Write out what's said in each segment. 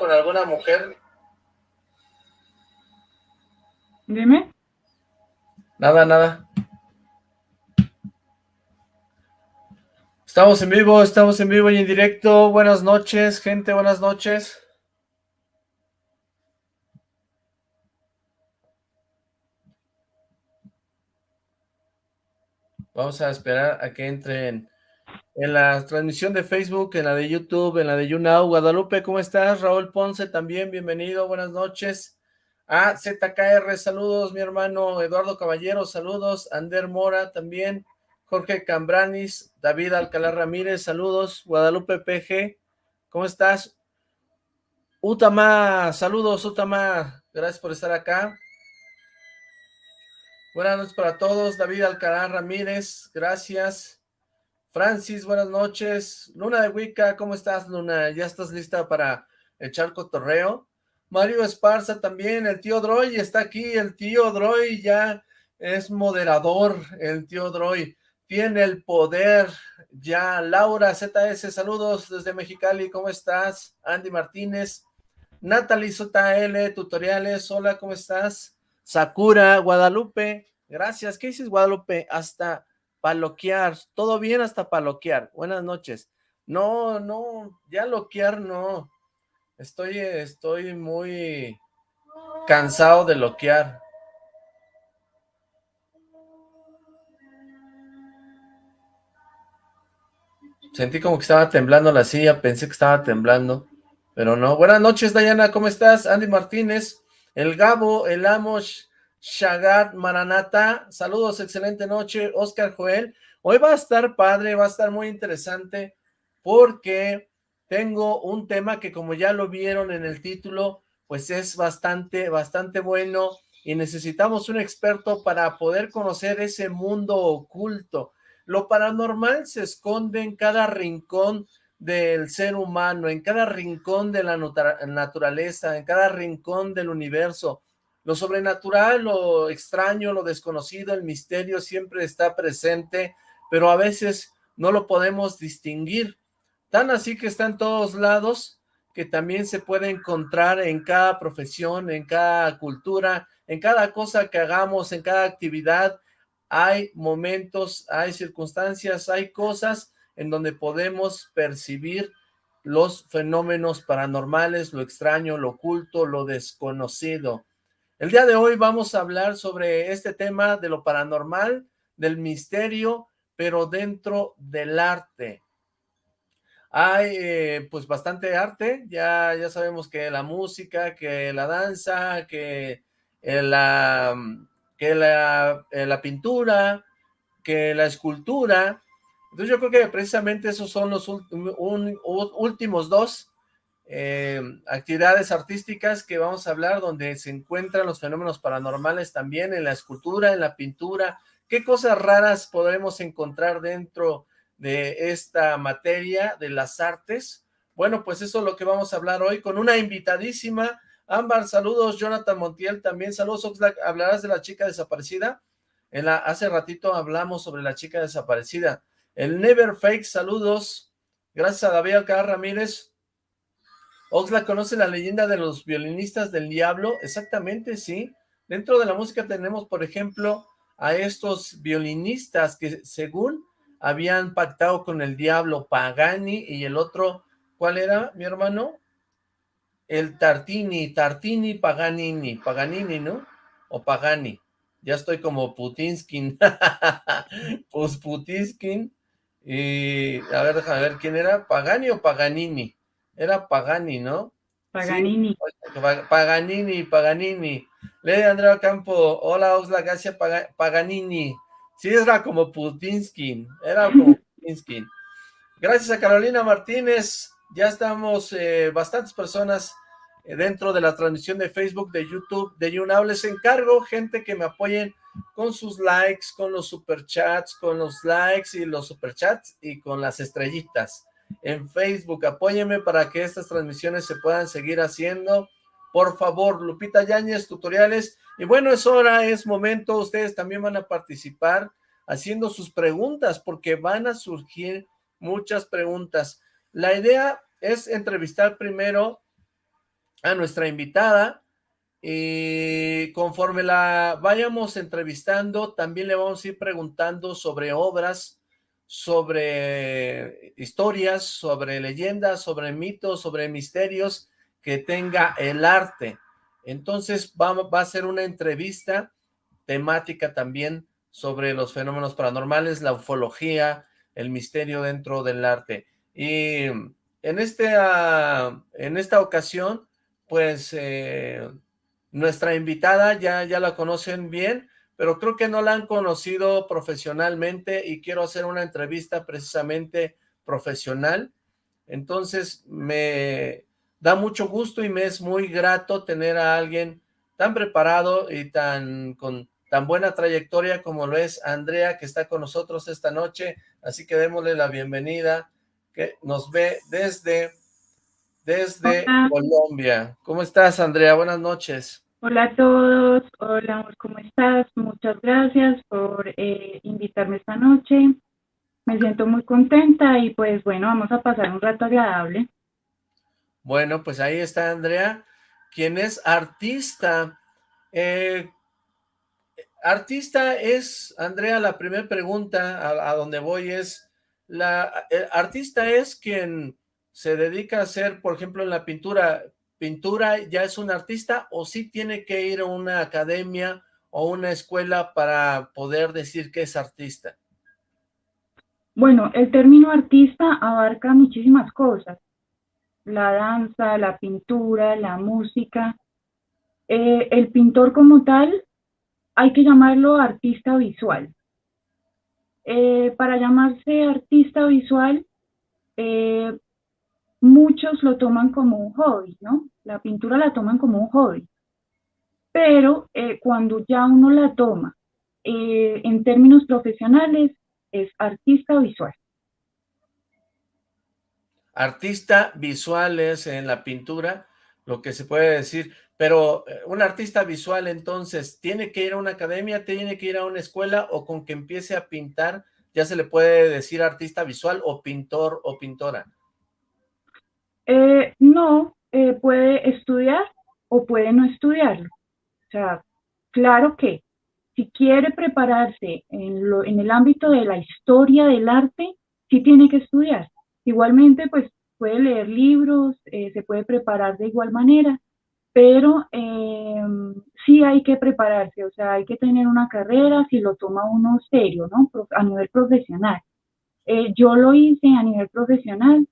¿Con alguna mujer? Dime. Nada, nada. Estamos en vivo, estamos en vivo y en directo. Buenas noches, gente, buenas noches. Vamos a esperar a que entren en la transmisión de Facebook, en la de YouTube, en la de YouNow. Guadalupe, ¿cómo estás? Raúl Ponce también, bienvenido, buenas noches. Ah, ZKR, saludos, mi hermano Eduardo Caballero, saludos. Ander Mora también. Jorge Cambranis, David Alcalá Ramírez, saludos. Guadalupe PG, ¿cómo estás? Utama, saludos Utama, gracias por estar acá. Buenas noches para todos, David Alcalá Ramírez, gracias. Francis, buenas noches. Luna de Wicca, ¿cómo estás, Luna? ¿Ya estás lista para echar cotorreo? Mario Esparza también, el tío Droy está aquí, el tío Droy ya es moderador, el tío Droy tiene el poder ya. Laura ZS, saludos desde Mexicali, ¿cómo estás? Andy Martínez, Natalie ZL, tutoriales, hola, ¿cómo estás? Sakura, Guadalupe, gracias, ¿qué dices Guadalupe? Hasta paloquear, todo bien hasta paloquear, buenas noches. No, no, ya loquear no, Estoy, estoy muy cansado de loquear. Sentí como que estaba temblando la silla, pensé que estaba temblando, pero no. Buenas noches, Dayana, ¿cómo estás? Andy Martínez, el Gabo, el Amos, Shagat, Maranata, saludos, excelente noche, Oscar Joel. Hoy va a estar padre, va a estar muy interesante, porque tengo un tema que como ya lo vieron en el título, pues es bastante, bastante bueno y necesitamos un experto para poder conocer ese mundo oculto. Lo paranormal se esconde en cada rincón del ser humano, en cada rincón de la naturaleza, en cada rincón del universo. Lo sobrenatural, lo extraño, lo desconocido, el misterio siempre está presente, pero a veces no lo podemos distinguir. Tan así que está en todos lados, que también se puede encontrar en cada profesión, en cada cultura, en cada cosa que hagamos, en cada actividad, hay momentos, hay circunstancias, hay cosas en donde podemos percibir los fenómenos paranormales, lo extraño, lo oculto, lo desconocido. El día de hoy vamos a hablar sobre este tema de lo paranormal, del misterio, pero dentro del arte. Hay eh, pues bastante arte, ya, ya sabemos que la música, que la danza, que eh, la, que la, eh, la pintura, que la escultura. Entonces yo creo que precisamente esos son los últimos dos actividades artísticas que vamos a hablar, donde se encuentran los fenómenos paranormales también en la escultura, en la pintura. ¿Qué cosas raras podemos encontrar dentro de esta materia de las artes. Bueno, pues eso es lo que vamos a hablar hoy con una invitadísima. Ámbar, saludos. Jonathan Montiel también. Saludos, Oxlack. ¿Hablarás de la chica desaparecida? Hace ratito hablamos sobre la chica desaparecida. El Never Fake, saludos. Gracias a David Alcázar Ramírez. Oxlack, ¿conoce la leyenda de los violinistas del diablo? Exactamente, sí. Dentro de la música tenemos, por ejemplo, a estos violinistas que según habían pactado con el diablo Pagani y el otro, ¿cuál era, mi hermano? El Tartini, Tartini Paganini, Paganini, ¿no? O Pagani. Ya estoy como Putinskin. pues Putinskin. Y, a ver, déjame ver, ¿quién era? ¿Pagani o Paganini? Era Pagani, ¿no? Paganini. Paganini, Paganini. Lady Andrea Campo, hola Osla, gracias Paganini. Sí, era como Putinskin, era como Putinskin. Gracias a Carolina Martínez, ya estamos eh, bastantes personas eh, dentro de la transmisión de Facebook, de YouTube, de YouNow. Les encargo, gente, que me apoyen con sus likes, con los superchats, con los likes y los superchats y con las estrellitas en Facebook. Apóyenme para que estas transmisiones se puedan seguir haciendo. Por favor, Lupita Yáñez, tutoriales. Y bueno, es hora, es momento, ustedes también van a participar haciendo sus preguntas, porque van a surgir muchas preguntas. la idea es entrevistar primero a nuestra invitada, y conforme la vayamos entrevistando, también le vamos a ir preguntando sobre obras, sobre historias, sobre leyendas, sobre mitos, sobre misterios que tenga el arte. Entonces va, va a ser una entrevista temática también sobre los fenómenos paranormales, la ufología, el misterio dentro del arte. Y en, este, en esta ocasión, pues eh, nuestra invitada ya, ya la conocen bien, pero creo que no la han conocido profesionalmente y quiero hacer una entrevista precisamente profesional. Entonces me da mucho gusto y me es muy grato tener a alguien tan preparado y tan con tan buena trayectoria como lo es Andrea, que está con nosotros esta noche, así que démosle la bienvenida, que nos ve desde desde Colombia. ¿Cómo estás, Andrea? Buenas noches. Hola a todos. Hola, ¿cómo estás? Muchas gracias por eh, invitarme esta noche. Me siento muy contenta y pues bueno, vamos a pasar un rato agradable. Bueno, pues ahí está Andrea, quien es artista. Eh, artista es, Andrea, la primera pregunta a, a donde voy es, la, el artista es quien se dedica a hacer, por ejemplo, en la pintura, pintura ya es un artista o sí tiene que ir a una academia o una escuela para poder decir que es artista? Bueno, el término artista abarca muchísimas cosas. La danza, la pintura, la música. Eh, el pintor como tal, hay que llamarlo artista visual. Eh, para llamarse artista visual, eh, muchos lo toman como un hobby, ¿no? La pintura la toman como un hobby. Pero eh, cuando ya uno la toma eh, en términos profesionales, es artista visual. Artista visual es en la pintura, lo que se puede decir, pero eh, un artista visual entonces, ¿tiene que ir a una academia, tiene que ir a una escuela o con que empiece a pintar, ya se le puede decir artista visual o pintor o pintora? Eh, no, eh, puede estudiar o puede no estudiarlo. O sea, claro que si quiere prepararse en, el ámbito de la historia del arte, sí tiene que estudiar. Igualmente, pues puede leer libros, eh, se puede preparar de igual manera, pero sí hay que prepararse, o sea, hay que tener una carrera si lo toma uno serio, ¿no? A nivel profesional. yo lo hice a nivel profesional,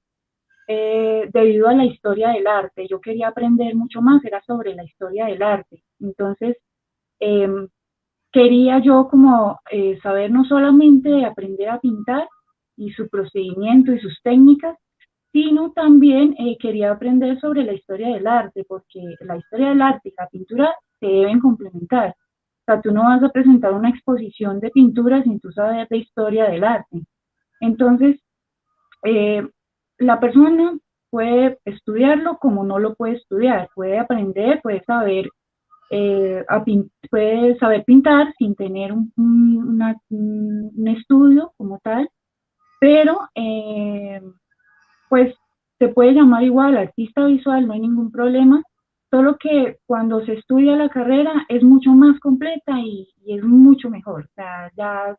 eh, debido a la historia del arte. Yo quería aprender mucho más, era sobre la historia del arte. Entonces, em, quería yo como eh, saber no solamente aprender a pintar y su procedimiento y sus técnicas, sino también eh, quería aprender sobre la historia del arte, porque la historia del arte y la pintura se deben complementar. O sea, tú no vas a presentar una exposición de pintura sin tú saber de historia del arte. Entonces, la persona puede estudiarlo como no lo puede estudiar, puede aprender, puede saber, eh, puede saber pintar sin tener un, estudio como tal, pero eh, pues se puede llamar igual artista visual, no hay ningún problema, solo que cuando se estudia la carrera es mucho más completa y, y es mucho mejor, o sea, ya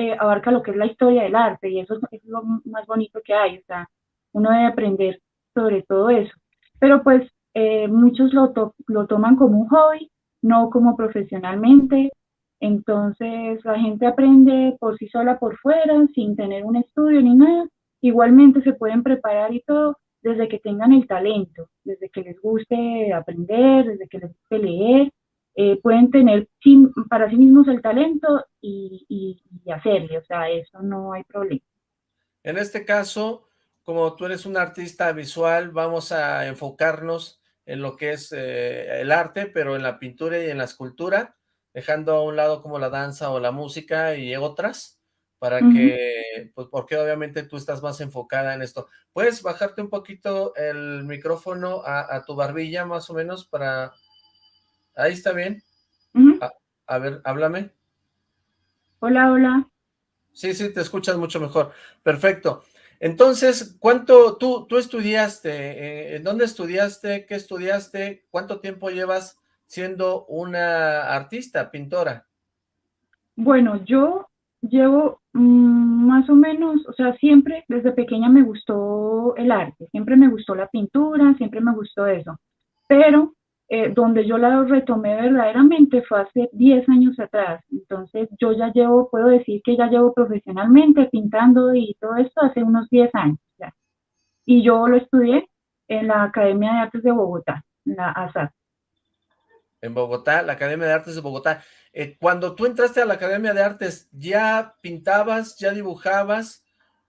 eh, abarca lo que es la historia del arte y eso es, lo más bonito que hay, o sea, uno debe aprender sobre todo eso. Pero pues eh, muchos lo, lo toman como un hobby, no como profesionalmente, entonces la gente aprende por sí sola por fuera, sin tener un estudio ni nada, igualmente se pueden preparar y todo desde que tengan el talento, desde que les guste aprender, desde que les guste leer, eh, pueden tener para sí mismos el talento y, y, hacerle, o sea, eso no hay problema. En este caso, como tú eres un artista visual, vamos a enfocarnos en lo que es eh, el arte, pero en la pintura y en la escultura, dejando a un lado como la danza o la música y otras, para que, pues porque obviamente tú estás más enfocada en esto. ¿Puedes bajarte un poquito el micrófono a, a tu barbilla más o menos para Ahí está bien. a, ver, háblame. Hola, hola. Sí, sí, te escuchas mucho mejor. Perfecto. Entonces, ¿cuánto tú, tú estudiaste? Eh, ¿En dónde estudiaste? ¿Qué estudiaste? ¿Cuánto tiempo llevas siendo una artista, pintora? Bueno, yo llevo mm, más o menos, o sea, siempre desde pequeña me gustó el arte, siempre me gustó la pintura, siempre me gustó eso, pero eh, donde yo la retomé verdaderamente fue hace 10 años atrás, entonces yo ya llevo, puedo decir que ya llevo profesionalmente pintando y todo esto hace unos 10 años ya. Y yo lo estudié en la Academia de Artes de Bogotá, la ASAP. En Bogotá, la Academia de Artes de Bogotá. Eh, cuando tú entraste a la Academia de Artes, ¿ya pintabas, ya dibujabas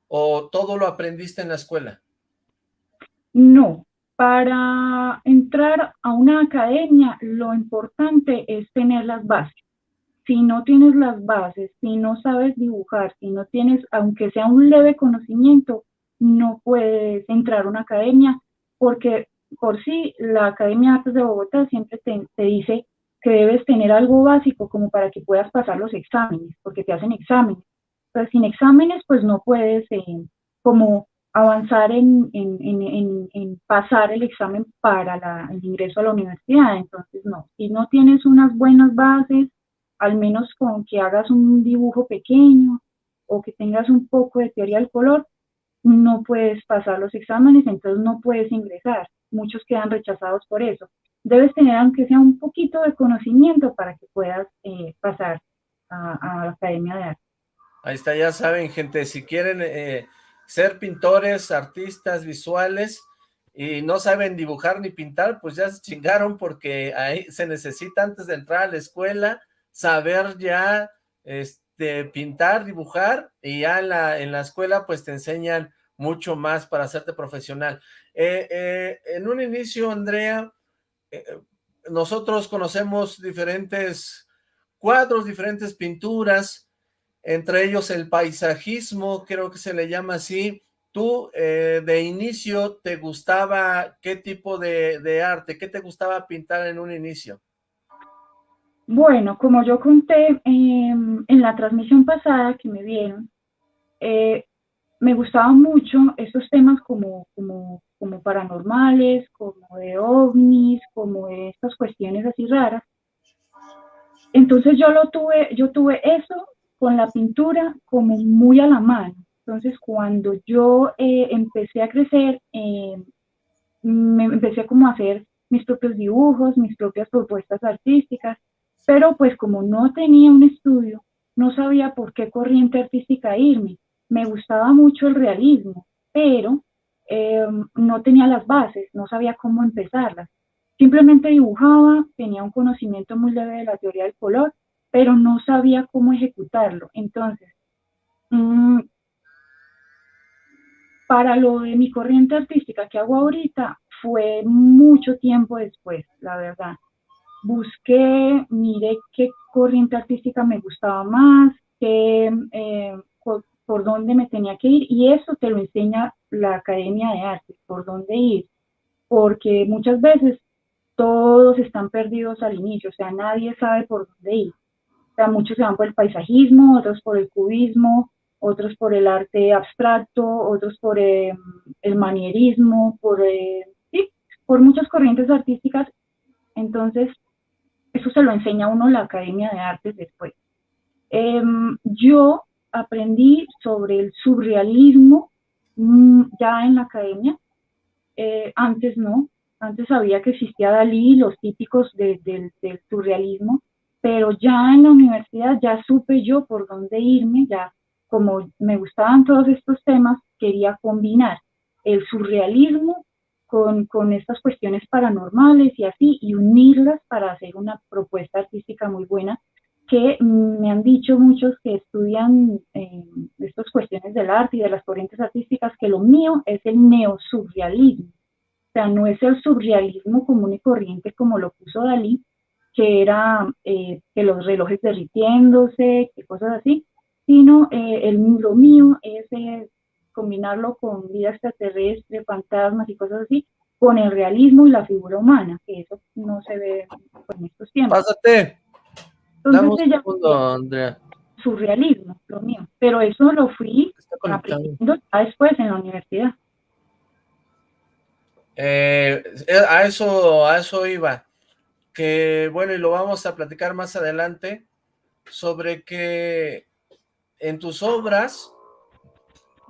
o todo lo aprendiste en la escuela? No, para entrar a una academia lo importante es tener las bases. Si no tienes las bases, si no sabes dibujar, si no tienes, aunque sea un leve conocimiento, no puedes entrar a una academia porque por sí la Academia de Artes de Bogotá siempre te, dice que debes tener algo básico como para que puedas pasar los exámenes, porque te hacen exámenes. Pero sin exámenes, pues no puedes eh, como avanzar en, en, en, en, pasar el examen para la, el ingreso a la universidad. Entonces, no, si no tienes unas buenas bases, al menos con que hagas un dibujo pequeño o que tengas un poco de teoría del color, no puedes pasar los exámenes, entonces no puedes ingresar. Muchos quedan rechazados por eso debes tener aunque sea un poquito de conocimiento para que puedas eh, pasar a, la Academia de Arte. Ahí está, ya saben, gente, si quieren eh, ser pintores, artistas visuales y no saben dibujar ni pintar, pues ya se chingaron porque ahí se necesita antes de entrar a la escuela saber ya este, pintar, dibujar y ya en la, escuela pues te enseñan mucho más para hacerte profesional. Eh, en un inicio, Andrea, eh, nosotros conocemos diferentes cuadros, diferentes pinturas, entre ellos el paisajismo, creo que se le llama así. ¿Tú eh, de inicio te gustaba qué tipo de, arte, qué te gustaba pintar en un inicio? Bueno, como yo conté em, en la transmisión pasada que me vieron, eh, me gustaban mucho estos temas como, como como paranormales, como de ovnis, como de estas cuestiones así raras. Entonces yo lo tuve, yo tuve eso con la pintura como muy a la mano. Entonces cuando yo eh, empecé a crecer, eh, me empecé como a hacer mis propios dibujos, mis propias propuestas artísticas, pero pues como no tenía un estudio, no sabía por qué corriente artística irme. Me gustaba mucho el realismo, pero eh, no tenía las bases, no sabía cómo empezarlas. Simplemente dibujaba, tenía un conocimiento muy leve de la teoría del color, pero no sabía cómo ejecutarlo. Entonces, mm, para lo de mi corriente artística que hago ahorita, fue mucho tiempo después, la verdad. Busqué, miré qué corriente artística me gustaba más, qué, eh, por dónde me tenía que ir y eso te lo enseña la Academia de Arte, por dónde ir, porque muchas veces todos están perdidos al inicio, o sea, nadie sabe por dónde ir. Muchos se van por el paisajismo, otros por el cubismo, otros por el arte abstracto, otros por em, el manierismo, por, eh, por muchas corrientes artísticas. Entonces, eso se lo enseña uno la Academia de Artes después. Em, yo aprendí sobre el surrealismo mm, ya en la academia. Eh, antes no, antes sabía que existía Dalí, los típicos del surrealismo, pero ya en la universidad ya supe yo por dónde irme, ya como me gustaban todos estos temas, quería combinar el surrealismo con, con, estas cuestiones paranormales y así, y unirlas para hacer una propuesta artística muy buena que me han dicho muchos que estudian eh, estas cuestiones del arte y de las corrientes artísticas que lo mío es el neosurrealismo. O sea, no es el surrealismo común y corriente como lo puso Dalí, que era eh, que los relojes derritiéndose, que cosas así, sino eh, el, lo mío es combinarlo con vida extraterrestre, fantasmas y cosas así, con el realismo y la figura humana, que eso no se ve en estos tiempos. Pásate. Entonces, Andrea. surrealismo, lo mío. Pero eso lo fui aprendiendo después en la universidad. Eh, a eso, a eso iba. Que bueno, y lo vamos a platicar más adelante, sobre que en tus obras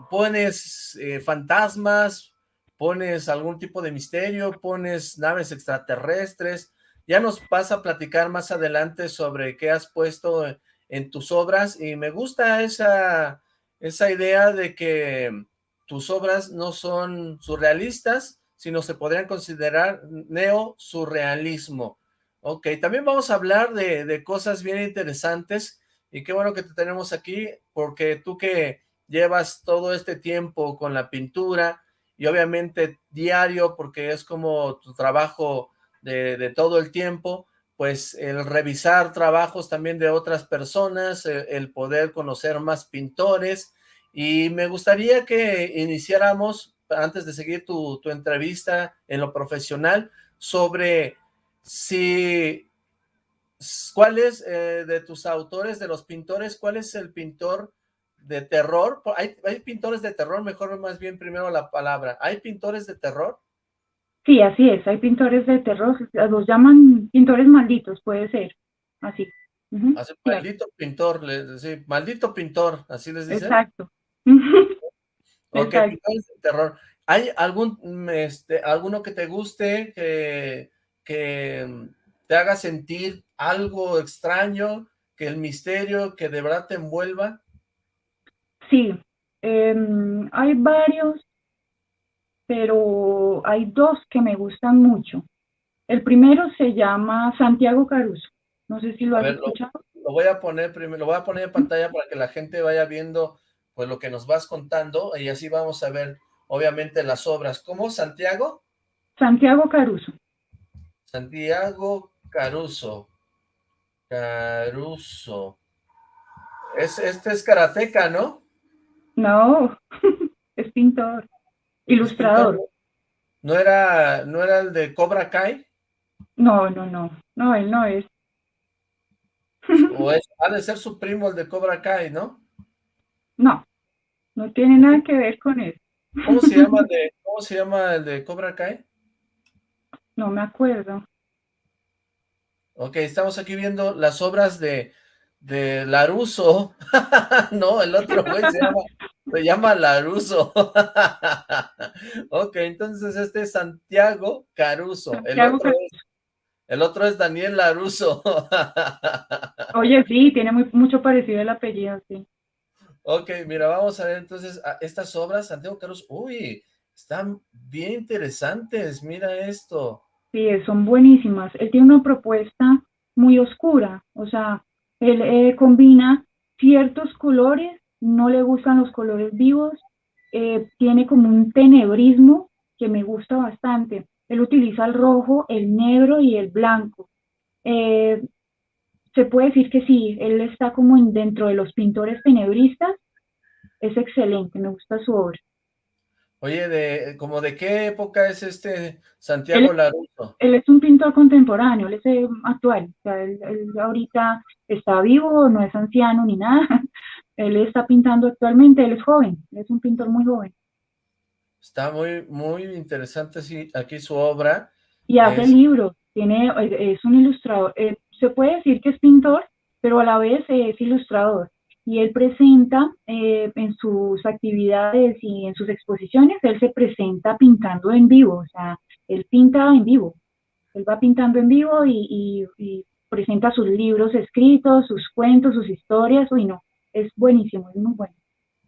pones eh, fantasmas, pones algún tipo de misterio, pones naves extraterrestres, ya nos vas a platicar más adelante sobre qué has puesto en tus obras y me gusta esa, esa idea de que tus obras no son surrealistas, sino se podrían considerar neo-surrealismo. Ok, también vamos a hablar de, de, cosas bien interesantes y qué bueno que te tenemos aquí, porque tú que llevas todo este tiempo con la pintura y obviamente diario, porque es como tu trabajo de, de todo el tiempo, pues el revisar trabajos también de otras personas, el, el poder conocer más pintores, y me gustaría que iniciáramos, antes de seguir tu, tu entrevista en lo profesional, sobre si, ¿cuál es eh, de tus autores, de los pintores, cuál es el pintor de terror? ¿Hay, ¿Hay pintores de terror? Mejor más bien primero la palabra. ¿Hay pintores de terror? Sí, así es, hay pintores de terror, los llaman pintores malditos, puede ser, así. Uh -huh. así maldito claro. pintor, sí, maldito pintor, así les dicen. Exacto. ok, Exacto. pintores de terror. ¿Hay algún, este, alguno que te guste, que, que te haga sentir algo extraño, que el misterio, que de verdad te envuelva? Sí, eh, hay varios pero hay dos que me gustan mucho. El primero se llama Santiago Caruso. No sé si lo has ver, escuchado. Lo, lo, voy a poner primero, lo voy a poner en pantalla para que la gente vaya viendo pues lo que nos vas contando y así vamos a ver obviamente las obras. ¿Cómo? ¿Santiago? Santiago Caruso. Santiago Caruso. Caruso. Es, este es karateca, ¿no? No, es pintor. Ilustrador. ¿No era, ¿No era el de Cobra Kai? No, no, no. No, él no es. O es, ha de ser su primo el de Cobra Kai, ¿no? No, no tiene nada que ver con él. ¿Cómo se llama el de, cómo se llama el de Cobra Kai? No me acuerdo. Ok, estamos aquí viendo las obras de, de Laruso. no, el otro güey se llama se llama Laruso. ok, entonces este es Santiago Caruso. El, otro Es, el otro es Daniel Laruso. Oye, sí, tiene muy, mucho parecido el apellido, sí. Ok, mira, vamos a ver entonces a estas obras, Santiago Caruso. Uy, están bien interesantes, mira esto. Sí, son buenísimas. Él tiene una propuesta muy oscura, o sea, él combina ciertos colores no le gustan los colores vivos, eh, tiene como un tenebrismo que me gusta bastante. Él utiliza el rojo, el negro y el blanco. Eh, se puede decir que sí, él está como dentro de los pintores tenebristas. Es excelente, me gusta su obra. Oye, de, ¿como de qué época es este Santiago Laruso? Él es un pintor contemporáneo, él es eh, actual. O sea, él, él ahorita está vivo, no es anciano ni nada, él está pintando actualmente, él es joven, él es un pintor muy joven. Está muy, muy interesante sí, aquí su obra. Y hace es... libros, tiene, es un ilustrador, eh, se puede decir que es pintor, pero a la vez es ilustrador. Y él presenta eh, en sus actividades y en sus exposiciones, él se presenta pintando en vivo, o sea, él pinta en vivo. Él va pintando en vivo y, y, y presenta sus libros escritos, sus cuentos, sus historias, uy no, es buenísimo, es muy bueno.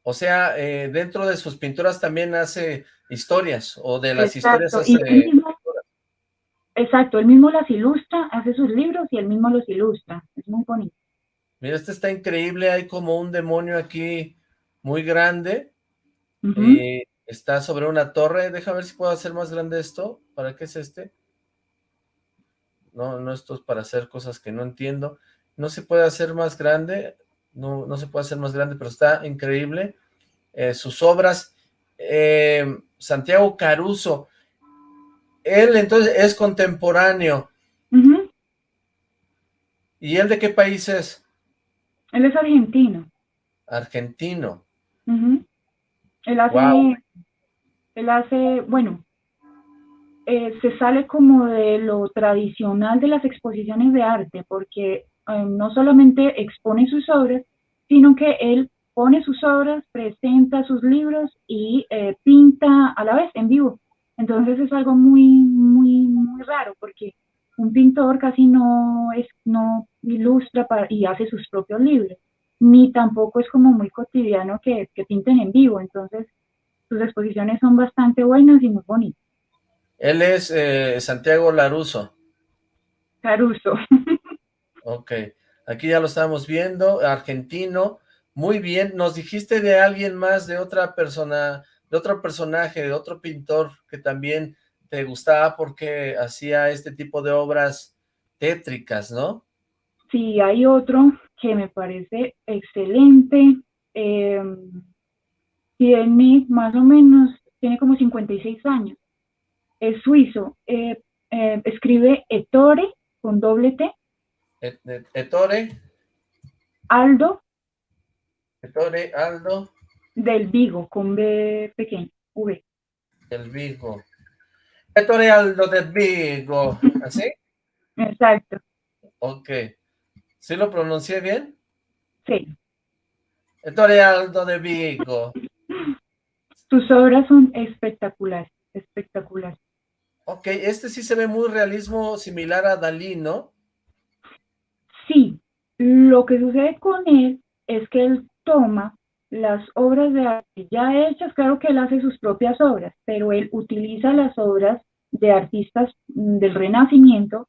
O sea, eh, dentro de sus pinturas también hace historias, o de las exacto. historias hace... Él mismo, exacto, él mismo las ilustra, hace sus libros y él mismo los ilustra, es muy bonito. Mira, este está increíble, hay como un demonio aquí muy grande, Uh -huh. está sobre una torre, deja ver si puedo hacer más grande esto, ¿para qué es este? No, no, esto es para hacer cosas que no entiendo, no se puede hacer más grande, no, no se puede hacer más grande, pero está increíble. Eh, sus obras, eh, Santiago Caruso, él entonces es contemporáneo. Uh -huh. ¿Y él de qué país es? Él es argentino. Argentino. Él hace, él hace, bueno, eh, se sale como de lo tradicional de las exposiciones de arte, porque eh, no solamente expone sus obras, sino que él pone sus obras, presenta sus libros y eh, pinta a la vez en vivo. Entonces es algo muy, muy, muy raro, porque un pintor casi no, es, no ilustra y hace sus propios libros, ni tampoco es como muy cotidiano que, que pinten en vivo. Entonces sus exposiciones son bastante buenas y muy bonitas. Él es eh, Santiago Laruso. Caruso. ok, aquí ya lo estamos viendo, argentino, muy bien. Nos dijiste de alguien más, de otra persona, de otro personaje, de otro pintor que también te gustaba porque hacía este tipo de obras tétricas, ¿no? Sí, hay otro que me parece excelente. Em, tiene más o menos, tiene como 56 años es suizo. Eh, eh, escribe Ettore con doble T. Ettore. Aldo. Ettore Aldo. Del Vigo, con B pequeño, V. Del Vigo. Ettore Aldo del Vigo, ¿así? Exacto. Ok. ¿Sí lo pronuncié bien? Sí. Ettore Aldo de Vigo. Sus obras son espectaculares, espectaculares. Ok, este sí se ve muy realismo similar a Dalí, ¿no? Sí, lo que sucede con él es que él toma las obras de arte ya hechas, claro que él hace sus propias obras, pero él utiliza las obras de artistas del Renacimiento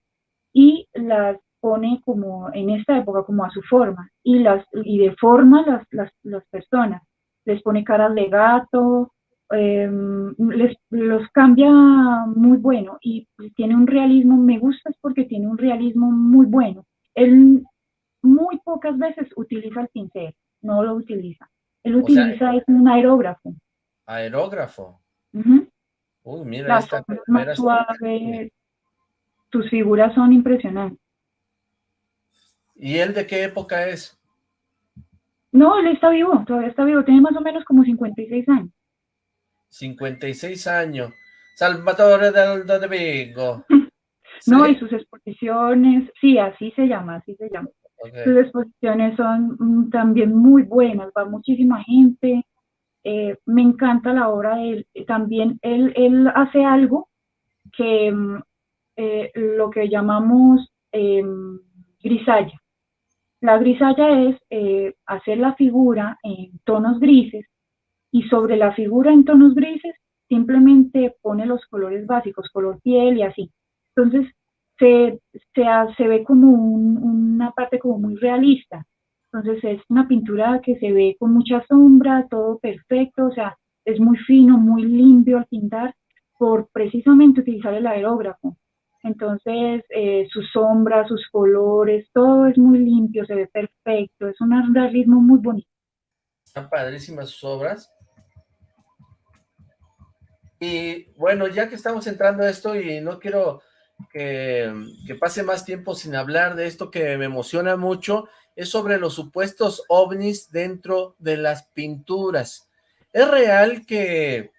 y las pone como en esta época como a su forma y las y deforma las, las, las personas les pone caras de gato Em, les, los cambia muy bueno y tiene un realismo, me gusta es porque tiene un realismo muy bueno. Él muy pocas veces utiliza el pincel, no lo utiliza. Él utiliza es un aerógrafo. Aerógrafo. Uy, mira, esta, más suave, tus figuras son impresionantes. ¿Y él de qué época es? No, él está vivo, todavía está vivo, tiene más o menos como 56 años. 56 años. Salvatore del de Vigo. No, y sus exposiciones, sí, así se llama, así se llama. Sus exposiciones son mm, también muy buenas, va muchísima gente. Eh, me encanta la obra de él. También él, él hace algo que mm, eh, lo que llamamos em, grisalla. La grisalla es eh, hacer la figura en tonos grises y sobre la figura en tonos grises simplemente pone los colores básicos, color piel y así. Entonces se, se, ve como una parte como muy realista. Entonces es una pintura que se ve con mucha sombra, todo perfecto, o sea, es muy fino, muy limpio al pintar por precisamente utilizar el aerógrafo. Entonces, eh, sus sombras, sus colores, todo es muy limpio, se ve perfecto, es un realismo muy bonito. Están padrísimas sus obras. Y bueno, ya que estamos entrando a esto y no quiero que, pase más tiempo sin hablar de esto que me emociona mucho, es sobre los supuestos ovnis dentro de las pinturas. ¿Es real que,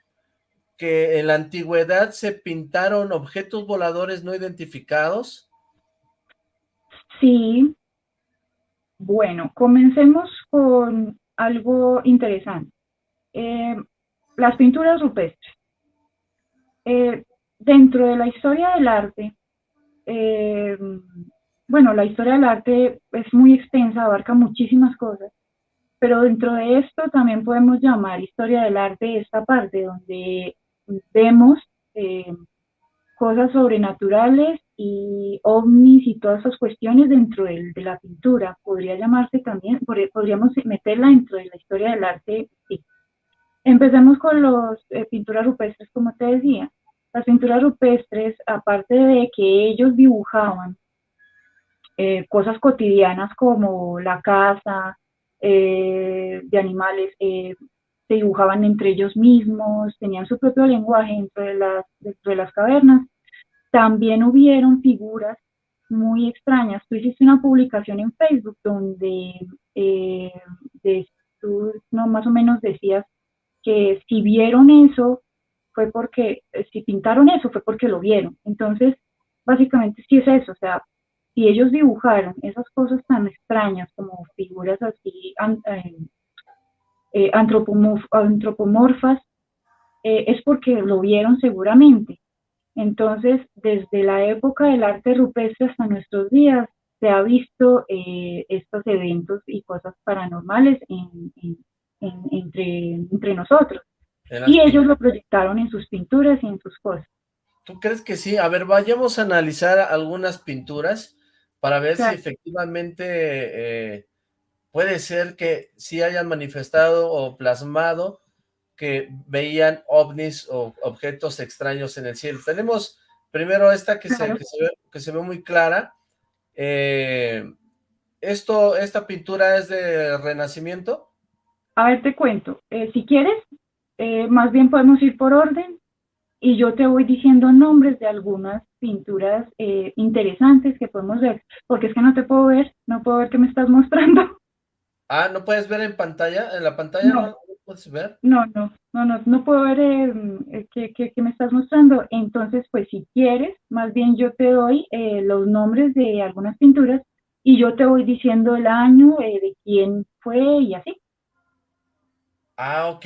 que en la antigüedad se pintaron objetos voladores no identificados? Sí. Bueno, comencemos con algo interesante. Eh, las pinturas rupestres. Eh, dentro de la historia del arte, eh, bueno, la historia del arte es muy extensa, abarca muchísimas cosas, pero dentro de esto también podemos llamar historia del arte esta parte donde vemos eh, cosas sobrenaturales y ovnis y todas esas cuestiones dentro de, la pintura. Podría llamarse también, podríamos meterla dentro de la historia del arte. Sí. Empecemos con las pinturas rupestres, como te decía. Las pinturas rupestres, aparte de que ellos dibujaban eh, cosas cotidianas como la casa eh, de animales, eh, se dibujaban entre ellos mismos, tenían su propio lenguaje dentro de las, dentro de las cavernas. También hubieron figuras muy extrañas. Tú hiciste una publicación en Facebook donde tú no, más o menos decías que si vieron eso, fue porque, eh, si pintaron eso, fue porque lo vieron. Entonces, básicamente sí es eso, o sea, si ellos dibujaron esas cosas tan extrañas como figuras así eh, antropomorfas, es porque lo vieron seguramente. Entonces, desde la época del arte rupestre hasta nuestros días, se ha visto eh, estos eventos y cosas paranormales entre, entre nosotros. Y ellos lo proyectaron en sus pinturas y en sus cosas. ¿Tú crees que sí? A ver, vayamos a analizar algunas pinturas para ver si efectivamente eh, puede ser que sí hayan manifestado o plasmado que veían ovnis o objetos extraños en el cielo. Tenemos primero esta que, se, que se ve muy clara, eh, esto, ¿Esta pintura es de Renacimiento? A ver, te cuento. Eh, si quieres, eh, más bien podemos ir por orden y yo te voy diciendo nombres de algunas pinturas interesantes que podemos ver, porque es que no te puedo ver, no puedo ver qué me estás mostrando. Ah, ¿no puedes ver en pantalla? ¿En la pantalla no, puedes ver? No, no, no, no, no puedo ver eh, qué, me estás mostrando. Entonces, pues si quieres, más bien yo te doy eh, los nombres de algunas pinturas y yo te voy diciendo el año eh, de quién fue y así. Ah, ok.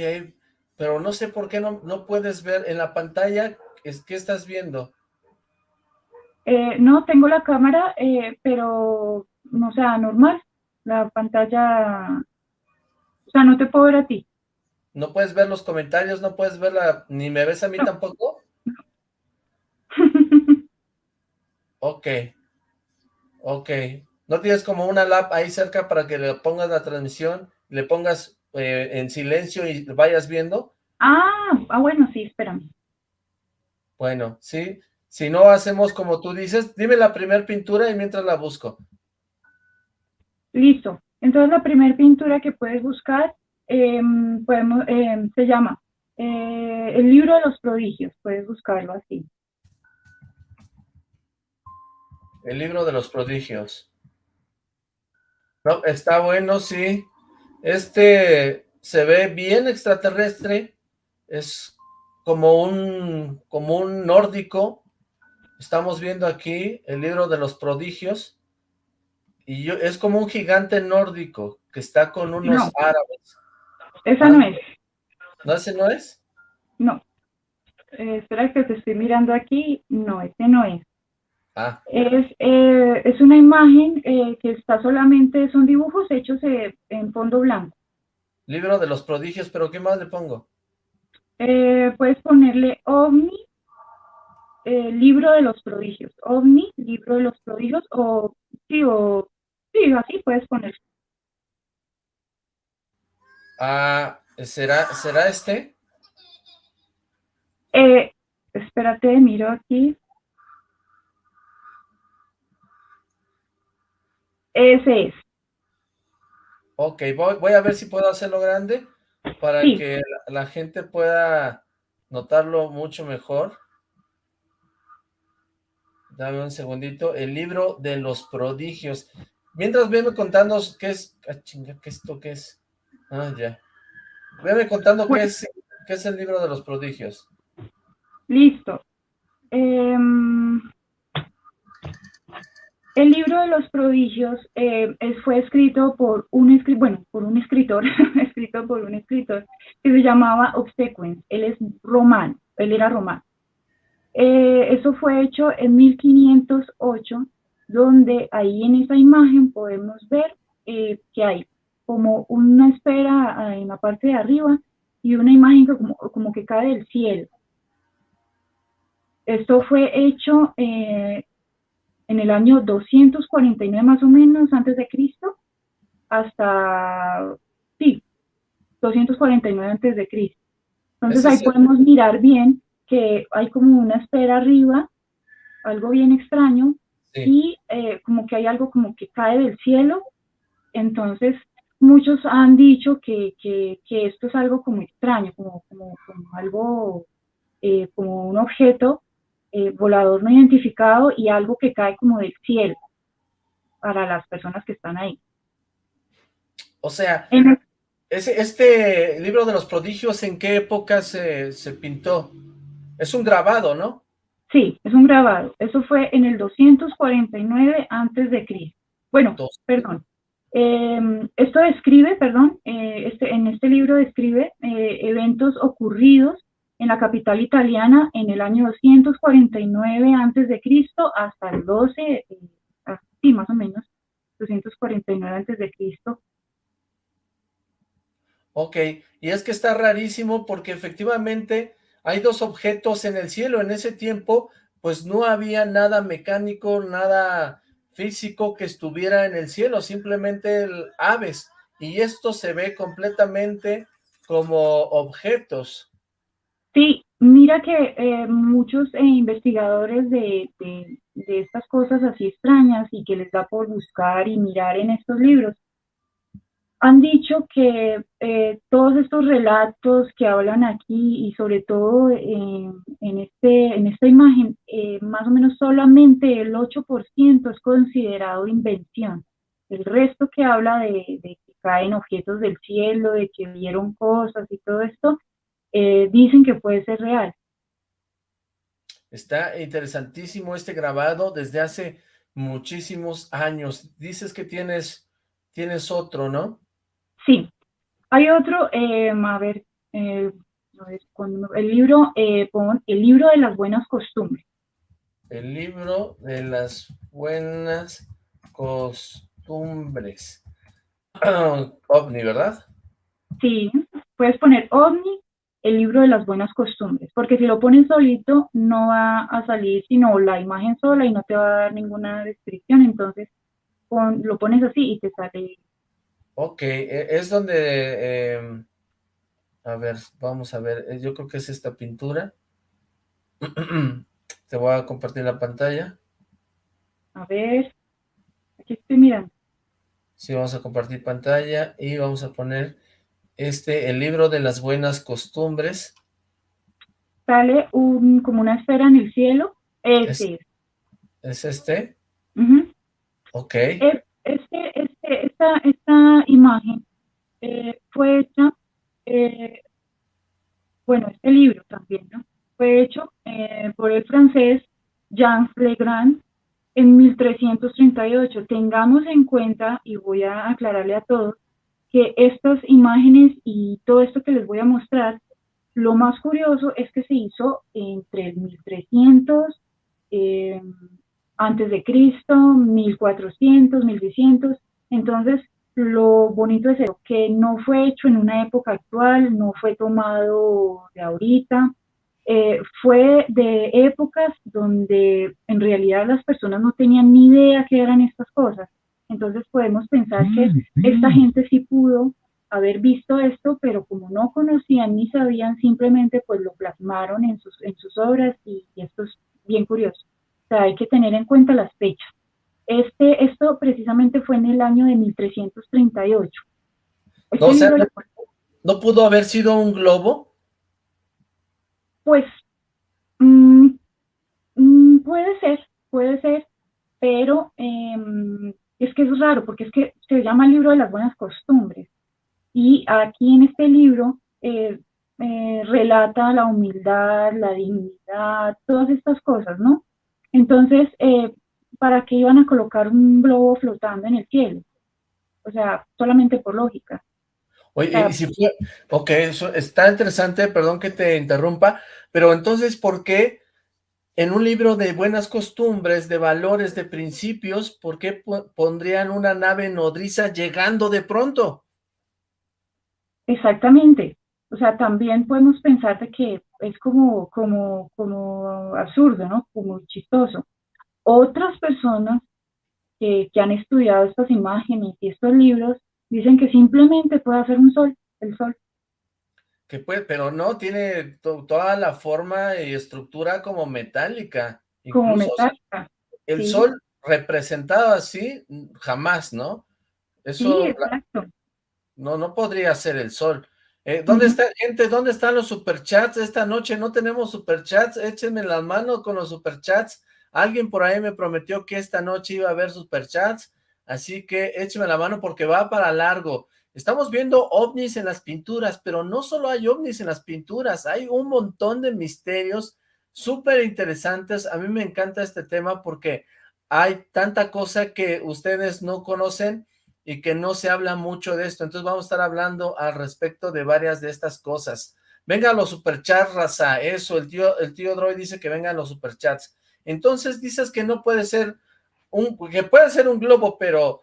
Pero no sé por qué no, no puedes ver en la pantalla, es, ¿qué estás viendo? no, tengo la cámara, pero, no sea, normal la pantalla, o sea, no te puedo ver a ti. ¿No puedes ver los comentarios? ¿No puedes ver la, ni me ves a mí tampoco? ok, ok. ¿No tienes como una lap ahí cerca para que le pongas la transmisión, le pongas eh, en silencio y vayas viendo? Ah, ah, bueno, sí, espérame. Bueno, sí. Si no hacemos como tú dices, dime la primera pintura y mientras la busco. Listo. Entonces la primera pintura que puedes buscar em, podemos, em, se llama eh, El libro de los prodigios. Puedes buscarlo así. El libro de los prodigios. No, está bueno, sí. Este se ve bien extraterrestre. Es como un, como un nórdico. Estamos viendo aquí el libro de los prodigios. Y yo, es como un gigante nórdico que está con unos árabes. Esa no es. ¿No, ese no es? No. Eh, espera que te estoy mirando aquí. No, ese no es. Ah. Es, eh, es una imagen eh, que está solamente, son dibujos hechos en fondo blanco. Libro de los prodigios, pero ¿qué más le pongo? puedes ponerle OVNI, libro de los prodigios. OVNI, libro de los prodigios, o sí, o Sí, así puedes poner. Ah, ¿será, ¿será este? Eh, espérate, miro aquí. Ese es. Ok, voy, voy a ver si puedo hacerlo grande para que la, gente pueda notarlo mucho mejor. Dame un segundito. El libro de los prodigios. Mientras venme contando qué es... Ah, chinga, ¿qué esto qué es? Ah, ya. Venme contando qué es, qué es el libro de los prodigios. Listo. Em, el libro de los prodigios eh, fue escrito por un bueno, por un escritor, escrito por un escritor que se llamaba Obsequens. Él es romano, él era romano. Eh, eso fue hecho en 1508 donde ahí en esa imagen podemos ver eh, que hay como una esfera ah, en la parte de arriba y una imagen como, que cae del cielo. Esto fue hecho eh, en el año 249 más o menos antes de Cristo hasta, sí, 249 antes de Cristo. Entonces ahí podemos mirar bien que hay como una esfera arriba, algo bien extraño, y eh, como que hay algo como que cae del cielo. Entonces, muchos han dicho que, que, que esto es algo como extraño, como, como, como algo, eh, como un objeto eh, volador no identificado y algo que cae como del cielo para las personas que están ahí. O sea, ese, este libro de los prodigios, ¿en qué época se, se pintó? Es un grabado, ¿no? Sí, es un grabado. Eso fue en el 249 antes de Cristo. Bueno, perdón. Em, esto describe, perdón, eh, este, en este libro describe eh, eventos ocurridos en la capital italiana en el año 249 antes de Cristo hasta el 12, eh, sí, más o menos, 249 antes de Cristo. Ok, y es que está rarísimo porque efectivamente hay dos objetos en el cielo. En ese tiempo, pues no había nada mecánico, nada físico que estuviera en el cielo, simplemente aves. Y esto se ve completamente como objetos. Sí, mira que eh, muchos eh, investigadores de, de estas cosas así extrañas y que les da por buscar y mirar en estos libros, han dicho que eh, todos estos relatos que hablan aquí y sobre todo en, este, en esta imagen, más o menos solamente el 8% es considerado invención. El resto que habla de, que caen objetos del cielo, de que vieron cosas y todo esto, eh, dicen que puede ser real. Está interesantísimo este grabado desde hace muchísimos años. Dices que tienes, tienes otro, ¿no? Sí, hay otro, eh, a ver, eh, el libro, eh, el libro de las buenas costumbres. El libro de las buenas costumbres. OVNI, ¿verdad? Sí, puedes poner OVNI, el libro de las buenas costumbres, porque si lo pones solito no va a salir sino la imagen sola y no te va a dar ninguna descripción, entonces lo pones así y te sale Ok, e, es donde, em, a ver, vamos a ver, eh, yo creo que es esta pintura. Te voy a compartir la pantalla. A ver, aquí estoy mirando. Sí, vamos a compartir pantalla y vamos a poner este, el libro de las buenas costumbres. Sale un, como una esfera en el cielo. Ese es. ¿Es este? Ok. este, este, esta, esta imagen eh, fue hecha, eh, bueno, este libro también, ¿no? Fue hecho eh, por el francés Jean Legrand en 1338. Tengamos en cuenta, y voy a aclararle a todos, que estas imágenes y todo esto que les voy a mostrar, lo más curioso es que se hizo entre el 1300 antes de Cristo, 1400, 1600. Entonces, lo bonito es eso, que no fue hecho en una época actual, no fue tomado de ahorita, eh, fue de épocas donde en realidad las personas no tenían ni idea qué eran estas cosas. Entonces podemos pensar que mm, esta gente sí pudo haber visto esto, pero como no conocían ni sabían, simplemente pues lo plasmaron en sus, en sus obras y esto es bien curioso sea, hay que tener en cuenta las fechas. Este, esto precisamente fue en el año de 1338. no, o sea, ¿no pudo haber sido un globo? Pues, mm, mm, puede ser, puede ser, pero em, es que es raro, porque es que se llama el libro de las buenas costumbres. Y aquí en este libro eh, eh, relata la humildad, la dignidad, todas estas cosas, ¿no? Entonces, eh, ¿para qué iban a colocar un globo flotando en el cielo? O sea, solamente por lógica. Oye, y si fue, ok, eso está interesante, perdón que te interrumpa, pero entonces, ¿por qué en un libro de buenas costumbres, de valores, de principios, ¿por qué pondrían una nave nodriza llegando de pronto? Exactamente. O sea, también podemos pensar de que es como, como, como absurdo, ¿no? Como chistoso. Otras personas que, que han estudiado estas imágenes y estos libros dicen que simplemente puede hacer un sol, el sol. Que puede, pero no, tiene toda la forma y estructura como metálica. como metálica. el sol representado así, jamás, ¿no? Eso, sí, exacto. No, no podría ser el sol. Eh, ¿Dónde está, gente? ¿Dónde están los superchats? Esta noche no tenemos superchats, échenme las manos con los superchats. Alguien por ahí me prometió que esta noche iba a haber superchats, así que échenme la mano porque va para largo. Estamos viendo ovnis en las pinturas, pero no solo hay ovnis en las pinturas, hay un montón de misterios súper interesantes. A mí me encanta este tema porque hay tanta cosa que ustedes no conocen y que no se habla mucho de esto. Entonces vamos a estar hablando al respecto de varias de estas cosas. Venga los superchats, raza, eso, el tío, el tío Droid dice que vengan los superchats. Entonces dices que no puede ser un, que puede ser un globo, pero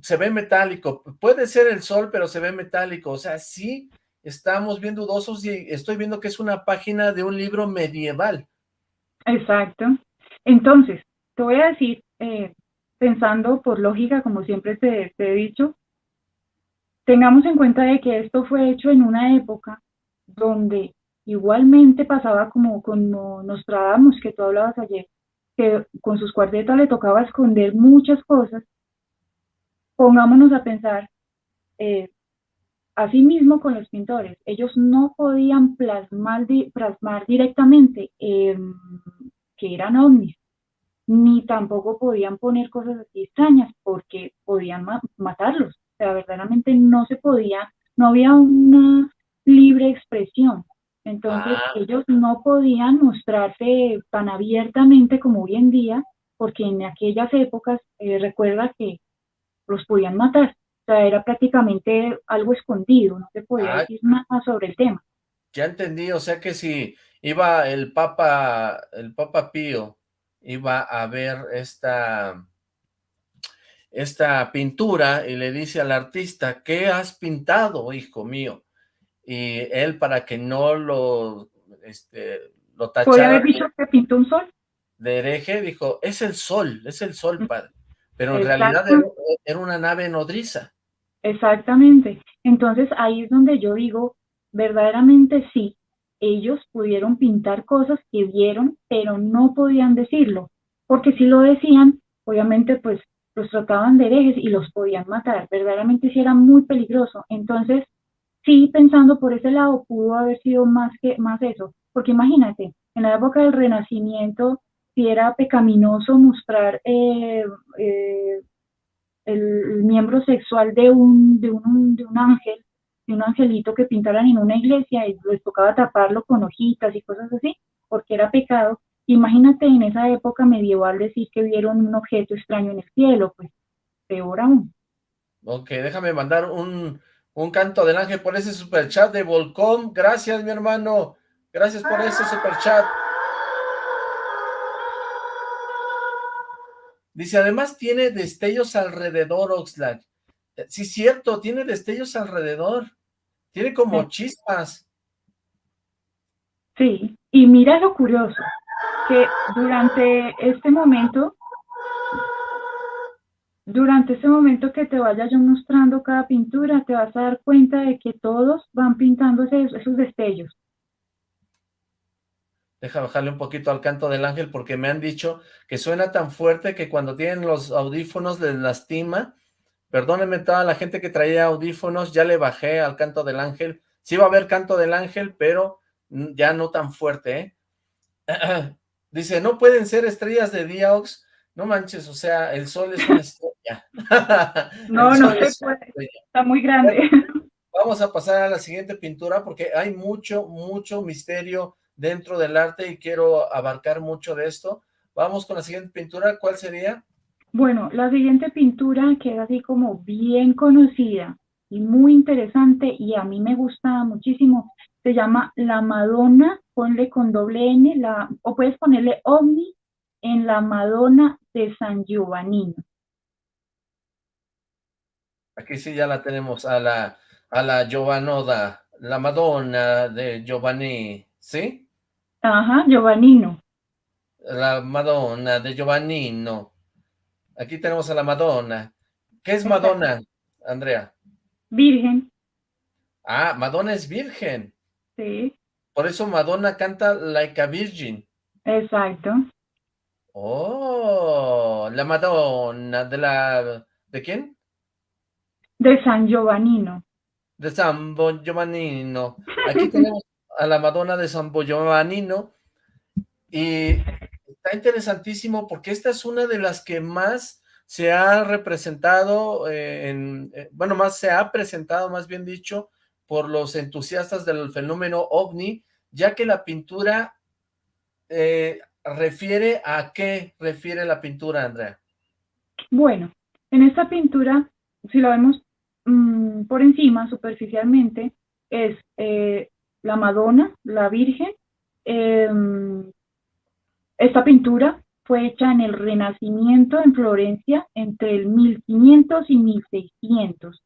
se ve metálico. Puede ser el sol, pero se ve metálico. O sea, sí estamos bien dudosos y estoy viendo que es una página de un libro medieval. Exacto. Entonces, te voy a decir, eh, pensando por lógica, como siempre te, he dicho, tengamos en cuenta de que esto fue hecho en una época donde igualmente pasaba como con Nostradamus, que tú hablabas ayer, que con sus cuartetas le tocaba esconder muchas cosas, pongámonos a pensar, eh, así mismo con los pintores, ellos no podían plasmar, plasmar directamente em, que eran ovnis, ni tampoco podían poner cosas así extrañas porque podían matarlos. O sea, verdaderamente no se podía, no había una libre expresión. Entonces ah. ellos no podían mostrarse tan abiertamente como hoy en día, porque en aquellas épocas, eh, recuerda que los podían matar. O sea, era prácticamente algo escondido, no se podía ah. decir nada sobre el tema. Ya entendí, o sea que si iba el Papa, el Papa Pío iba a ver esta, esta pintura y le dice al artista, ¿qué has pintado, hijo mío? Y él, para que no lo, este, lo tachara... ¿Puede haber dicho que pintó un sol? De hereje, dijo, es el sol, es el sol, padre. Pero en realidad era una nave nodriza. Exactamente. Entonces ahí es donde yo digo, verdaderamente sí, ellos pudieron pintar cosas que vieron, pero no podían decirlo, porque si lo decían, obviamente pues los trataban de herejes y los podían matar, verdaderamente sí era muy peligroso, entonces sí pensando por ese lado pudo haber sido más que más eso, porque imagínate, en la época del Renacimiento si era pecaminoso mostrar eh, eh, el, miembro sexual de un, de un, de un ángel, un angelito que pintaran en una iglesia y les tocaba taparlo con hojitas y cosas así, porque era pecado. Imagínate en esa época medieval decir que vieron un objeto extraño en el cielo, pues peor aún. Ok, déjame mandar un, un canto del ángel por ese super chat de Volcom. Gracias, mi hermano. Gracias por ese super Dice, además tiene destellos alrededor, Oxlack. Sí, cierto, tiene destellos alrededor. Tiene como chispas. Sí, y mira lo curioso, que durante este momento, durante este momento que te vaya yo mostrando cada pintura, te vas a dar cuenta de que todos van pintando esos, destellos. Deja bajarle un poquito al canto del ángel porque me han dicho que suena tan fuerte que cuando tienen los audífonos les lastima Perdónenme toda la gente que traía audífonos, ya le bajé al canto del ángel. Sí va a haber canto del ángel, pero ya no tan fuerte, ¿eh? Dice, no pueden ser estrellas de Diox. No manches, o sea, el sol es una estrella. no, no se puede. Está muy grande. Vamos a pasar a la siguiente pintura porque hay mucho, mucho misterio dentro del arte y quiero abarcar mucho de esto. Vamos con la siguiente pintura. ¿Cuál sería? Bueno, la siguiente pintura que es así como bien conocida y muy interesante y a mí me gusta muchísimo, se llama La Madonna, ponle con doble N, la, o puedes ponerle Omni en La Madonna de San Giovannino. Aquí sí ya la tenemos a la, a la Giovanoda, la Madonna de Giovanni, ¿sí? Ajá, Giovannino. La Madonna de Giovannino. Aquí tenemos a la Madonna. ¿Qué es Madonna, Andrea? Virgen. Ah, Madonna es virgen. Sí. Por eso Madonna canta Like a Virgin. Exacto. Oh, la Madonna de la... ¿De quién? De San Giovannino. De San Giovannino. Aquí tenemos a la Madonna de San Giovannino y está interesantísimo porque esta es una de las que más se ha representado, eh, en, eh, bueno, más se ha presentado, más bien dicho, por los entusiastas del fenómeno OVNI, ya que la pintura eh, refiere a qué refiere la pintura, Andrea. Bueno, en esta pintura, si la vemos mm, por encima, superficialmente, es la Madonna, la Virgen. Em, esta pintura fue hecha en el Renacimiento en Florencia entre el 1500 y 1600.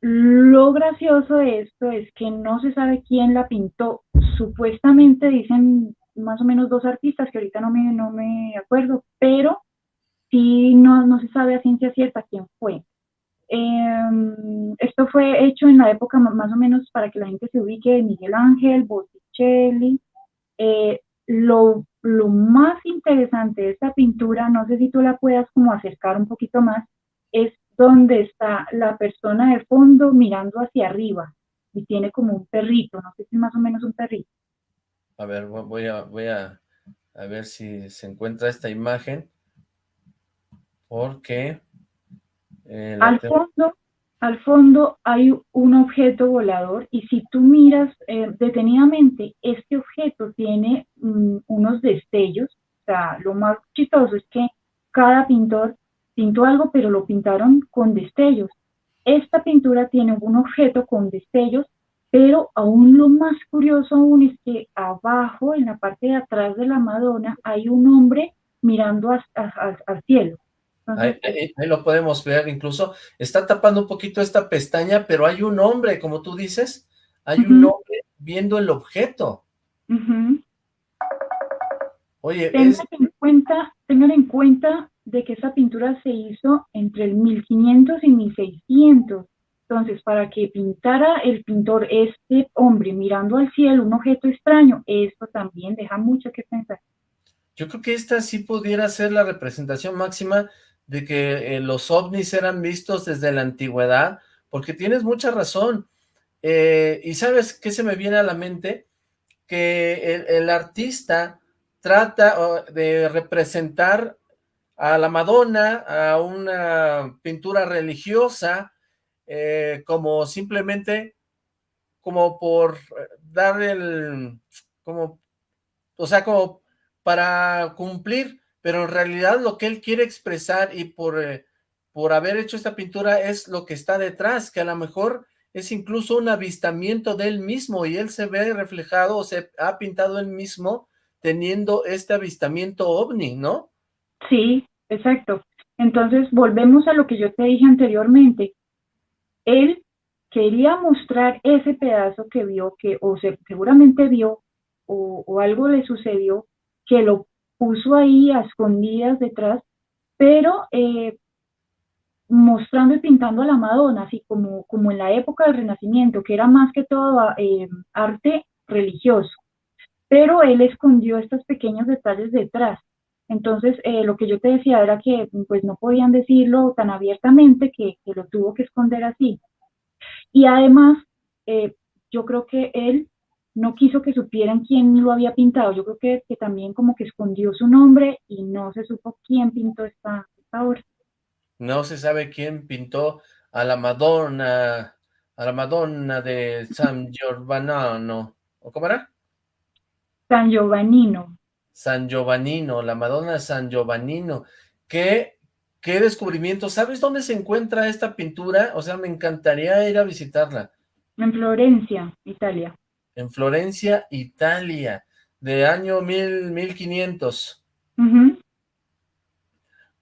Lo gracioso de esto es que no se sabe quién la pintó. Supuestamente dicen más o menos dos artistas, que ahorita no me, no me acuerdo, pero sí no, no se sabe a ciencia cierta quién fue. Em, esto fue hecho en la época más o menos para que la gente se ubique de Miguel Ángel, Botticelli. Eh, lo lo más interesante de esta pintura, no sé si tú la puedas como acercar un poquito más, es donde está la persona de fondo mirando hacia arriba y tiene como un perrito, no sé si es más o menos un perrito. A ver, voy a, voy a, a ver si se encuentra esta imagen, porque... Eh, Al fondo al fondo hay un objeto volador y si tú miras eh, detenidamente, este objeto tiene mm, unos destellos. O sea, lo más chistoso es que cada pintor pintó algo, pero lo pintaron con destellos. Esta pintura tiene un objeto con destellos, pero aún lo más curioso aún es que abajo, en la parte de atrás de la Madonna, hay un hombre mirando al cielo. Ahí, lo podemos ver, incluso está tapando un poquito esta pestaña, pero hay un hombre, como tú dices, hay un hombre viendo el objeto. Oye, tengan, en cuenta, tengan en cuenta de que esa pintura se hizo entre el 1500 y 1600. Entonces, para que pintara el pintor este hombre mirando al cielo, un objeto extraño, esto también deja mucho que pensar. Yo creo que esta sí pudiera ser la representación máxima de que eh, los ovnis eran vistos desde la antigüedad, porque tienes mucha razón. Eh, y ¿sabes qué se me viene a la mente? Que el, artista trata de representar a la Madonna, a una pintura religiosa, eh, como simplemente, como por dar el, como, o sea, como para cumplir pero en realidad lo que él quiere expresar y por, eh, por haber hecho esta pintura es lo que está detrás, que a lo mejor es incluso un avistamiento de él mismo y él se ve reflejado o se ha pintado él mismo teniendo este avistamiento ovni, ¿no? Sí, exacto. Entonces volvemos a lo que yo te dije anteriormente. Él quería mostrar ese pedazo que vio, que o seguramente vio o, o algo le sucedió, que lo puso ahí a escondidas detrás, pero eh, mostrando y pintando a la Madonna, así como, como en la época del Renacimiento, que era más que todo eh, arte religioso. Pero él escondió estos pequeños detalles detrás. Entonces, eh, lo que yo te decía era que pues no podían decirlo tan abiertamente que, que lo tuvo que esconder así. Y además, yo creo que él no quiso que supieran quién lo había pintado. Yo creo que, que también como que escondió su nombre y no se supo quién pintó esta, obra. No se sabe quién pintó a la Madonna, a la Madonna de San Giovannino. ¿O cómo era? San Giovannino. San Giovannino, la Madonna de San Giovannino. ¿Qué, qué descubrimiento? ¿Sabes dónde se encuentra esta pintura? O sea, me encantaría ir a visitarla. En Florencia, Italia en Florencia, Italia, de año mil, 1500.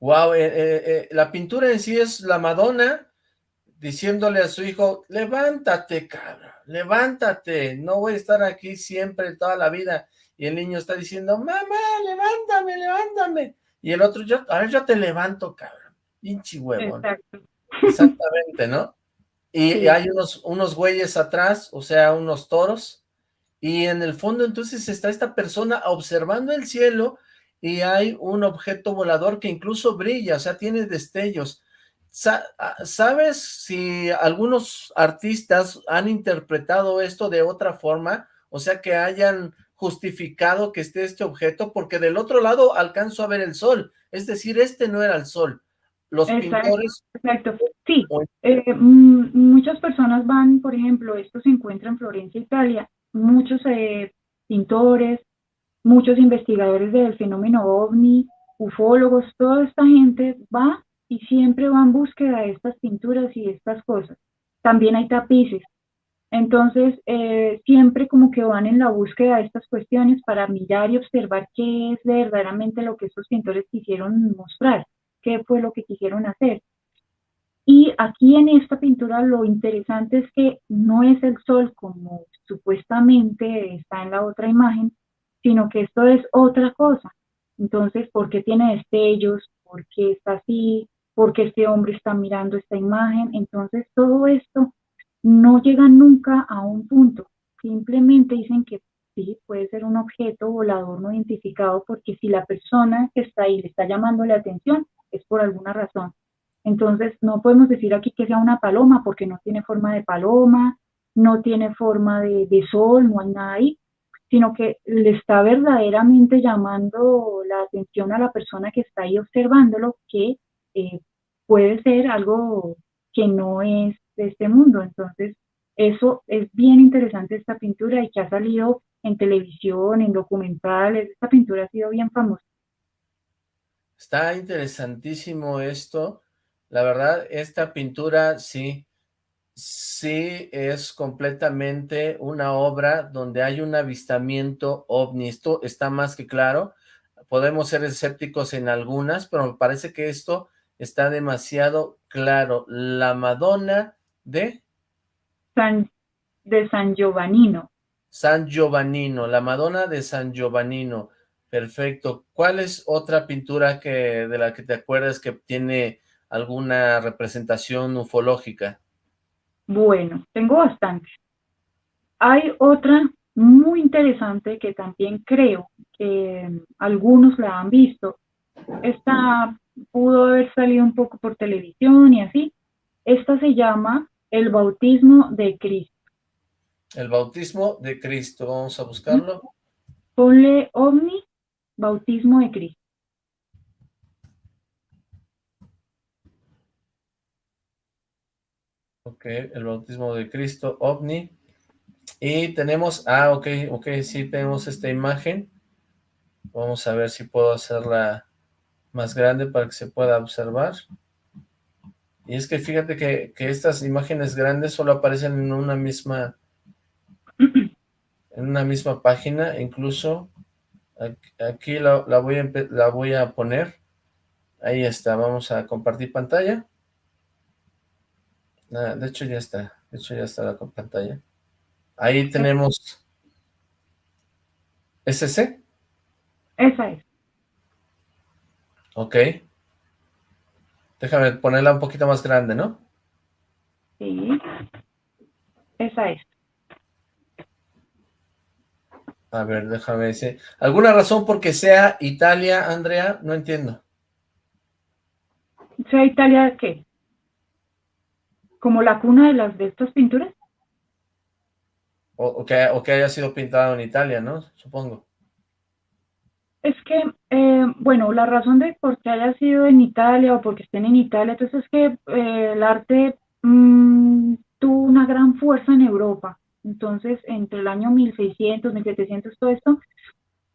Wow, eh, eh, eh, la pintura en sí es la Madonna diciéndole a su hijo, levántate, cabrón, levántate, no voy a estar aquí siempre, toda la vida. Y el niño está diciendo, mamá, levántame, levántame. Y el otro, yo, a ver, yo te levanto, cabrón, pinche huevón. Exactamente, ¿no? Y, hay unos, unos güeyes atrás, o sea, unos toros, y en el fondo entonces está esta persona observando el cielo y hay un objeto volador que incluso brilla, o sea, tiene destellos. Ah, ¿Sabes si algunos artistas han interpretado esto de otra forma? O sea, que hayan justificado que esté este objeto, porque del otro lado alcanzo a ver el sol, es decir, este no era el sol. los pintores... Exacto, sí. Eh, muchas personas van, por ejemplo, esto se encuentra en Florencia, Italia, muchos eh, pintores, muchos investigadores del fenómeno ovni, ufólogos, toda esta gente va y siempre va en búsqueda de estas pinturas y estas cosas. También hay tapices. Entonces, eh, siempre como que van en la búsqueda de estas cuestiones para mirar y observar qué es verdaderamente lo que estos pintores quisieron mostrar, qué fue lo que quisieron hacer. Y aquí en esta pintura lo interesante es que no es el sol como supuestamente está en la otra imagen, sino que esto es otra cosa. Entonces, ¿por qué tiene destellos? ¿Por qué está así? ¿Por qué este hombre está mirando esta imagen? Entonces, todo esto no llega nunca a un punto. Simplemente dicen que sí, puede ser un objeto volador no identificado porque si la persona que está ahí le está llamando la atención, es por alguna razón. Entonces, no podemos decir aquí que sea una paloma porque no tiene forma de paloma, no tiene forma de, de sol, no hay nada ahí sino que le está verdaderamente llamando la atención a la persona que está ahí observándolo, que eh, puede ser algo que no es de este mundo. Entonces, eso es bien interesante esta pintura y que ha salido en televisión, en documentales, esta pintura ha sido bien famosa. Está interesantísimo esto. La verdad, esta pintura sí, sí es completamente una obra donde hay un avistamiento ovni. Esto está más que claro. Podemos ser escépticos en algunas, pero me parece que esto está demasiado claro. La Madonna de... San, de San Giovannino. San Giovannino, la Madonna de San Giovannino. Perfecto. ¿Cuál es otra pintura que de la que te acuerdas que tiene alguna representación ufológica? Bueno, tengo bastante. Hay otra muy interesante que también creo que algunos la han visto. Esta pudo haber salido un poco por televisión y así. Esta se llama El Bautismo de Cristo. El Bautismo de Cristo, vamos a buscarlo. Ponle OVNI, Bautismo de Cristo. Ok, el bautismo de Cristo, ovni. Y tenemos, ah, ok, ok, sí tenemos esta imagen. Vamos a ver si puedo hacerla más grande para que se pueda observar. Y es que fíjate que, estas imágenes grandes solo aparecen en una misma en una misma página, incluso aquí, la, voy a, la voy a poner. Ahí está, vamos a compartir pantalla. Ah, de hecho ya está, de hecho ya está la pantalla. Ahí tenemos... ¿SC? Esa es. Ok. Déjame ponerla un poquito más grande, ¿no? Sí. Esa es. A ver, déjame decir. ¿Alguna razón por que sea Italia, Andrea? No entiendo. ¿Sea Italia qué? Como la cuna de las de estas pinturas. O, que, o que haya sido pintado en Italia, ¿no? Supongo. Es que, eh, bueno, la razón de por qué haya sido en Italia o porque estén en Italia, entonces es que eh, el arte mm, tuvo una gran fuerza en Europa. Entonces, entre el año 1600, 1700, todo esto,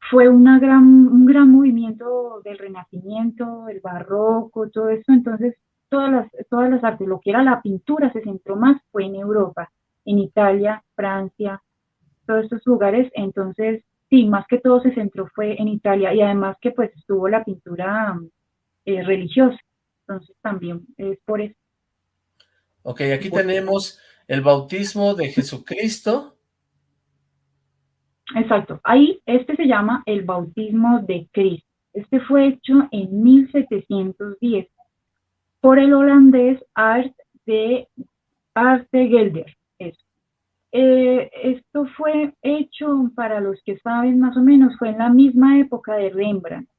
fue una gran, un gran movimiento del Renacimiento, el Barroco, todo esto. Entonces, todas las, todas las artes, lo que era la pintura se centró más fue en Europa, en Italia, Francia, todos estos lugares, entonces sí, más que todo se centró fue en Italia y además que pues estuvo la pintura eh, religiosa, entonces también es por eso. Ok, aquí tenemos el bautismo de Jesucristo. Exacto, ahí este se llama el bautismo de Cristo. Este fue hecho en 1710 por el holandés Art de, Arte Gelder. Eh, esto fue hecho, para los que saben más o menos, fue en la misma época de Rembrandt,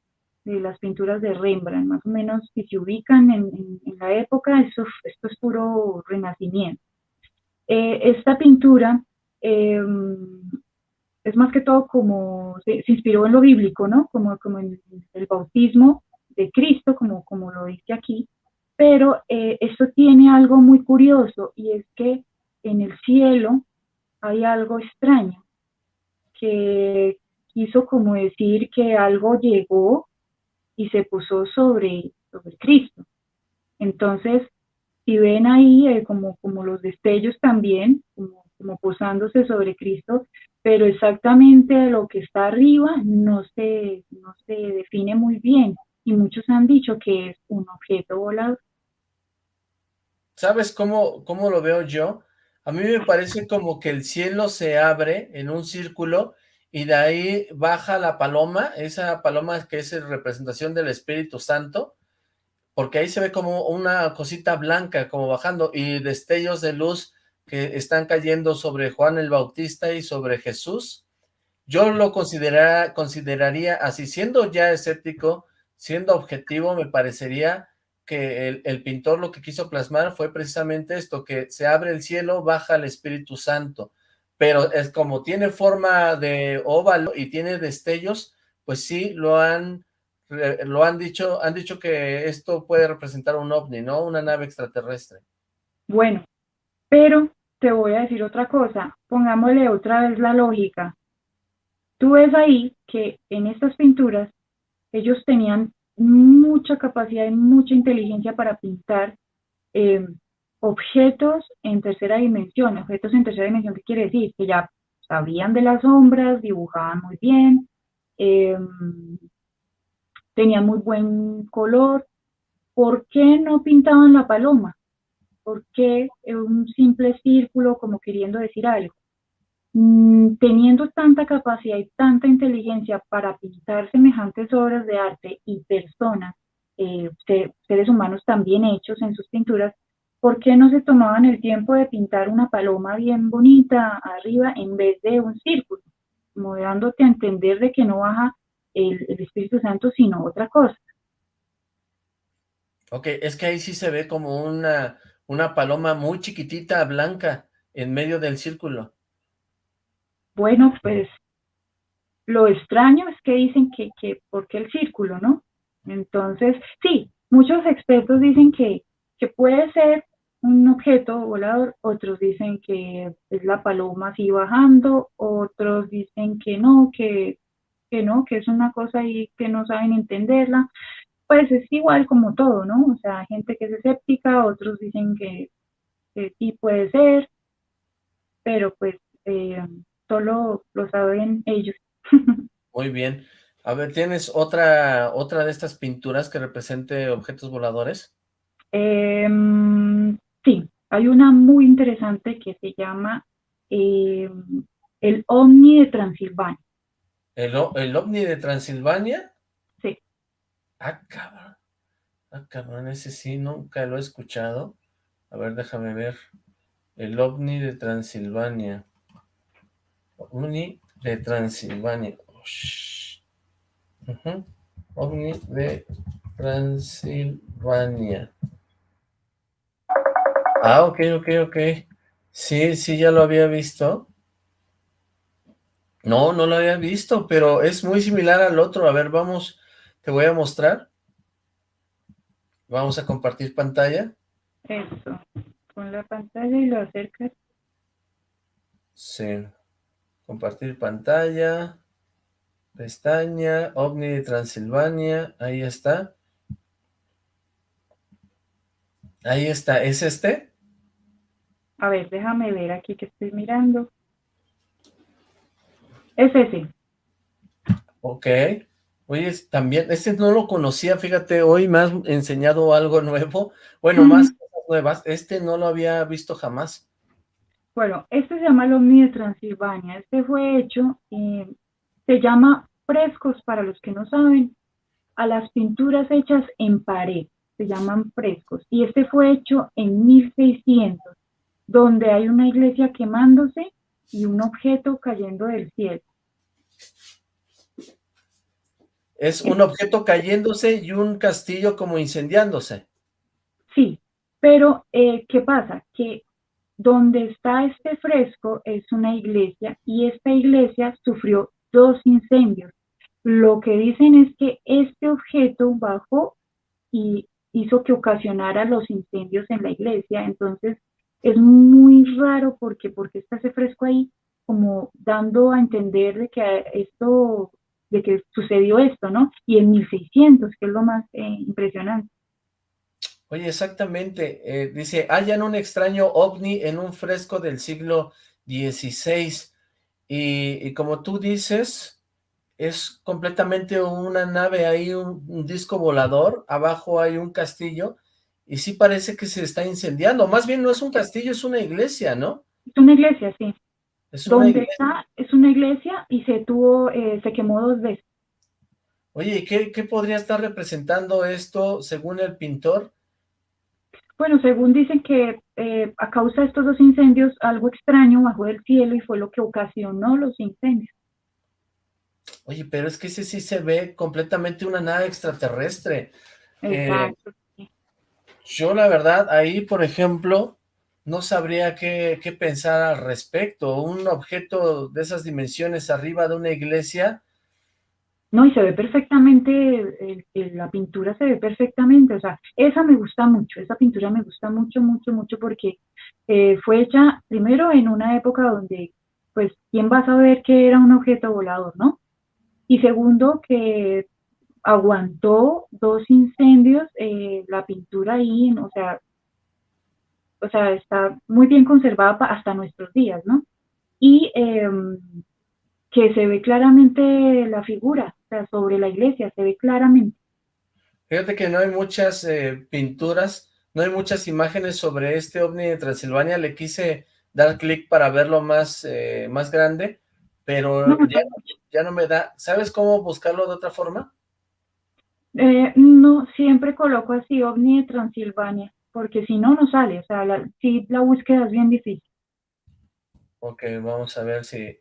de las pinturas de Rembrandt, más o menos, si se ubican en, la época, esto, esto, es puro renacimiento. Eh, esta pintura em, es más que todo como, se, inspiró en lo bíblico, ¿no? Como, como en el bautismo de Cristo, como lo dice aquí, Pero eh, esto tiene algo muy curioso y es que en el cielo hay algo extraño que quiso como decir que algo llegó y se puso sobre, sobre Cristo. Entonces, si ven ahí eh, como, como los destellos también, como, como posándose sobre Cristo, pero exactamente lo que está arriba no se, no se define muy bien y muchos han dicho que es un objeto volador. ¿Sabes cómo, cómo lo veo yo? A mí me parece como que el cielo se abre en un círculo y de ahí baja la paloma, esa paloma que es representación del Espíritu Santo, porque ahí se ve como una cosita blanca como bajando y destellos de luz que están cayendo sobre Juan el Bautista y sobre Jesús. Yo lo consideraría así, siendo ya escéptico, siendo objetivo, me parecería que el, pintor lo que quiso plasmar fue precisamente esto, que se abre el cielo, baja el Espíritu Santo, pero es como tiene forma de óvalo y tiene destellos, pues sí lo han, lo han dicho, han dicho que esto puede representar un ovni, ¿no? Una nave extraterrestre. Bueno, pero te voy a decir otra cosa, pongámosle otra vez la lógica. Tú ves ahí que en estas pinturas ellos tenían mucha capacidad y mucha inteligencia para pintar eh, objetos en tercera dimensión. Objetos en tercera dimensión, ¿qué quiere decir? Que ya sabían de las sombras, dibujaban muy bien, eh, tenían muy buen color. ¿Por qué no pintaban la paloma? ¿Por qué un simple círculo como queriendo decir algo? Mm, teniendo tanta capacidad y tanta inteligencia para pintar semejantes obras de arte y personas, eh, seres humanos también hechos en sus pinturas, ¿por qué no se tomaban el tiempo de pintar una paloma bien bonita arriba en vez de un círculo? Como dándote a entender de que no baja el, Espíritu Santo, sino otra cosa. Ok, es que ahí sí se ve como una, una paloma muy chiquitita, blanca, en medio del círculo. Bueno, pues lo extraño es que dicen que, que ¿por qué el círculo, no? Entonces, sí, muchos expertos dicen que, que puede ser un objeto volador, otros dicen que es la paloma así bajando, otros dicen que no, que, que no, que es una cosa ahí que no saben entenderla, pues es igual como todo, ¿no? O sea, gente que es escéptica, otros dicen que, que sí puede ser, pero pues eh, solo lo saben ellos. Muy bien. A ver, ¿tienes otra, otra de estas pinturas que represente objetos voladores? Em, sí, hay una muy interesante que se llama em, el OVNI de Transilvania. ¿El, ¿El OVNI de Transilvania? Sí. Ah, cabrón. Ah, cabrón, ese sí, nunca lo he escuchado. A ver, déjame ver. El OVNI de Transilvania. OVNI de Transilvania. OVNI de Transilvania. Ah, ok, ok, ok. Sí, sí, ya lo había visto. No, no lo había visto, pero es muy similar al otro. A ver, vamos, te voy a mostrar. Vamos a compartir pantalla. Eso, con la pantalla y lo acercas. Sí. Compartir pantalla. Pestaña. OVNI de Transilvania. Ahí está. Ahí está. ¿Es este? A ver, déjame ver aquí que estoy mirando. Es ese. Ok. Oye, también, este no lo conocía, fíjate, hoy me has enseñado algo nuevo. Bueno, más cosas nuevas. Este no lo había visto jamás. Bueno, este se llama el OVNI de Transilvania. Este fue hecho, eh, se llama frescos para los que no saben, a las pinturas hechas en pared, se llaman frescos. Y este fue hecho en 1600, donde hay una iglesia quemándose y un objeto cayendo del cielo. Es un objeto cayéndose y un castillo como incendiándose. Sí, pero eh, ¿qué pasa? Que donde está este fresco es una iglesia y esta iglesia sufrió dos incendios. Lo que dicen es que este objeto bajó y hizo que ocasionara los incendios en la iglesia. Entonces es muy raro porque, porque está ese fresco ahí como dando a entender de que esto, de que sucedió esto, ¿no? Y en 1600, que es lo más eh, impresionante. Oye, exactamente, eh, dice, hayan un extraño ovni en un fresco del siglo XVI, y, y como tú dices, es completamente una nave, hay un, disco volador, abajo hay un castillo, y sí parece que se está incendiando, más bien no es un castillo, es una iglesia, ¿no? Es una iglesia, sí. Es una iglesia. está es una iglesia y se tuvo, eh, se quemó dos veces. Oye, ¿qué, ¿qué podría estar representando esto según el pintor? Bueno, según dicen que eh, a causa de estos dos incendios, algo extraño bajó del cielo y fue lo que ocasionó los incendios. Oye, pero es que ese sí se ve completamente una nave extraterrestre. Eh, Exacto. yo la verdad, ahí por ejemplo, no sabría qué, qué, pensar al respecto. Un objeto de esas dimensiones arriba de una iglesia. No, y se ve perfectamente, la pintura se ve perfectamente, o sea, esa me gusta mucho, esa pintura me gusta mucho, mucho, mucho, porque eh, fue hecha primero en una época donde, pues, ¿quién va a saber que era un objeto volador, no? Y segundo, que aguantó dos incendios, eh, la pintura ahí, o sea, o sea, está muy bien conservada hasta nuestros días, ¿no? Y em, que se ve claramente la figura, sea, sobre la iglesia, se ve claramente. Fíjate que no hay muchas eh, pinturas, no hay muchas imágenes sobre este ovni de Transilvania, le quise dar clic para verlo más, eh, más grande, pero ya, ya, no me da, ¿sabes cómo buscarlo de otra forma? Eh, no, siempre coloco así, ovni de Transilvania porque si no, no sale, o sea, la, sí, la búsqueda es bien difícil. Ok, vamos a ver si...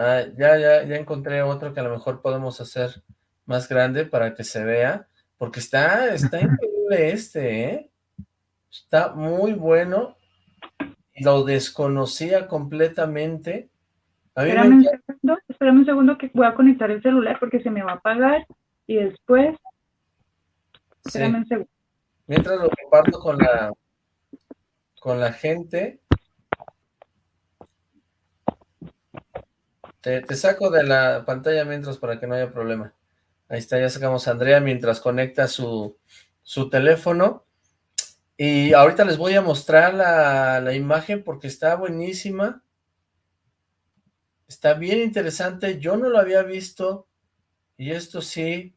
Ah, ya, ya, ya encontré otro que a lo mejor podemos hacer más grande para que se vea, porque está, está increíble este, ¿eh? Está muy bueno, lo desconocía completamente. espérame, un segundo, espérame un segundo que voy a conectar el celular porque se me va a apagar y después... Espérame un segundo. Mientras lo comparto con la, con la gente, te, saco de la pantalla mientras para que no haya problema. Ahí está, ya sacamos a Andrea mientras conecta su, su teléfono. Y ahorita les voy a mostrar la, la, imagen porque está buenísima. Está bien interesante. Yo no lo había visto. Y esto sí,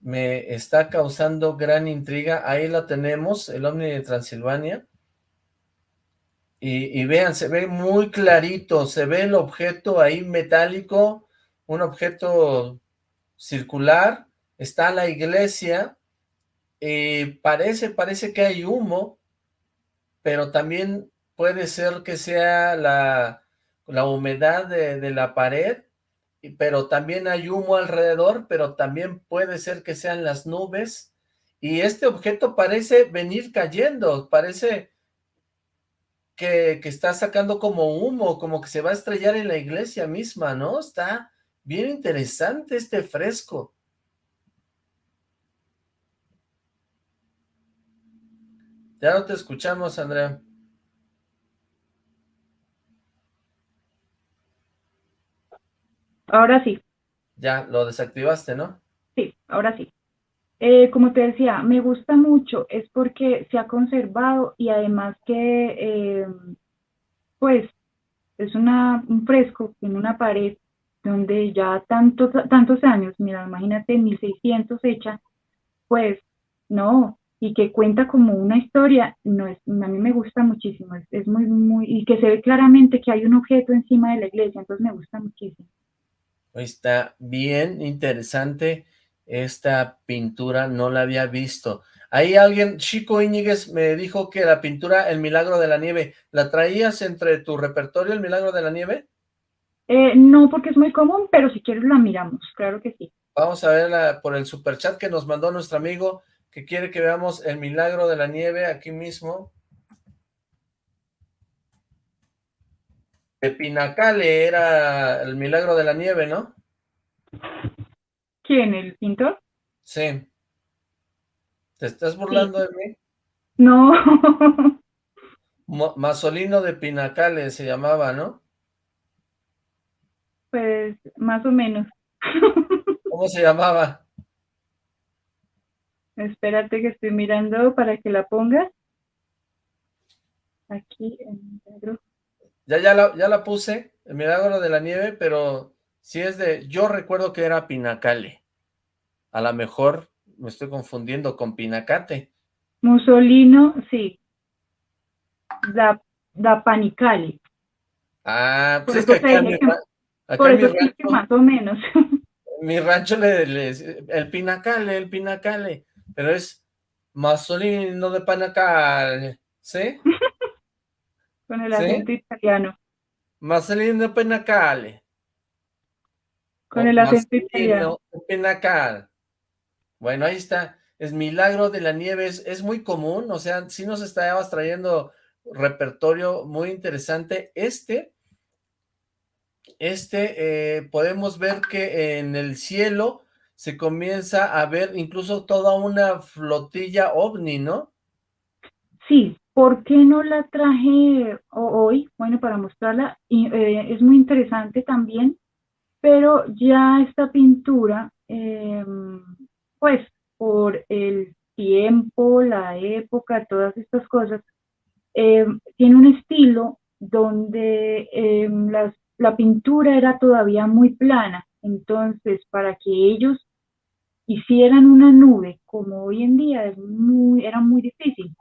me está causando gran intriga. Ahí la tenemos, el Omni de Transilvania. Y, vean, se ve muy clarito, se ve el objeto ahí metálico, un objeto circular, está la iglesia, y parece, parece que hay humo, pero también puede ser que sea la, la humedad de, de la pared, pero también hay humo alrededor, pero también puede ser que sean las nubes, y este objeto parece venir cayendo, parece que, que, está sacando como humo, como que se va a estrellar en la iglesia misma, ¿no? Está bien interesante este fresco. Ya no te escuchamos, Andrea. Ahora sí. Ya, lo desactivaste, ¿no? Sí, ahora sí. Eh, como te decía, me gusta mucho, es porque se ha conservado y además que, eh, pues, es una, un fresco en una pared donde ya tantos, tantos años, mira, imagínate, 1600 hecha, pues, no, y que cuenta como una historia, no es, a mí me gusta muchísimo, es, es muy, muy, y que se ve claramente que hay un objeto encima de la iglesia, entonces me gusta muchísimo. Está bien interesante esta pintura, no la había visto. Ahí alguien, Chico Íñiguez, me dijo que la pintura El Milagro de la Nieve, ¿la traías entre tu repertorio El Milagro de la Nieve? Eh, no, porque es muy común, pero si quieres la miramos, claro que sí. Vamos a verla por el superchat que nos mandó nuestro amigo, que quiere que veamos El Milagro de la Nieve aquí mismo. de Pinacale era el milagro de la nieve, ¿no? ¿Quién, el pintor? Sí. ¿Te estás burlando de mí? No. Masolino de Pinacale se llamaba, ¿no? Pues más o menos. ¿Cómo se llamaba? Espérate que estoy mirando para que la pongas. Aquí en negro. Ya, ya, la, ya la puse, el milagro de la nieve, pero si es de, yo recuerdo que era Pinacale. A lo mejor me estoy confundiendo con Pinacate. Mussolino, sí. Da, da Panicale. Ah, pues es que acá, mi, rancho, más o menos. Mi rancho le, le, el Pinacale, el Pinacale, pero es Mussolino de Panacale, ¿sí? Con el acento italiano. Marcelino Penacale. Con el acento italiano. Penacal. Bueno, ahí está. Es Milagro de la Nieve. Es, muy común. O sea, sí nos estabas trayendo repertorio muy interesante. Este, este, eh, podemos ver que en el cielo se comienza a ver incluso toda una flotilla ovni, ¿no? Sí, ¿Por qué no la traje hoy? Bueno, para mostrarla, eh, es muy interesante también, pero ya esta pintura, em, pues por el tiempo, la época, todas estas cosas, em, tiene un estilo donde em, la pintura era todavía muy plana, entonces para que ellos hicieran una nube como hoy en día es muy, era muy difícil.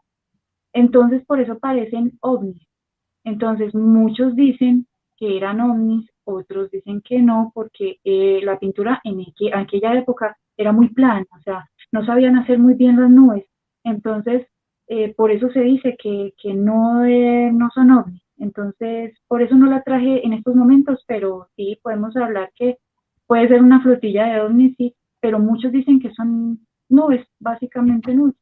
Entonces, por eso parecen ovnis. Entonces, muchos dicen que eran ovnis, otros dicen que no, porque eh, la pintura en, aquella época era muy plana, o sea, no sabían hacer muy bien las nubes. Entonces, eh, por eso se dice que, no, eh, no son ovnis. Entonces, por eso no la traje en estos momentos, pero sí podemos hablar que puede ser una flotilla de ovnis, sí, pero muchos dicen que son nubes, básicamente nubes.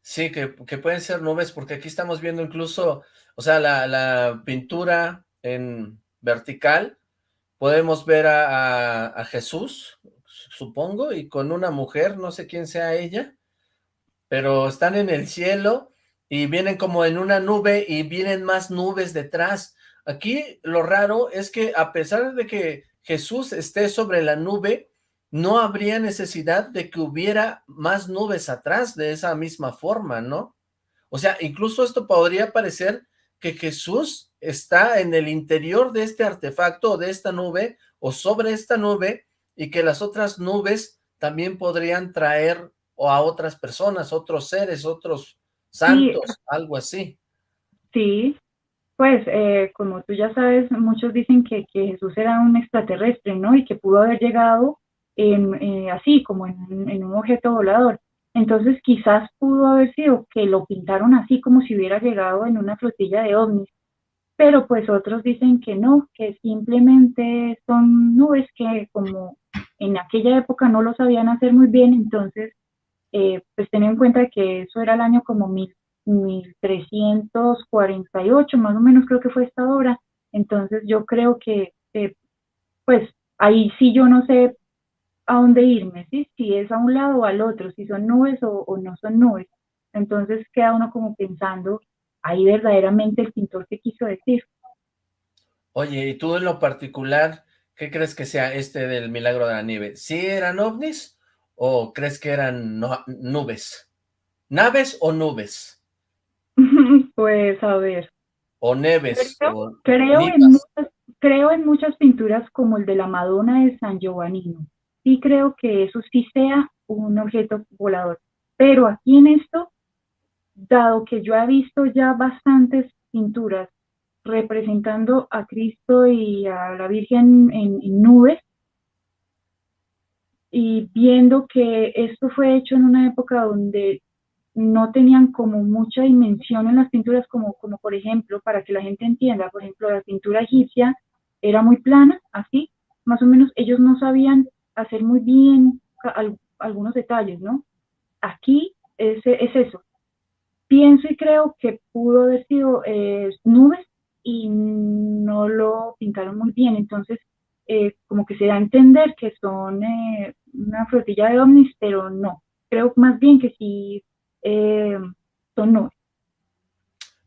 Sí, que, pueden ser nubes, porque aquí estamos viendo incluso, o sea, la, pintura en vertical, podemos ver a, Jesús, supongo, y con una mujer, no sé quién sea ella, pero están en el cielo y vienen como en una nube y vienen más nubes detrás. Aquí lo raro es que a pesar de que Jesús esté sobre la nube, no habría necesidad de que hubiera más nubes atrás de esa misma forma, ¿no? O sea, incluso esto podría parecer que Jesús está en el interior de este artefacto o de esta nube o sobre esta nube y que las otras nubes también podrían traer o a otras personas, otros seres, otros santos, algo así. Sí, pues eh, como tú ya sabes, muchos dicen que, que Jesús era un extraterrestre, ¿no? Y que pudo haber llegado eh, así como en, un objeto volador. Entonces quizás pudo haber sido que lo pintaron así como si hubiera llegado en una flotilla de ovnis, pero pues otros dicen que no, que simplemente son nubes que como en aquella época no lo sabían hacer muy bien, entonces eh, pues ten en cuenta que eso era el año como mil, 1348, más o menos creo que fue esta obra, entonces yo creo que pues ahí sí yo no sé a dónde irme, ¿sí? si es a un lado o al otro, si son nubes o, no son nubes. Entonces queda uno como pensando, ahí verdaderamente el pintor te quiso decir. Oye, ¿y tú en lo particular, qué crees que sea este del milagro de la nieve? ¿Sí eran ovnis o crees que eran nubes? ¿Naves o nubes? pues a ver. O neves. Creo, en muchas, creo en muchas pinturas como el de la Madonna de San Giovannino sí creo que eso sí sea un objeto volador. Pero aquí en esto, dado que yo he visto ya bastantes pinturas representando a Cristo y a la Virgen en, nubes, y viendo que esto fue hecho en una época donde no tenían como mucha dimensión en las pinturas, como, como por ejemplo, para que la gente entienda, por ejemplo, la pintura egipcia era muy plana, así, más o menos ellos no sabían hacer muy bien algunos detalles, ¿no? Aquí es, es, eso. Pienso y creo que pudo haber sido eh, nubes y no lo pintaron muy bien, entonces eh, como que se da a entender que son eh, una flotilla de ovnis, pero no. creo más bien que sí eh, son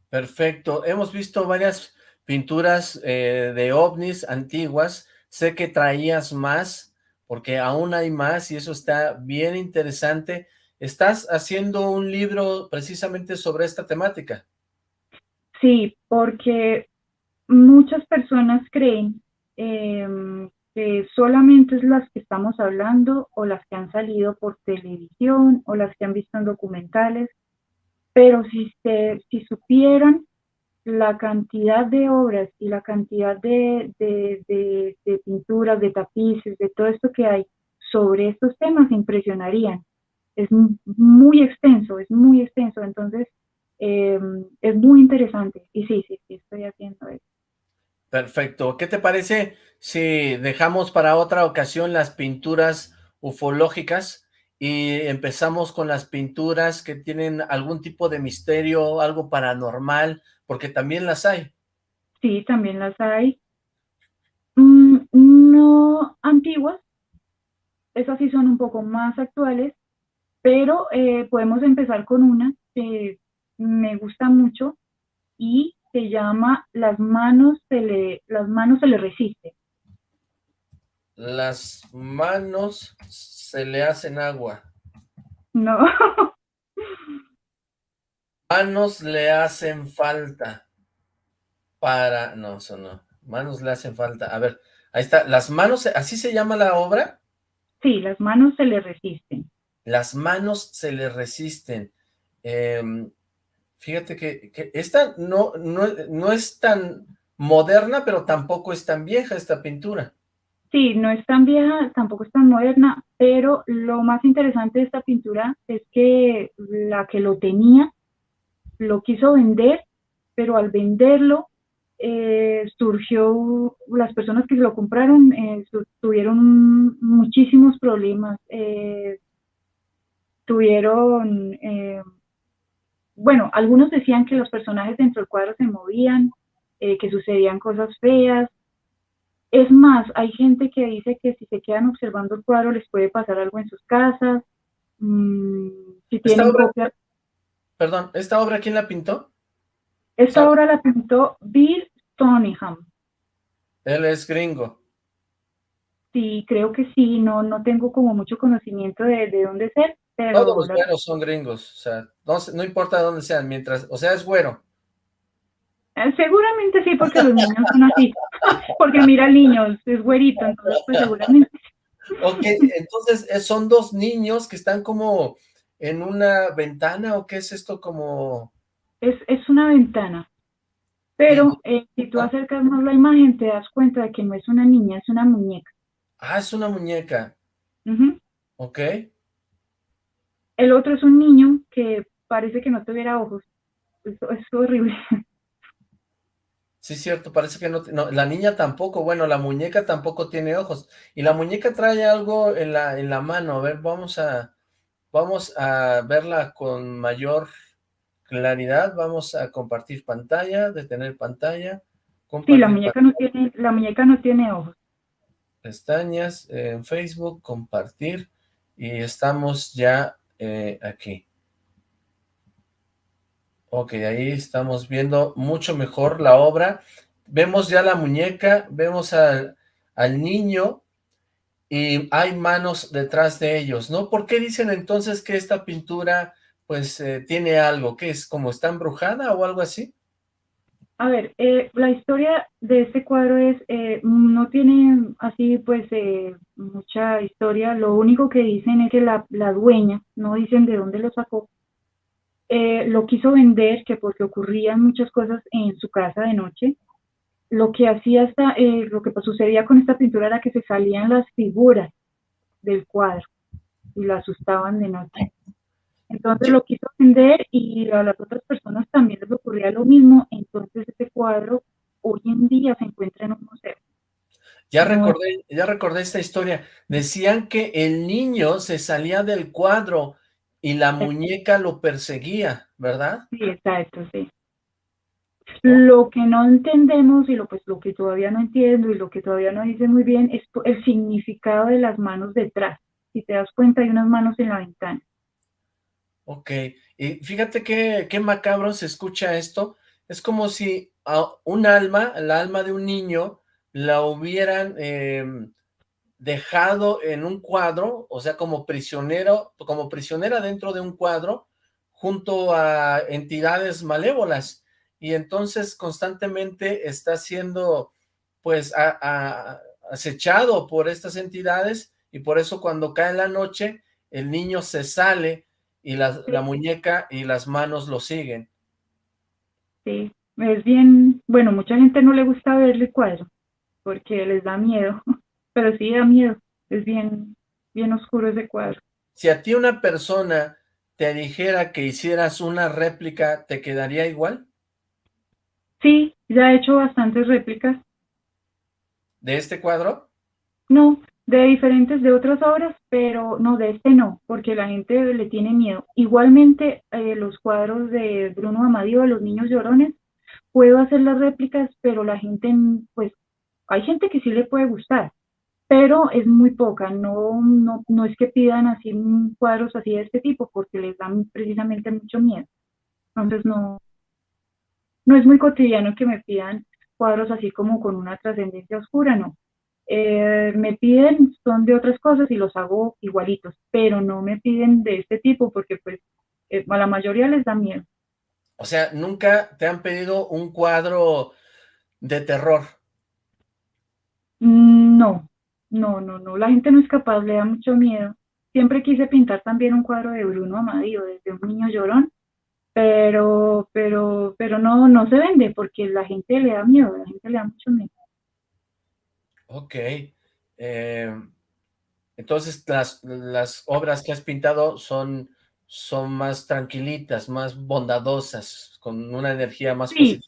Perfecto. Hemos visto varias pinturas de ovnis antiguas. Sé que traías más, porque aún hay más y eso está bien interesante. ¿Estás haciendo un libro precisamente sobre esta temática? Sí, porque muchas personas creen em, que solamente es las que estamos hablando o las que han salido por televisión o las que han visto en documentales, pero si, se, si supieran la cantidad de obras y la cantidad de, de, de, pinturas, de tapices, de todo esto que hay sobre estos temas, impresionarían. Es muy extenso, es muy extenso, entonces em, es muy interesante. Y sí, sí, sí, estoy haciendo eso. Perfecto. ¿Qué te parece si dejamos para otra ocasión las pinturas ufológicas y empezamos con las pinturas que tienen algún tipo de misterio, algo paranormal, porque también las hay? Sí, también las hay. Mm, no antiguas, esas sí son un poco más actuales, pero eh, podemos empezar con una que me gusta mucho y se llama Las manos se le, las manos se le resisten. Las manos se le hacen agua. No. Manos le hacen falta. Para... No, eso no. Manos le hacen falta. A ver, ahí está. Las manos, ¿así se llama la obra? Sí, las manos se le resisten. Las manos se le resisten. Eh, Fíjate que, esta no, no, es tan moderna, pero tampoco es tan vieja esta pintura. Sí, no es tan vieja, tampoco es tan moderna, pero lo más interesante de esta pintura es que la que lo tenía lo quiso vender, pero al venderlo eh, surgió, las personas que lo compraron eh, tuvieron muchísimos problemas, eh, tuvieron bueno, algunos decían que los personajes dentro del cuadro se movían, eh, que sucedían cosas feas. Es más, hay gente que dice que si se quedan observando el cuadro les puede pasar algo en sus casas. Mm, si tienen obra, Perdón, ¿esta obra quién la pintó? Esta obra la pintó Bill Stoneham. Él es gringo. Sí, creo que sí, no, no tengo como mucho conocimiento de, de dónde ser, todos los güeros son gringos, o sea, no, importa de dónde sean, mientras, o sea, es güero. Eh, seguramente sí, porque los niños son así, porque mira al niño, es güerito, entonces pues seguramente. Ok, entonces eh, son dos niños que están como en una ventana, ¿o qué es esto como...? Es, es una ventana, pero eh, si tú acercas más la imagen te das cuenta de que no es una niña, es una muñeca. Ah, es una muñeca. Ok. El otro es un niño que parece que no tuviera ojos. Eso es horrible. Sí, cierto, parece que no, la niña tampoco, bueno, la muñeca tampoco tiene ojos, y la muñeca trae algo en la, en la mano, a ver, vamos a, vamos a verla con mayor claridad, vamos a compartir pantalla, detener pantalla. sí, la muñeca no tiene, la muñeca no tiene ojos. Pestañas, en Facebook, compartir, y estamos ya eh, aquí. Ok, ahí estamos viendo mucho mejor la obra. Vemos ya la muñeca, vemos al, niño y hay manos detrás de ellos, ¿no? ¿Por qué dicen entonces que esta pintura pues eh, tiene algo? ¿Qué es? ¿Como está embrujada o algo así? A ver, eh, la historia de este cuadro es, no tiene así pues mucha historia, lo único que dicen es que la, dueña, no dicen de dónde lo sacó, eh, lo quiso vender, que porque ocurrían muchas cosas en su casa de noche, lo que hacía esta, eh, lo que sucedía con esta pintura era que se salían las figuras del cuadro y lo asustaban de noche. Entonces lo quiso vender y a las otras personas también les ocurría lo mismo, entonces este cuadro hoy en día se encuentra en un museo. Ya recordé, ya recordé esta historia. Decían que el niño se salía del cuadro y la muñeca lo perseguía, ¿verdad? Sí, exacto, sí. Lo que no entendemos y lo, pues, lo que todavía no entiendo y lo que todavía no dice muy bien es el significado de las manos detrás. Si te das cuenta, hay unas manos en la ventana. Ok, y fíjate qué, qué macabro se escucha esto, es como si a un alma, el alma de un niño, la hubieran em, dejado en un cuadro, o sea, como prisionero, como prisionera dentro de un cuadro, junto a entidades malévolas, y entonces constantemente está siendo, pues, acechado por estas entidades, y por eso cuando cae la noche, el niño se sale, y la, la muñeca y las manos lo siguen. Sí, es bien, bueno, mucha gente no le gusta verle el cuadro, porque les da miedo, pero sí da miedo, es bien, bien oscuro ese cuadro. Si a ti una persona te dijera que hicieras una réplica, ¿te quedaría igual? Sí, ya he hecho bastantes réplicas. ¿De este cuadro? No, de diferentes de otras obras, pero no, de este no, porque la gente le tiene miedo. Igualmente, eh, los cuadros de Bruno Amadío, de los niños llorones, puedo hacer las réplicas, pero la gente, pues, hay gente que sí le puede gustar, pero es muy poca, no, no, no es que pidan así cuadros así de este tipo, porque les dan precisamente mucho miedo. Entonces no, no es muy cotidiano que me pidan cuadros así como con una trascendencia oscura, no. Eh, me piden, son de otras cosas y los hago igualitos, pero no me piden de este tipo porque pues eh, a la mayoría les da miedo. O sea, ¿nunca te han pedido un cuadro de terror? Mm, no, no, no, no, la gente no es capaz, le da mucho miedo. Siempre quise pintar también un cuadro de Bruno Amadío, desde un niño llorón, pero, pero, pero no, no se vende porque la gente le da miedo, la gente le da mucho miedo. Ok, eh, entonces las, las obras que has pintado son, son más tranquilitas, más bondadosas, con una energía más positiva.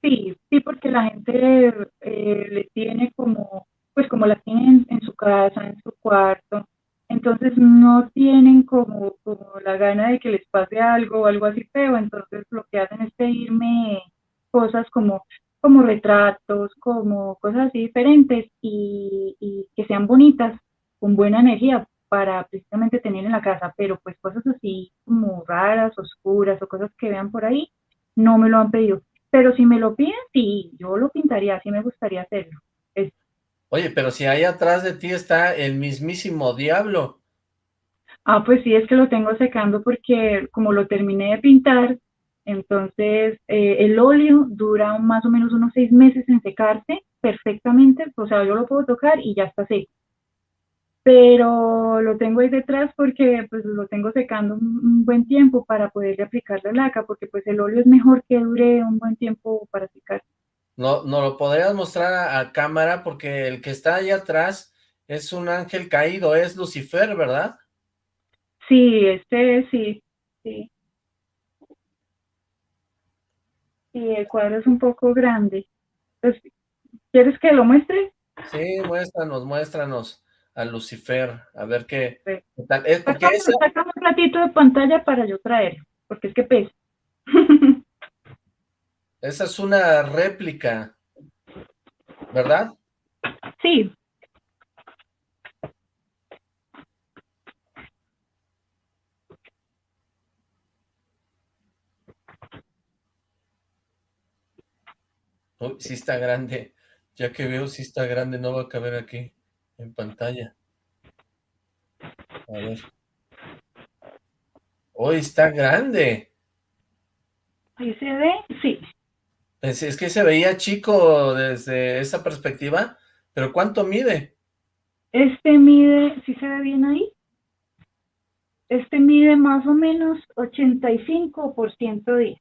Sí, sí, porque la gente eh, le tiene como pues como la tienen en su casa, en su cuarto, entonces no tienen como, como la gana de que les pase algo o algo así feo, entonces lo que hacen es pedirme cosas como, como retratos, como cosas así diferentes y, y que sean bonitas, con buena energía para precisamente tener en la casa, pero pues cosas así como raras, oscuras o cosas que vean por ahí, no me lo han pedido. Pero si me lo piden, sí, yo lo pintaría, sí me gustaría hacerlo. Oye, pero si ahí atrás de ti está el mismísimo diablo. Ah, pues sí, es que lo tengo secando porque como lo terminé de pintar, entonces eh, el óleo dura más o menos unos seis meses en secarse perfectamente, o sea, yo lo puedo tocar y ya está seco. Pero lo tengo ahí detrás porque pues lo tengo secando un, buen tiempo para poderle aplicar la laca, porque pues el óleo es mejor que dure un buen tiempo para secar. No, no lo podrías mostrar a, cámara porque el que está ahí atrás es un ángel caído, es Lucifer, ¿verdad? Sí, este sí, sí. Sí, el cuadro es un poco grande. Pues, ¿Quieres que lo muestre? Sí, muéstranos, muéstranos a Lucifer, a ver qué, tal. Es porque un ratito de pantalla para yo traer, porque es que pesa. Esa es una réplica, ¿verdad? Sí. Uy, sí está grande. Ya que veo, sí está grande, no va a caber aquí en pantalla. A ver. Uy, está grande. Ahí se ve, sí. Es, que se veía chico desde esa perspectiva, pero ¿cuánto mide? Este mide, ¿sí se ve bien ahí? Este mide más o menos 85% de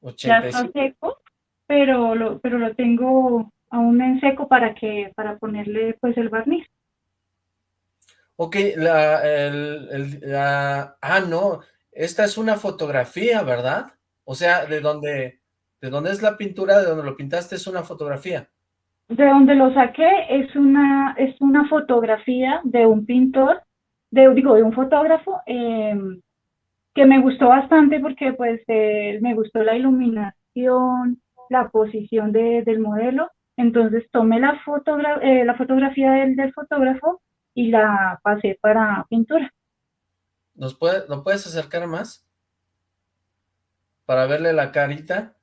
85. Ya está seco, pero lo, pero lo tengo aún en seco para que para ponerle pues el barniz. Ok, la, el, la, ah, no, esta es una fotografía, ¿verdad? O sea, de donde ¿De dónde es la pintura? ¿De dónde lo pintaste? ¿Es una fotografía? De donde lo saqué es una, es una fotografía de un pintor, de, digo, de un fotógrafo, em, que me gustó bastante porque pues eh, me gustó la iluminación, la posición del modelo, entonces tomé la, eh, la fotografía del, del fotógrafo y la pasé para pintura. ¿Nos puede, ¿Lo puedes acercar más? Para verle la carita.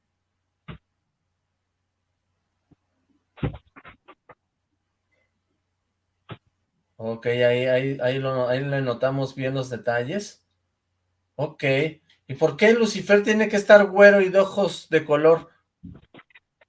Ok, ahí, ahí, ahí, lo, ahí le notamos bien los detalles. Ok. ¿Y por qué Lucifer tiene que estar güero y de ojos de color?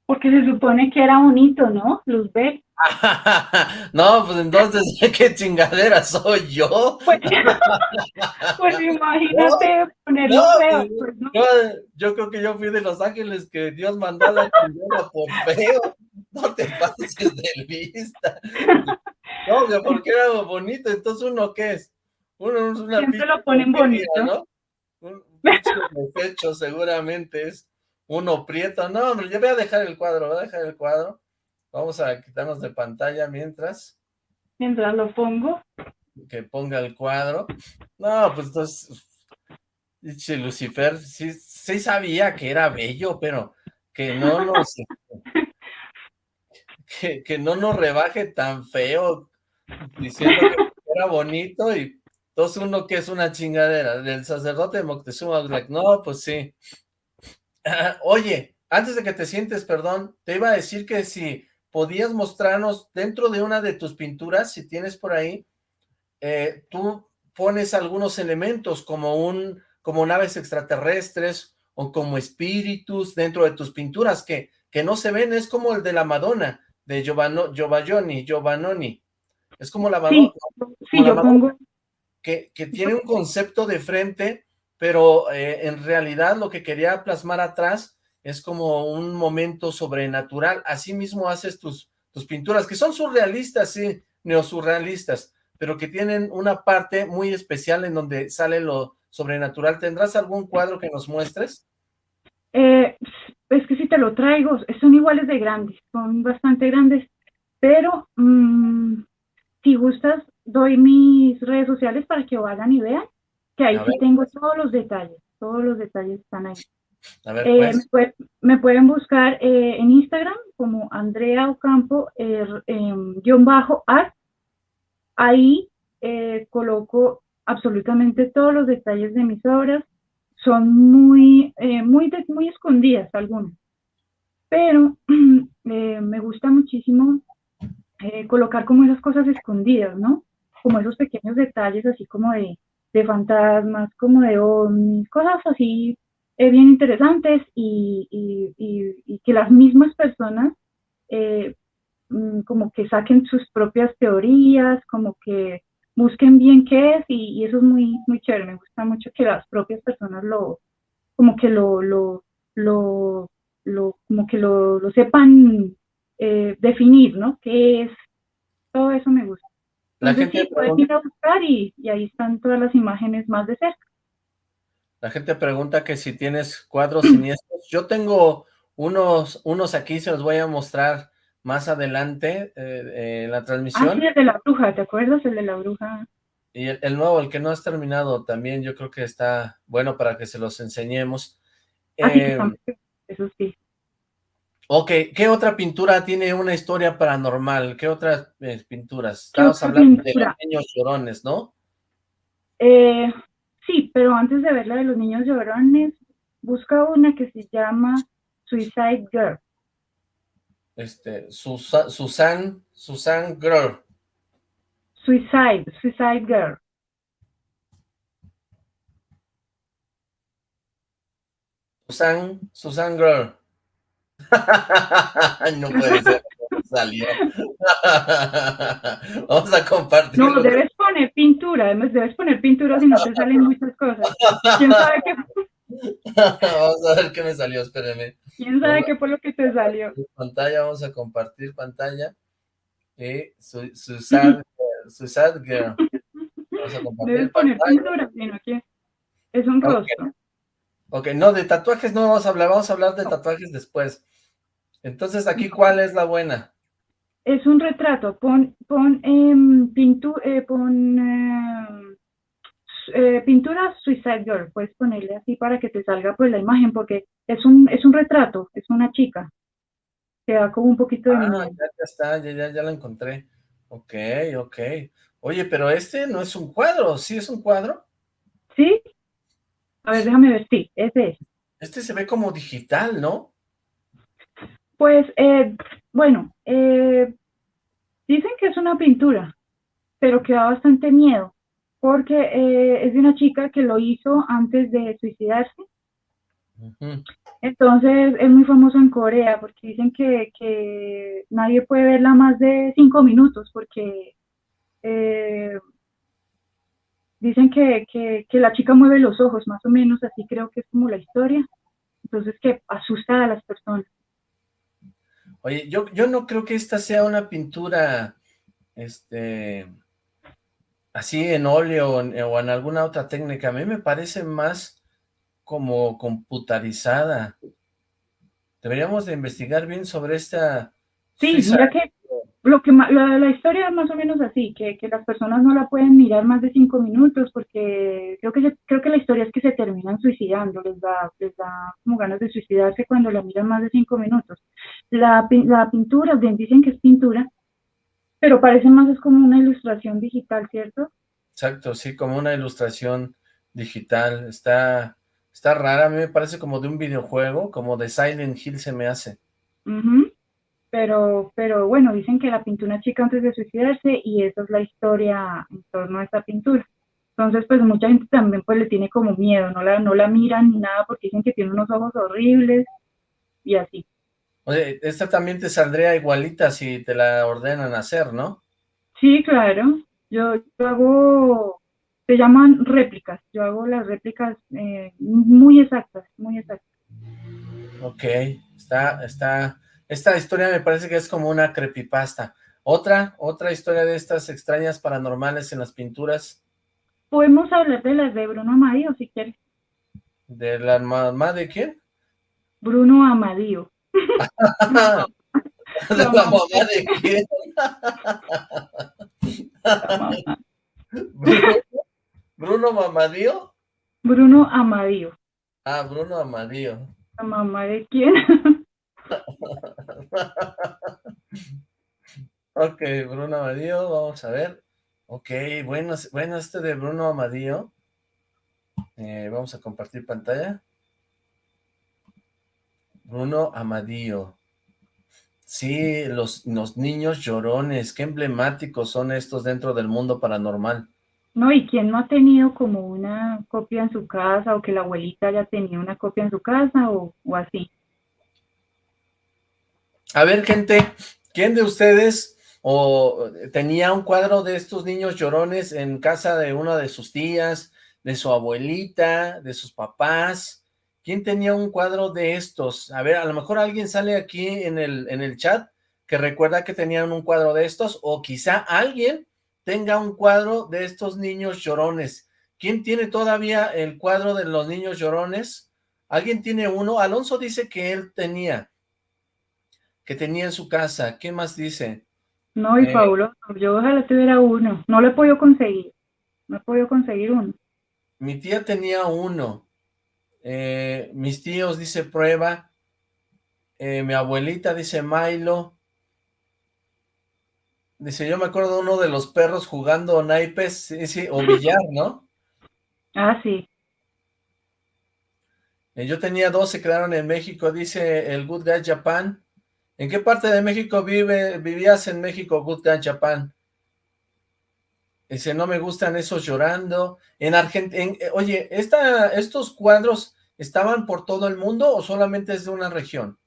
Porque se supone que era bonito, ¿no? Luzbel. no, pues entonces, ¿qué chingadera soy yo? Pues, pues imagínate ponerlo feo. Pues, pues yo, creo que yo fui de Los Ángeles que Dios mandó a la chingada por feo. No te pases de vista. No, que porque era bonito, entonces uno qué es? Uno es una Siempre lo ponen bonito. ¿no? Un pecho seguramente es uno prieto. No, hombre, yo voy a dejar el cuadro, voy a dejar el cuadro. Vamos a quitarnos de pantalla mientras. Mientras lo pongo. Que ponga el cuadro. No, pues entonces, Lucifer, sí, sí sabía que era bello, pero que no nos, que, que no nos rebaje tan feo, diciendo que era bonito y entonces uno que es una chingadera, del sacerdote de Moctezuma, like, no, pues sí. Oye, antes de que te sientes, perdón, te iba a decir que si podías mostrarnos dentro de una de tus pinturas, si tienes por ahí, eh, tú pones algunos elementos como un como naves extraterrestres o como espíritus dentro de tus pinturas que, que no se ven, es como el de la Madonna, de Giovanno, Giovannoni, Giovannoni. Es como la Madonna, sí, yo pongo... que, que, tiene un concepto de frente, pero eh, en realidad lo que quería plasmar atrás es como un momento sobrenatural. Así mismo haces tus, tus pinturas, que son surrealistas, sí, neosurrealistas, pero que tienen una parte muy especial en donde sale lo sobrenatural. ¿Tendrás algún cuadro que nos muestres? Eh, es que si te lo traigo, son iguales de grandes, son bastante grandes, pero mm, si gustas, doy mis redes sociales para que vayan y vean, que ahí sí tengo todos los detalles, todos los detalles están ahí. Eh, pues. me, pueden buscar eh, en Instagram como Andrea Ocampo, er, em, guion bajo art. Ahí eh, coloco absolutamente todos los detalles de mis obras. Son muy, muy, muy escondidas algunas, pero me gusta muchísimo colocar como esas cosas escondidas, ¿no? Como esos pequeños detalles así como de, de fantasmas, como de ovnis, cosas así eh, bien interesantes y, y, que las mismas personas eh, mm, como que saquen sus propias teorías, como que busquen bien qué es y, eso es muy, muy chévere, me gusta mucho que las propias personas lo, como que lo, lo, lo, lo como que lo, lo sepan eh, definir, ¿no? ¿Qué es? Todo eso me gusta. La gente sí, ir a buscar y, y ahí están todas las imágenes más de cerca. La gente pregunta que si tienes cuadros siniestros. Yo tengo unos, unos aquí, se los voy a mostrar más adelante eh, en la transmisión. Ah, sí, el de la bruja, ¿te acuerdas? El de la bruja. Y el, nuevo, el que no has terminado, también yo creo que está bueno para que se los enseñemos. Ah, eh, eso sí. Ok, ¿qué otra pintura tiene una historia paranormal? ¿Qué otras eh, pinturas? Estamos hablando de los niños llorones, ¿no? Eh, Sí, pero antes de ver la de los niños llorones, busca una que se llama Suicide Girl. Este, Susan, Susan, Susan Girl. Suicide, Suicide Girl. Susan, Susan Girl. no puede ser salió. Vamos a compartir. No, debes poner pintura, además debes poner pintura si no te salen muchas cosas. ¿Quién sabe qué? vamos a ver qué me salió, espérenme. ¿Quién sabe qué fue lo que te salió? Pantalla, vamos a compartir pantalla. Y su, su, sad, su sad girl. Vamos a compartir Debes poner pintura, sino que es un rostro. Ok, no, de tatuajes no vamos a hablar, vamos a hablar de tatuajes después. Entonces, ¿aquí cuál es la buena? es un retrato, pon, pon, eh, pintu, eh, pon em, eh, pintura Suicide Girl, puedes ponerle así para que te salga pues la imagen, porque es un, es un retrato, es una chica, te da como un poquito de... Ah, ya, está, ya, ya, ya la encontré, ok, ok. Oye, pero este no es un cuadro, ¿sí es un cuadro? ¿Sí? A ver, déjame ver, sí, ese es. Este se ve como digital, ¿no? Pues, eh, bueno, eh, dicen que es una pintura, pero que da bastante miedo, porque eh, es de una chica que lo hizo antes de suicidarse. Entonces es muy famoso en Corea porque dicen que, que nadie puede verla más de cinco minutos porque eh, dicen que, que, que, la chica mueve los ojos, más o menos, así creo que es como la historia. Entonces que asusta a las personas. Oye, yo, yo no creo que esta sea una pintura, este, así en óleo o en alguna otra técnica. A mí me parece más como computarizada. Deberíamos de investigar bien sobre esta... Sí, mira que lo que la, la, historia es más o menos así, que, que, las personas no la pueden mirar más de cinco minutos porque creo que creo que la historia es que se terminan suicidando, les da, les da como ganas de suicidarse cuando la miran más de cinco minutos. La, la pintura, bien dicen que es pintura, pero parece más es como una ilustración digital, ¿cierto? Exacto, sí, como una ilustración digital, está, está rara, a mí me parece como de un videojuego, como de Silent Hill se me hace. Uh pero, pero bueno, dicen que la pintó una chica antes de suicidarse y esa es la historia en torno a esta pintura. Entonces, pues mucha gente también pues le tiene como miedo, no la, no la miran ni nada porque dicen que tiene unos ojos horribles y así. Oye, esta también te saldría igualita si te la ordenan hacer, ¿no? Sí, claro. Yo, yo hago, se llaman réplicas, yo hago las réplicas eh, muy exactas, muy exactas. Ok, está, está, esta historia me parece que es como una creepypasta. ¿Otra? ¿Otra historia de estas extrañas paranormales en las pinturas? Podemos hablar de las de Bruno Amadío, si quieres. ¿De la mamá de quién? Bruno Amadío. ¿De la mamá de quién? ¿Bruno, ¿Bruno Mamadío? Bruno Amadío. Ah, Bruno Amadío. ¿La mamá de quién? ok, Bruno Amadío, vamos a ver. Ok, bueno, bueno este de Bruno Amadío. Eh, vamos a compartir pantalla. Bruno Amadío. Sí, los, los niños llorones, qué emblemáticos son estos dentro del mundo paranormal. No, y quién no ha tenido como una copia en su casa o que la abuelita haya tenido una copia en su casa o así. A ver, gente, ¿quién de ustedes o tenía un cuadro de estos niños llorones en casa de una de sus tías, de su abuelita, de sus papás? ¿Quién tenía un cuadro de estos? A ver, a lo mejor alguien sale aquí en el, en el chat que recuerda que tenían un cuadro de estos, o quizá alguien tenga un cuadro de estos niños llorones. ¿Quién tiene todavía el cuadro de los niños llorones? ¿Alguien tiene uno? Alonso dice que él tenía que tenía en su casa. ¿Qué más dice? No, y eh, fabuloso. Yo ojalá tuviera uno. No lo he podido conseguir. No he podido conseguir uno. Mi tía tenía uno. Eh, mis tíos, dice Prueba. Eh, mi abuelita, dice Milo. Dice, yo me acuerdo de uno de los perros jugando naipes, sí, sí, o billar, ¿no? Ah, sí. yo tenía dos, se quedaron en México, dice el Good Guy Japan. ¿En qué parte de México vive, vivías en México, Gutkan Chapán? Dice, no me gustan esos llorando. En Argentina, eh, oye, esta, ¿estos cuadros estaban por todo el mundo o solamente es de una región?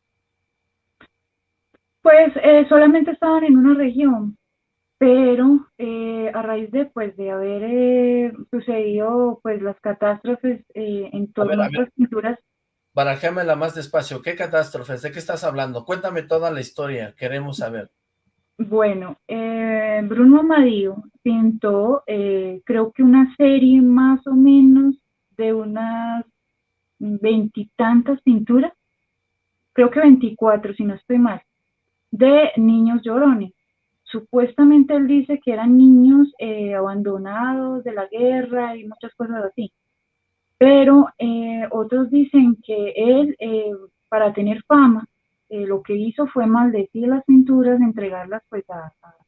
Pues eh, solamente estaban en una región, pero eh, a raíz de, pues, de haber sucedido pues las catástrofes en todas las pinturas la más despacio. ¿Qué catástrofes? ¿De qué estás hablando? Cuéntame toda la historia. Queremos saber. Bueno, eh, Bruno Amadío pintó, eh, creo que una serie más o menos de unas veintitantas pinturas, creo que veinticuatro, si no estoy mal, de niños llorones. Supuestamente él dice que eran niños eh, abandonados de la guerra y muchas cosas así pero eh, otros dicen que él, eh, para tener fama, eh, lo que hizo fue maldecir las pinturas, entregarlas pues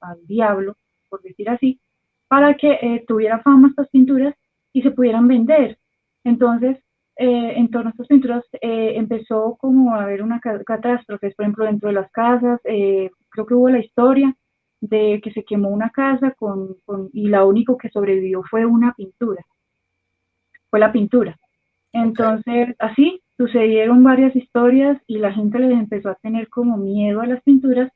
al diablo, por decir así, para que tuviera fama estas pinturas y se pudieran vender. Entonces, en torno a estas pinturas empezó como a haber una catástrofe, por ejemplo, dentro de las casas, creo que hubo la historia de que se quemó una casa con, y la único que sobrevivió fue una pintura, fue la pintura. Entonces, así sucedieron varias historias y la gente les empezó a tener como miedo a las pinturas,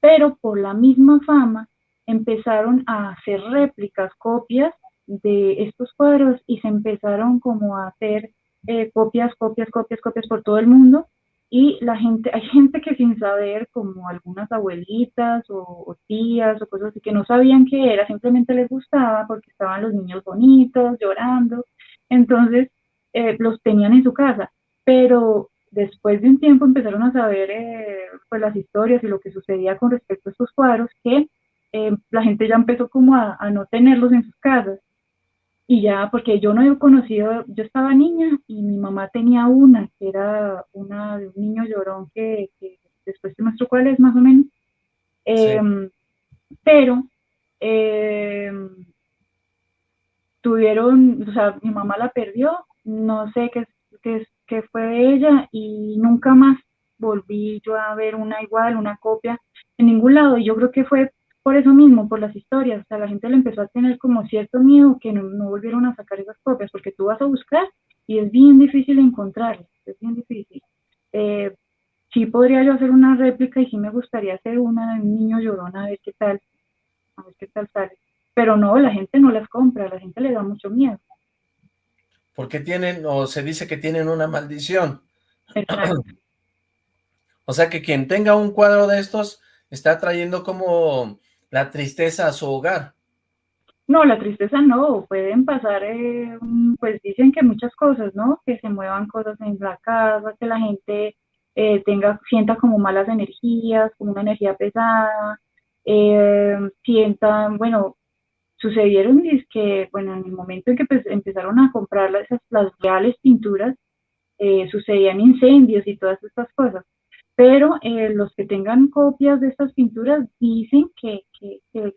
pero por la misma fama empezaron a hacer réplicas, copias de estos cuadros y se empezaron como a hacer eh, copias, copias, copias, copias por todo el mundo. Y la gente, hay gente que sin saber, como algunas abuelitas o, tías o cosas así, que no sabían qué era, simplemente les gustaba porque estaban los niños bonitos, llorando, entonces eh, los tenían en su casa, pero después de un tiempo empezaron a saber eh, pues las historias y lo que sucedía con respecto a estos cuadros, que la gente ya empezó como a, a no tenerlos en sus casas, y ya, porque yo no he conocido, yo estaba niña y mi mamá tenía una, que era una de un niño llorón que, después se mostró cuál es más o menos. Em, pero em, tuvieron, o sea, mi mamá la perdió, no sé qué, qué, qué fue de ella y nunca más volví yo a ver una igual, una copia en ningún lado. Y yo creo que fue por eso mismo, por las historias, o sea, la gente le empezó a tener como cierto miedo que no, volvieron a sacar esas copias, porque tú vas a buscar y es bien difícil encontrarlas, es bien difícil. Eh, sí podría yo hacer una réplica y sí me gustaría hacer una de un niño llorón a ver qué tal, a ver qué tal sale. Pero no, la gente no las compra, la gente le da mucho miedo. Porque tienen, o se dice que tienen una maldición. o sea que quien tenga un cuadro de estos está trayendo como la tristeza a su hogar. No, la tristeza no, pueden pasar, eh, pues dicen que muchas cosas, ¿no? Que se muevan cosas en la casa, que la gente eh, tenga, sienta como malas energías, como una energía pesada, eh, sientan, bueno, sucedieron y es que, bueno, en el momento en que pues, empezaron a comprar esas, las reales pinturas, sucedían incendios y todas estas cosas. Pero eh, los que tengan copias de estas pinturas dicen que, les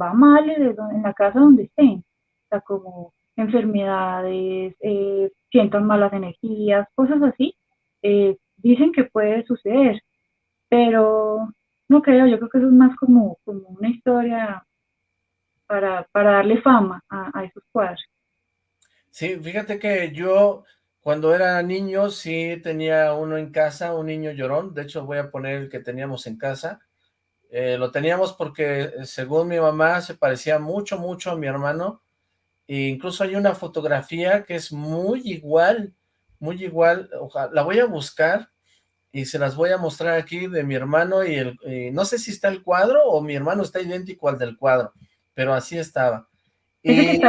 va mal en la casa donde estén, o sea, como enfermedades, eh, sientan malas energías, cosas así, eh, dicen que puede suceder, pero no creo, yo creo que eso es más como, como una historia para, darle fama a, esos cuadros. Sí, fíjate que yo cuando era niño sí tenía uno en casa, un niño llorón, de hecho voy a poner el que teníamos en casa, eh, lo teníamos porque eh, según mi mamá se parecía mucho, mucho a mi hermano, e incluso hay una fotografía que es muy igual, muy igual, la voy a buscar y se las voy a mostrar aquí de mi hermano y el, no sé si está el cuadro o mi hermano está idéntico al del cuadro, pero así estaba. Y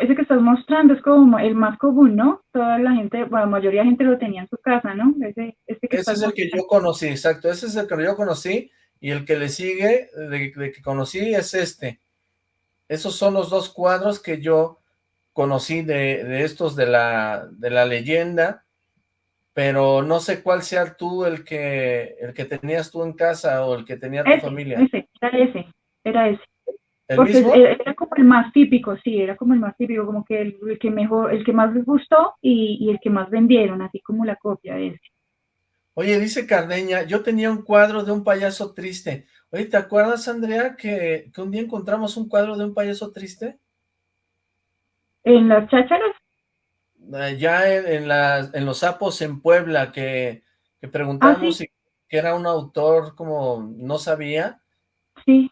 ese que estás mostrando es como el más común, ¿no? Toda la gente, bueno, la mayoría de gente lo tenía en su casa, ¿no? Ese, este que ese es el que yo conocí, exacto, ese es el que yo conocí, y el que le sigue, de, que conocí, es este. Esos son los dos cuadros que yo conocí de, de, estos de la, de la leyenda, pero no sé cuál sea tú el que, el que tenías tú en casa o el que tenía tu familia. Ese, era ese, era ese. Porque era como el más típico, sí, era como el más típico, como que el, que mejor, el que más les gustó y, el que más vendieron, así como la copia de ese. Oye, dice Cardeña, yo tenía un cuadro de un payaso triste. Oye, ¿te acuerdas, Andrea, que, un día encontramos un cuadro de un payaso triste? ¿En las chácharas? Ya en, en los sapos en Puebla, que, que preguntamos ah, si que era un autor como no sabía. Sí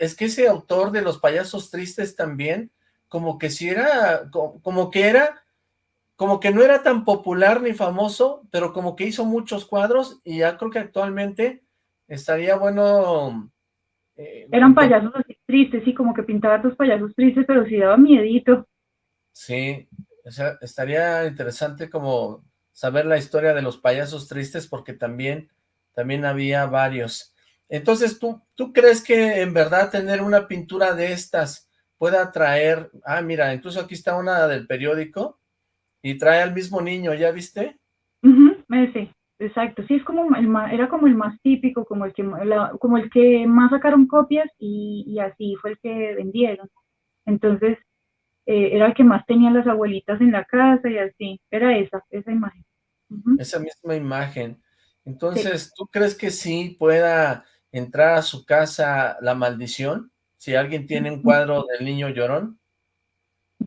es que ese autor de Los Payasos Tristes también, como que si era, como, que era, como que no era tan popular ni famoso, pero como que hizo muchos cuadros y ya creo que actualmente estaría bueno... Eh, Eran payasos así tristes, sí, como que pintaba tus payasos tristes, pero sí daba miedito. Sí, o sea, estaría interesante como saber la historia de los payasos tristes porque también, también había varios. Entonces, ¿tú, ¿tú crees que en verdad tener una pintura de estas pueda traer... Ah, mira, incluso aquí está una del periódico y trae al mismo niño, ¿ya viste? sí, exacto. Sí, es como el más, era como el más típico, como el que, como el que más sacaron copias y, así fue el que vendieron. Entonces, eh, era el que más tenían las abuelitas en la casa y así, era esa, esa imagen. Esa misma imagen. Entonces, ¿tú crees que sí pueda entrar a su casa la maldición? Si alguien tiene un cuadro del niño llorón.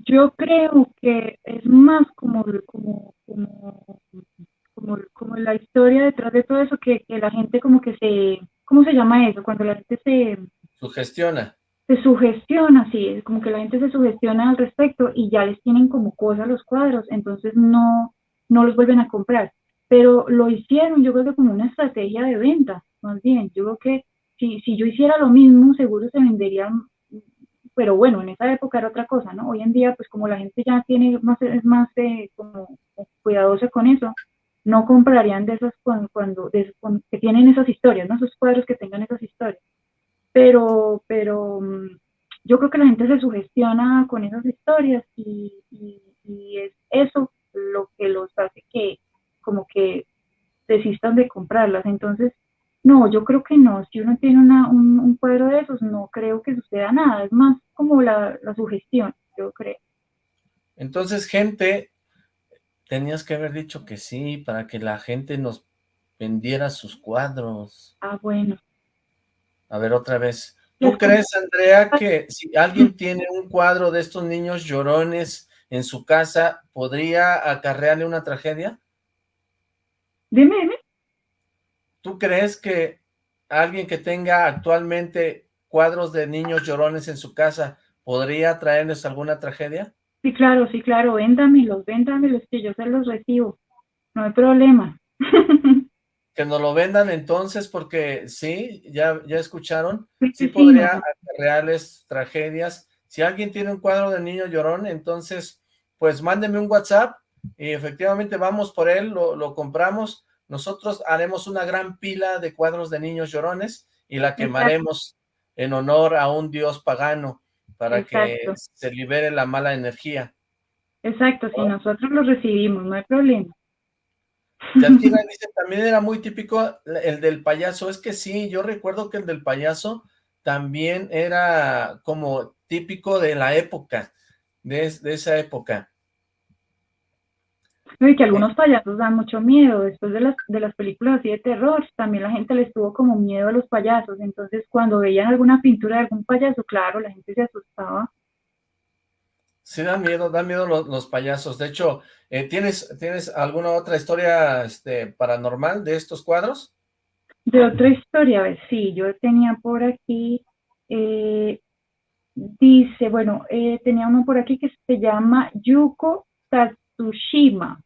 Yo creo que es más como, como, como, como, la historia detrás de todo eso, que, que, la gente como que se, ¿cómo se llama eso? Cuando la gente se... Sugestiona. Se sugestiona, sí, como que la gente se sugestiona al respecto y ya les tienen como cosas los cuadros, entonces no, no los vuelven a comprar. Pero lo hicieron, yo creo que como una estrategia de venta, más bien. Yo creo que si, si yo hiciera lo mismo, seguro se venderían pero bueno, en esa época era otra cosa, ¿no? Hoy en día, pues como la gente ya tiene más, es más eh, como cuidadosa con eso, no comprarían de esas cuando, cuando, que tienen esas historias, ¿no? Esos cuadros que tengan esas historias. Pero, pero mm, yo creo que la gente se sugestiona con esas historias y, y es eso lo que los hace que como que desistan de comprarlas. Entonces, no, yo creo que no. Si uno tiene una, un, cuadro de esos, no creo que suceda nada. Es más como la, sugestión, yo creo. Entonces, gente, tenías que haber dicho que sí, para que la gente nos vendiera sus cuadros. Ah, bueno. A ver, otra vez. ¿Tú crees, Andrea, que si alguien tiene un cuadro de estos niños llorones en su casa, podría acarrearle una tragedia? Dime, dime. ¿Tú crees que alguien que tenga actualmente cuadros de niños llorones en su casa podría traernos alguna tragedia? Sí, claro, sí, claro, véndamelos, véndamelos, que yo se los recibo, no hay problema. que nos lo vendan entonces, porque sí, ya, ya escucharon, sí, podría reales tragedias. Si alguien tiene un cuadro de niño llorón, entonces, pues mándeme un WhatsApp y efectivamente vamos por él, lo, lo compramos, nosotros haremos una gran pila de cuadros de niños llorones y la quemaremos en honor a un dios pagano para que se libere la mala energía. Exacto, si nosotros lo recibimos, no hay problema. dice, también era muy típico el del payaso, es que sí, yo recuerdo que el del payaso también era como típico de la época, de, de esa época. Y que algunos payasos dan mucho miedo, después de las, de las películas así de terror, también la gente les tuvo como miedo a los payasos, entonces cuando veían alguna pintura de algún payaso, claro, la gente se asustaba. Sí, da miedo, da miedo los, payasos, de hecho, eh, ¿tienes, ¿tienes alguna otra historia este, paranormal de estos cuadros? De otra historia, a ver, sí, yo tenía por aquí, eh, dice, bueno, eh, tenía uno por aquí que se llama Yuko Tatsushima.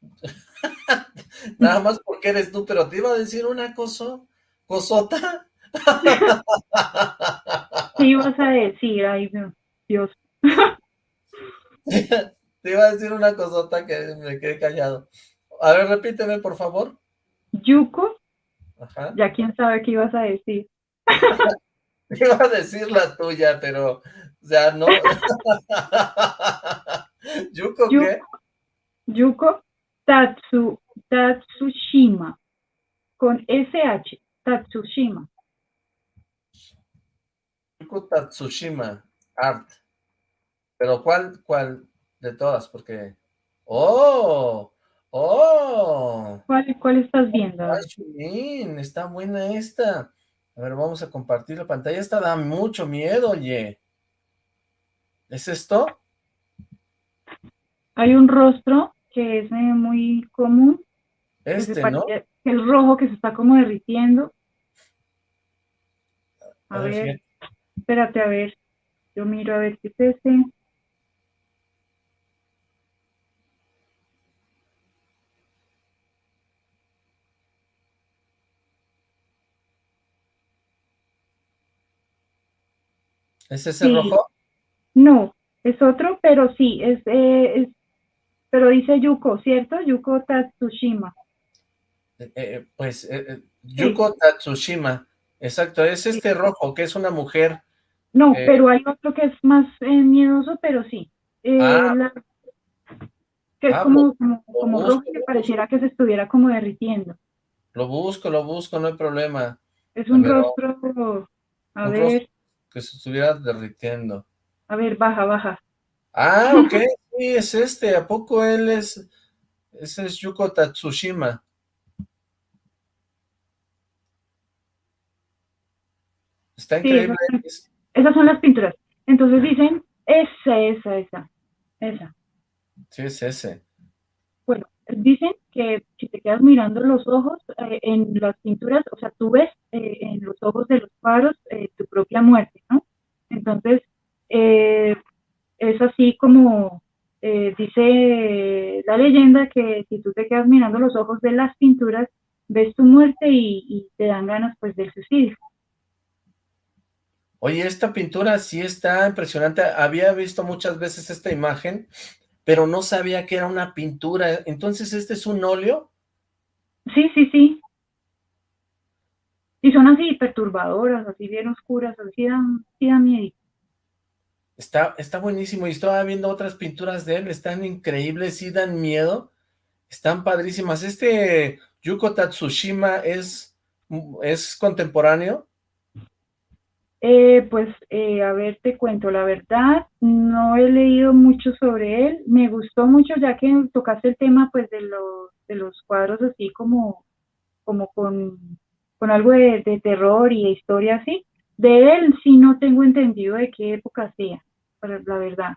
Nada más porque eres tú, pero te iba a decir una cosa, cosota. Sí, ibas a decir, ay, Dios. Te iba a decir una cosota que me quedé callado. A ver, repíteme, por favor. Yuko. Ajá. Ya quién sabe qué ibas a decir. iba a decir la tuya, pero, o sea, no. ¿Yuko qué? Yuko Tatsu, Tatsushima, con SH, Tatsushima. Tatsushima, Art. Pero ¿cuál, cuál de todas? Porque... ¡Oh! ¡Oh! ¿Cuál, cuál estás viendo? Ay, está buena esta. A ver, vamos a compartir la pantalla. Esta da mucho miedo, oye. ¿Es esto? Hay un rostro que es eh, muy común. Este, ¿no? El rojo que se está como derritiendo. A, ver, espérate a ver. Yo miro a ver si es ese. ¿Es ese rojo? No, es otro, pero sí, es, eh, es pero dice Yuko, ¿cierto? Yuko Tatsushima. Eh, eh, pues eh, Yuko Tatsushima, exacto, es este rojo, que es una mujer. No, pero hay otro que es más miedoso, pero sí. Ah. que es ah, como, como, rojo que pareciera que se estuviera como derritiendo. Lo busco, lo busco, no hay problema. Es un rostro, a ver. que se estuviera derritiendo. A ver, baja, baja. Ah, ok, es este. ¿A poco él es... Ese es Yuko Tatsushima. Está increíble. esas son las pinturas. Entonces dicen, esa, esa, esa, esa. Sí, es ese. Bueno, dicen que si te quedas mirando los ojos eh, en las pinturas, o sea, tú ves eh, en los ojos de los cuadros eh, tu propia muerte, ¿no? Entonces, es así como dice la leyenda que si tú te quedas mirando los ojos de las pinturas, ves tu muerte y, y te dan ganas pues del suicidio. Oye, esta pintura sí está impresionante. Había visto muchas veces esta imagen, pero no sabía que era una pintura. Entonces, ¿este es un óleo? Sí, sí, sí. Y son así perturbadoras, así bien oscuras, así dan, miedo. Está, está buenísimo, y estaba viendo otras pinturas de él, están increíbles, sí dan miedo, están padrísimas. ¿Este Yuko Tatsushima es, es contemporáneo? Eh, pues, eh, a ver, te cuento, la verdad, no he leído mucho sobre él, me gustó mucho ya que tocaste el tema, pues, de los, de los cuadros así como, como con, con algo de, terror y historia así, de él sí no tengo entendido de qué época sea, la verdad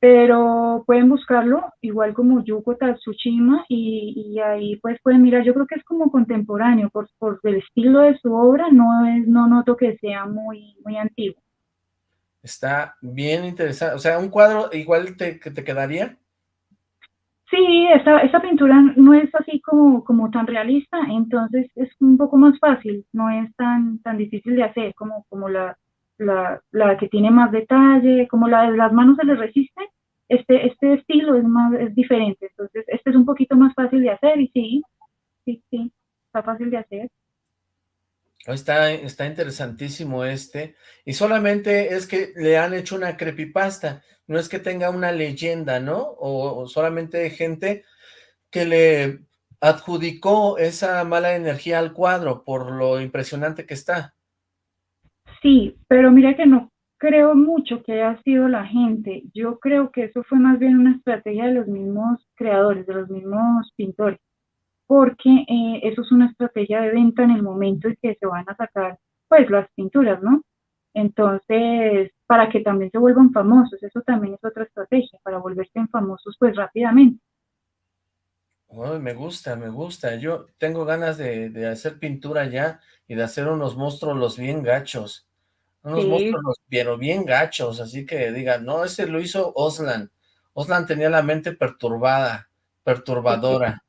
pero pueden buscarlo igual como Yuko Tatsushima y, y, ahí pues pueden mirar, yo creo que es como contemporáneo, por, por el estilo de su obra no es, no noto que sea muy, muy antiguo. Está bien interesante, o sea, un cuadro igual te, te quedaría. Sí, esa, esa pintura no es así como, como tan realista, entonces es un poco más fácil, no es tan, tan difícil de hacer como, como la, la, que tiene más detalle, como la de las manos se le resiste, este, este estilo es más, es diferente, entonces este es un poquito más fácil de hacer y sí, sí, sí, está fácil de hacer. Está, está interesantísimo este, y solamente es que le han hecho una creepypasta, no es que tenga una leyenda, ¿no? O, o solamente gente que le adjudicó esa mala energía al cuadro por lo impresionante que está. Sí, pero mira que no creo mucho que haya sido la gente. Yo creo que eso fue más bien una estrategia de los mismos creadores, de los mismos pintores, porque eh, eso es una estrategia de venta en el momento en que se van a sacar pues las pinturas, ¿no? Entonces, para que también se vuelvan famosos, eso también es otra estrategia, para volverse famosos pues rápidamente. me gusta, me gusta. Yo tengo ganas de, de hacer pintura ya y de hacer unos monstruos los bien gachos. Unos monstruos, pero bien gachos, así que digan, no, ese lo hizo Oslan. Oslan tenía la mente perturbada, perturbadora.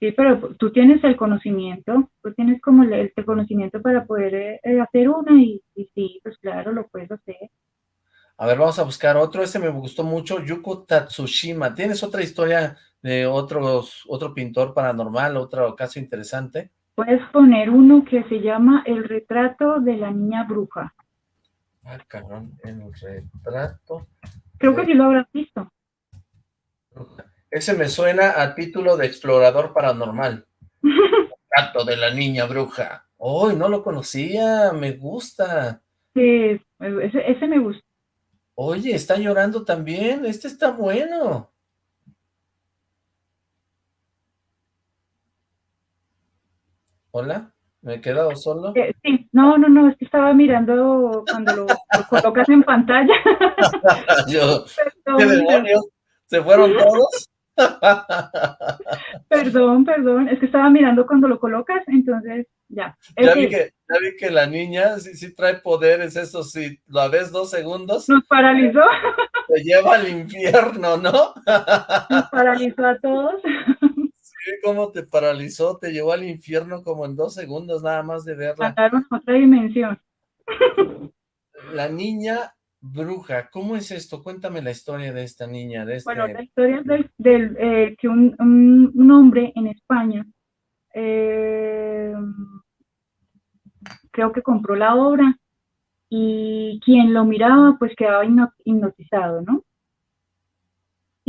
Sí, pero tú tienes el conocimiento, tú tienes como el, conocimiento para poder eh, eh, hacer una y, sí, pues claro, lo puedes hacer. A ver, vamos a buscar otro, este me gustó mucho, Yuko Tatsushima. ¿Tienes otra historia de otros, otro pintor paranormal, otro caso interesante? Puedes poner uno que se llama El retrato de la niña bruja. Ah, cabrón, el retrato. Creo que sí lo habrás visto. Ese me suena a título de explorador paranormal. retrato de la niña bruja. ¡Uy, no lo conocía! Me gusta. Sí, ese, ese me gusta. Oye, está llorando también. Este está bueno. ¿Hola? ¿Me he quedado solo? Eh, sí, no, no, no, es que estaba mirando cuando lo, colocas en pantalla. Yo, ¿qué demonios? ¿Se fueron todos? perdón, perdón, es que estaba mirando cuando lo colocas, entonces ya. Ya vi, que, ya vi que la niña sí, sí trae poderes, eso sí, lo ves dos segundos. Nos paralizó. Se lleva al infierno, ¿no? Nos paralizó a todos cómo te paralizó, te llevó al infierno como en dos segundos nada más de verla. Pasaron otra dimensión. La niña bruja, ¿cómo es esto? Cuéntame la historia de esta niña. De este... Bueno, la historia es del, eh, que un, un, hombre en España eh, creo que compró la obra y quien lo miraba pues quedaba hipnotizado, ¿no?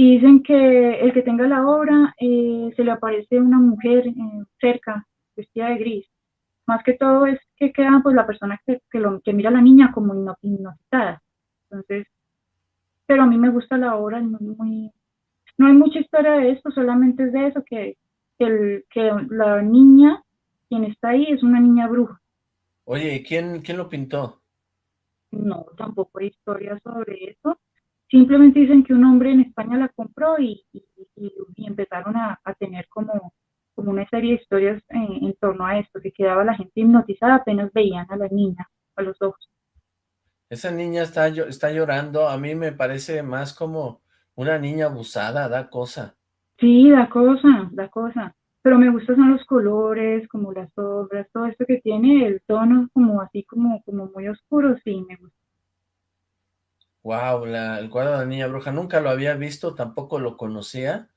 Y dicen que el que tenga la obra eh, se le aparece una mujer eh, cerca, vestida de gris. Más que todo es que queda pues la persona que, que, lo, que mira a la niña como hipnotizada. Entonces, pero a mí me gusta la obra, no, muy, no hay mucha historia de esto, solamente es de eso, que, el, que la niña, quien está ahí, es una niña bruja. Oye, ¿y quién, quién lo pintó? No, tampoco hay historia sobre eso. Simplemente dicen que un hombre en España la compró y, y, empezaron a, a, tener como, como una serie de historias en, en, torno a esto, que quedaba la gente hipnotizada apenas veían a la niña, a los ojos. Esa niña está, está llorando, a mí me parece más como una niña abusada, da cosa. Sí, da cosa, da cosa. Pero me gustan son los colores, como las sombras, todo esto que tiene, el tono como así como, como muy oscuro, sí, me gusta. Wow, el cuadro de la niña bruja, nunca lo había visto, tampoco lo conocía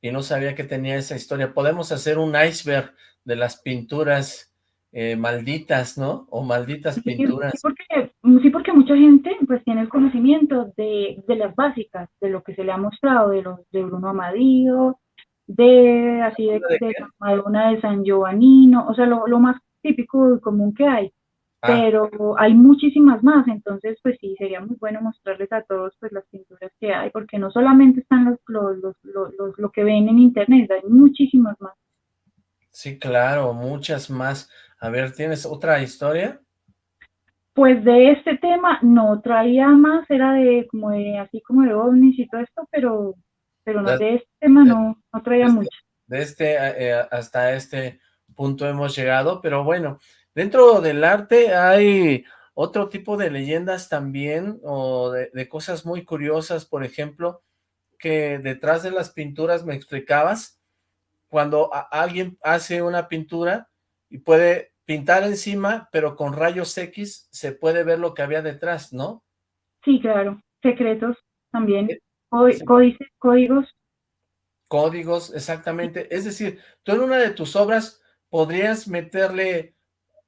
y no sabía que tenía esa historia. Podemos hacer un iceberg de las pinturas eh, malditas, ¿no? O malditas pinturas. Sí porque, sí, porque mucha gente pues tiene el conocimiento de, de, las básicas, de lo que se le ha mostrado, de los de Bruno Amadío, de así de, de, Madonna de San Giovannino, o sea, lo, lo más típico y común que hay. Ah. Pero hay muchísimas más, entonces pues sí, sería muy bueno mostrarles a todos pues las pinturas que hay, porque no solamente están los, los, los, los lo que ven en internet, hay muchísimas más. Sí, claro, muchas más. A ver, ¿tienes otra historia? Pues de este tema no traía más, era de como de así como de ovnis y todo esto, pero pero no, de, este tema no, no traía este, mucho. De este eh, hasta este punto hemos llegado, pero bueno, dentro del arte hay otro tipo de leyendas también, o de, de cosas muy curiosas, por ejemplo, que detrás de las pinturas me explicabas, cuando alguien hace una pintura, y puede pintar encima, pero con rayos X se puede ver lo que había detrás, ¿no? Sí, claro, secretos también, eh, códices, códigos. Códigos, exactamente. Es decir, tú en una de tus obras podrías meterle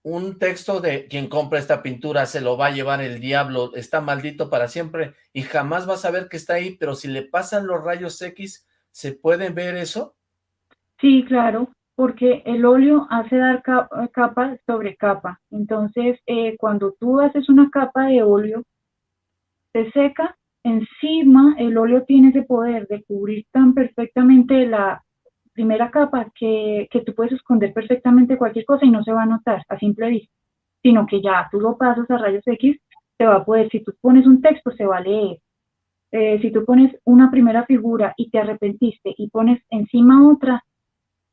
un texto de quien compra esta pintura se lo va a llevar el diablo, está maldito para siempre y jamás vas a ver que está ahí, pero si le pasan los rayos X, ¿se puede ver eso? Sí, claro porque el óleo hace dar capa sobre capa. Entonces, eh, cuando tú haces una capa de óleo, se seca, encima el óleo tiene ese poder de cubrir tan perfectamente la primera capa que, que tú puedes esconder perfectamente cualquier cosa y no se va a notar a simple vista, sino que ya tú lo pasas a rayos X, se va a poder, si tú pones un texto, se va a leer. Eh, si tú pones una primera figura y te arrepentiste y pones encima otra,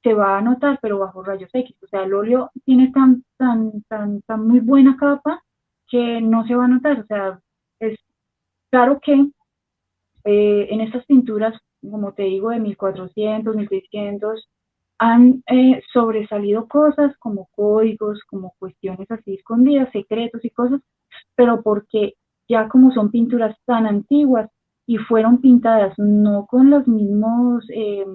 se va a notar, pero bajo rayos X. O sea, el óleo tiene tan, tan, tan, tan muy buena capa que no se va a notar. O sea, es claro que eh, en estas pinturas, como te digo, de 1400, 1600, han eh, sobresalido cosas como códigos, como cuestiones así escondidas, secretos y cosas, pero porque ya como son pinturas tan antiguas y fueron pintadas no con los mismos eh,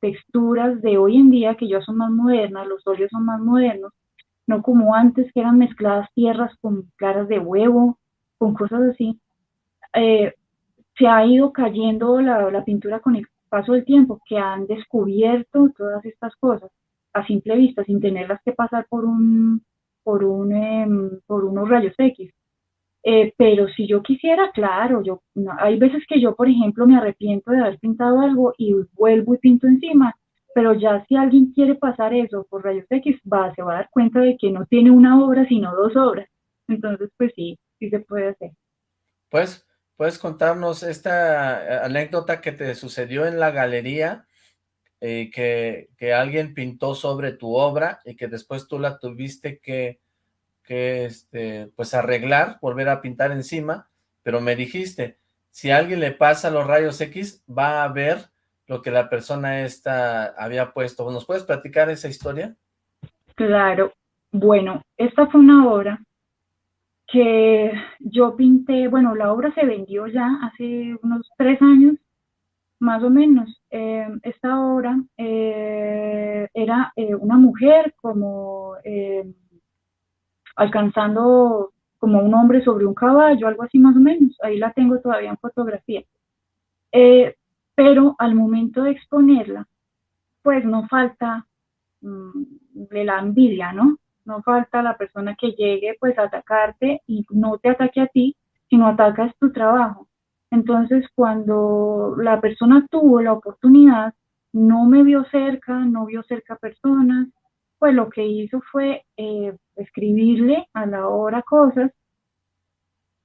texturas de hoy en día que ya son más modernas, los óleos son más modernos, no como antes que eran mezcladas tierras con claras de huevo, con cosas así. Eh, se ha ido cayendo la, la, pintura con el paso del tiempo, que han descubierto todas estas cosas a simple vista, sin tenerlas que pasar por un por un em, por unos rayos X. Eh, pero si yo quisiera, claro, yo hay veces que yo, por ejemplo, me arrepiento de haber pintado algo y vuelvo y pinto encima, pero ya si alguien quiere pasar eso por rayos X, va, se va a dar cuenta de que no tiene una obra, sino dos obras. Entonces, pues sí, sí se puede hacer. Pues, ¿puedes contarnos esta eh, anécdota que te sucedió en la galería? Eh, que, que alguien pintó sobre tu obra y que después tú la tuviste que que este, pues arreglar, volver a pintar encima, pero me dijiste, si alguien le pasa los rayos X, va a ver lo que la persona esta había puesto. ¿Nos puedes platicar esa historia? Claro. Bueno, esta fue una obra que yo pinté, bueno, la obra se vendió ya hace unos tres años, más o menos. Eh, esta obra eh, era eh, una mujer como alcanzando como un hombre sobre un caballo, algo así más o menos. Ahí la tengo todavía en fotografía. Eh, pero al momento de exponerla, pues no falta mm, de la envidia, ¿no? No falta la persona que llegue pues a atacarte y no te ataque a ti, sino atacas tu trabajo. Entonces, cuando la persona tuvo la oportunidad, no me vio cerca, no vio cerca personas, pues lo que hizo fue eh, escribirle a la obra cosas,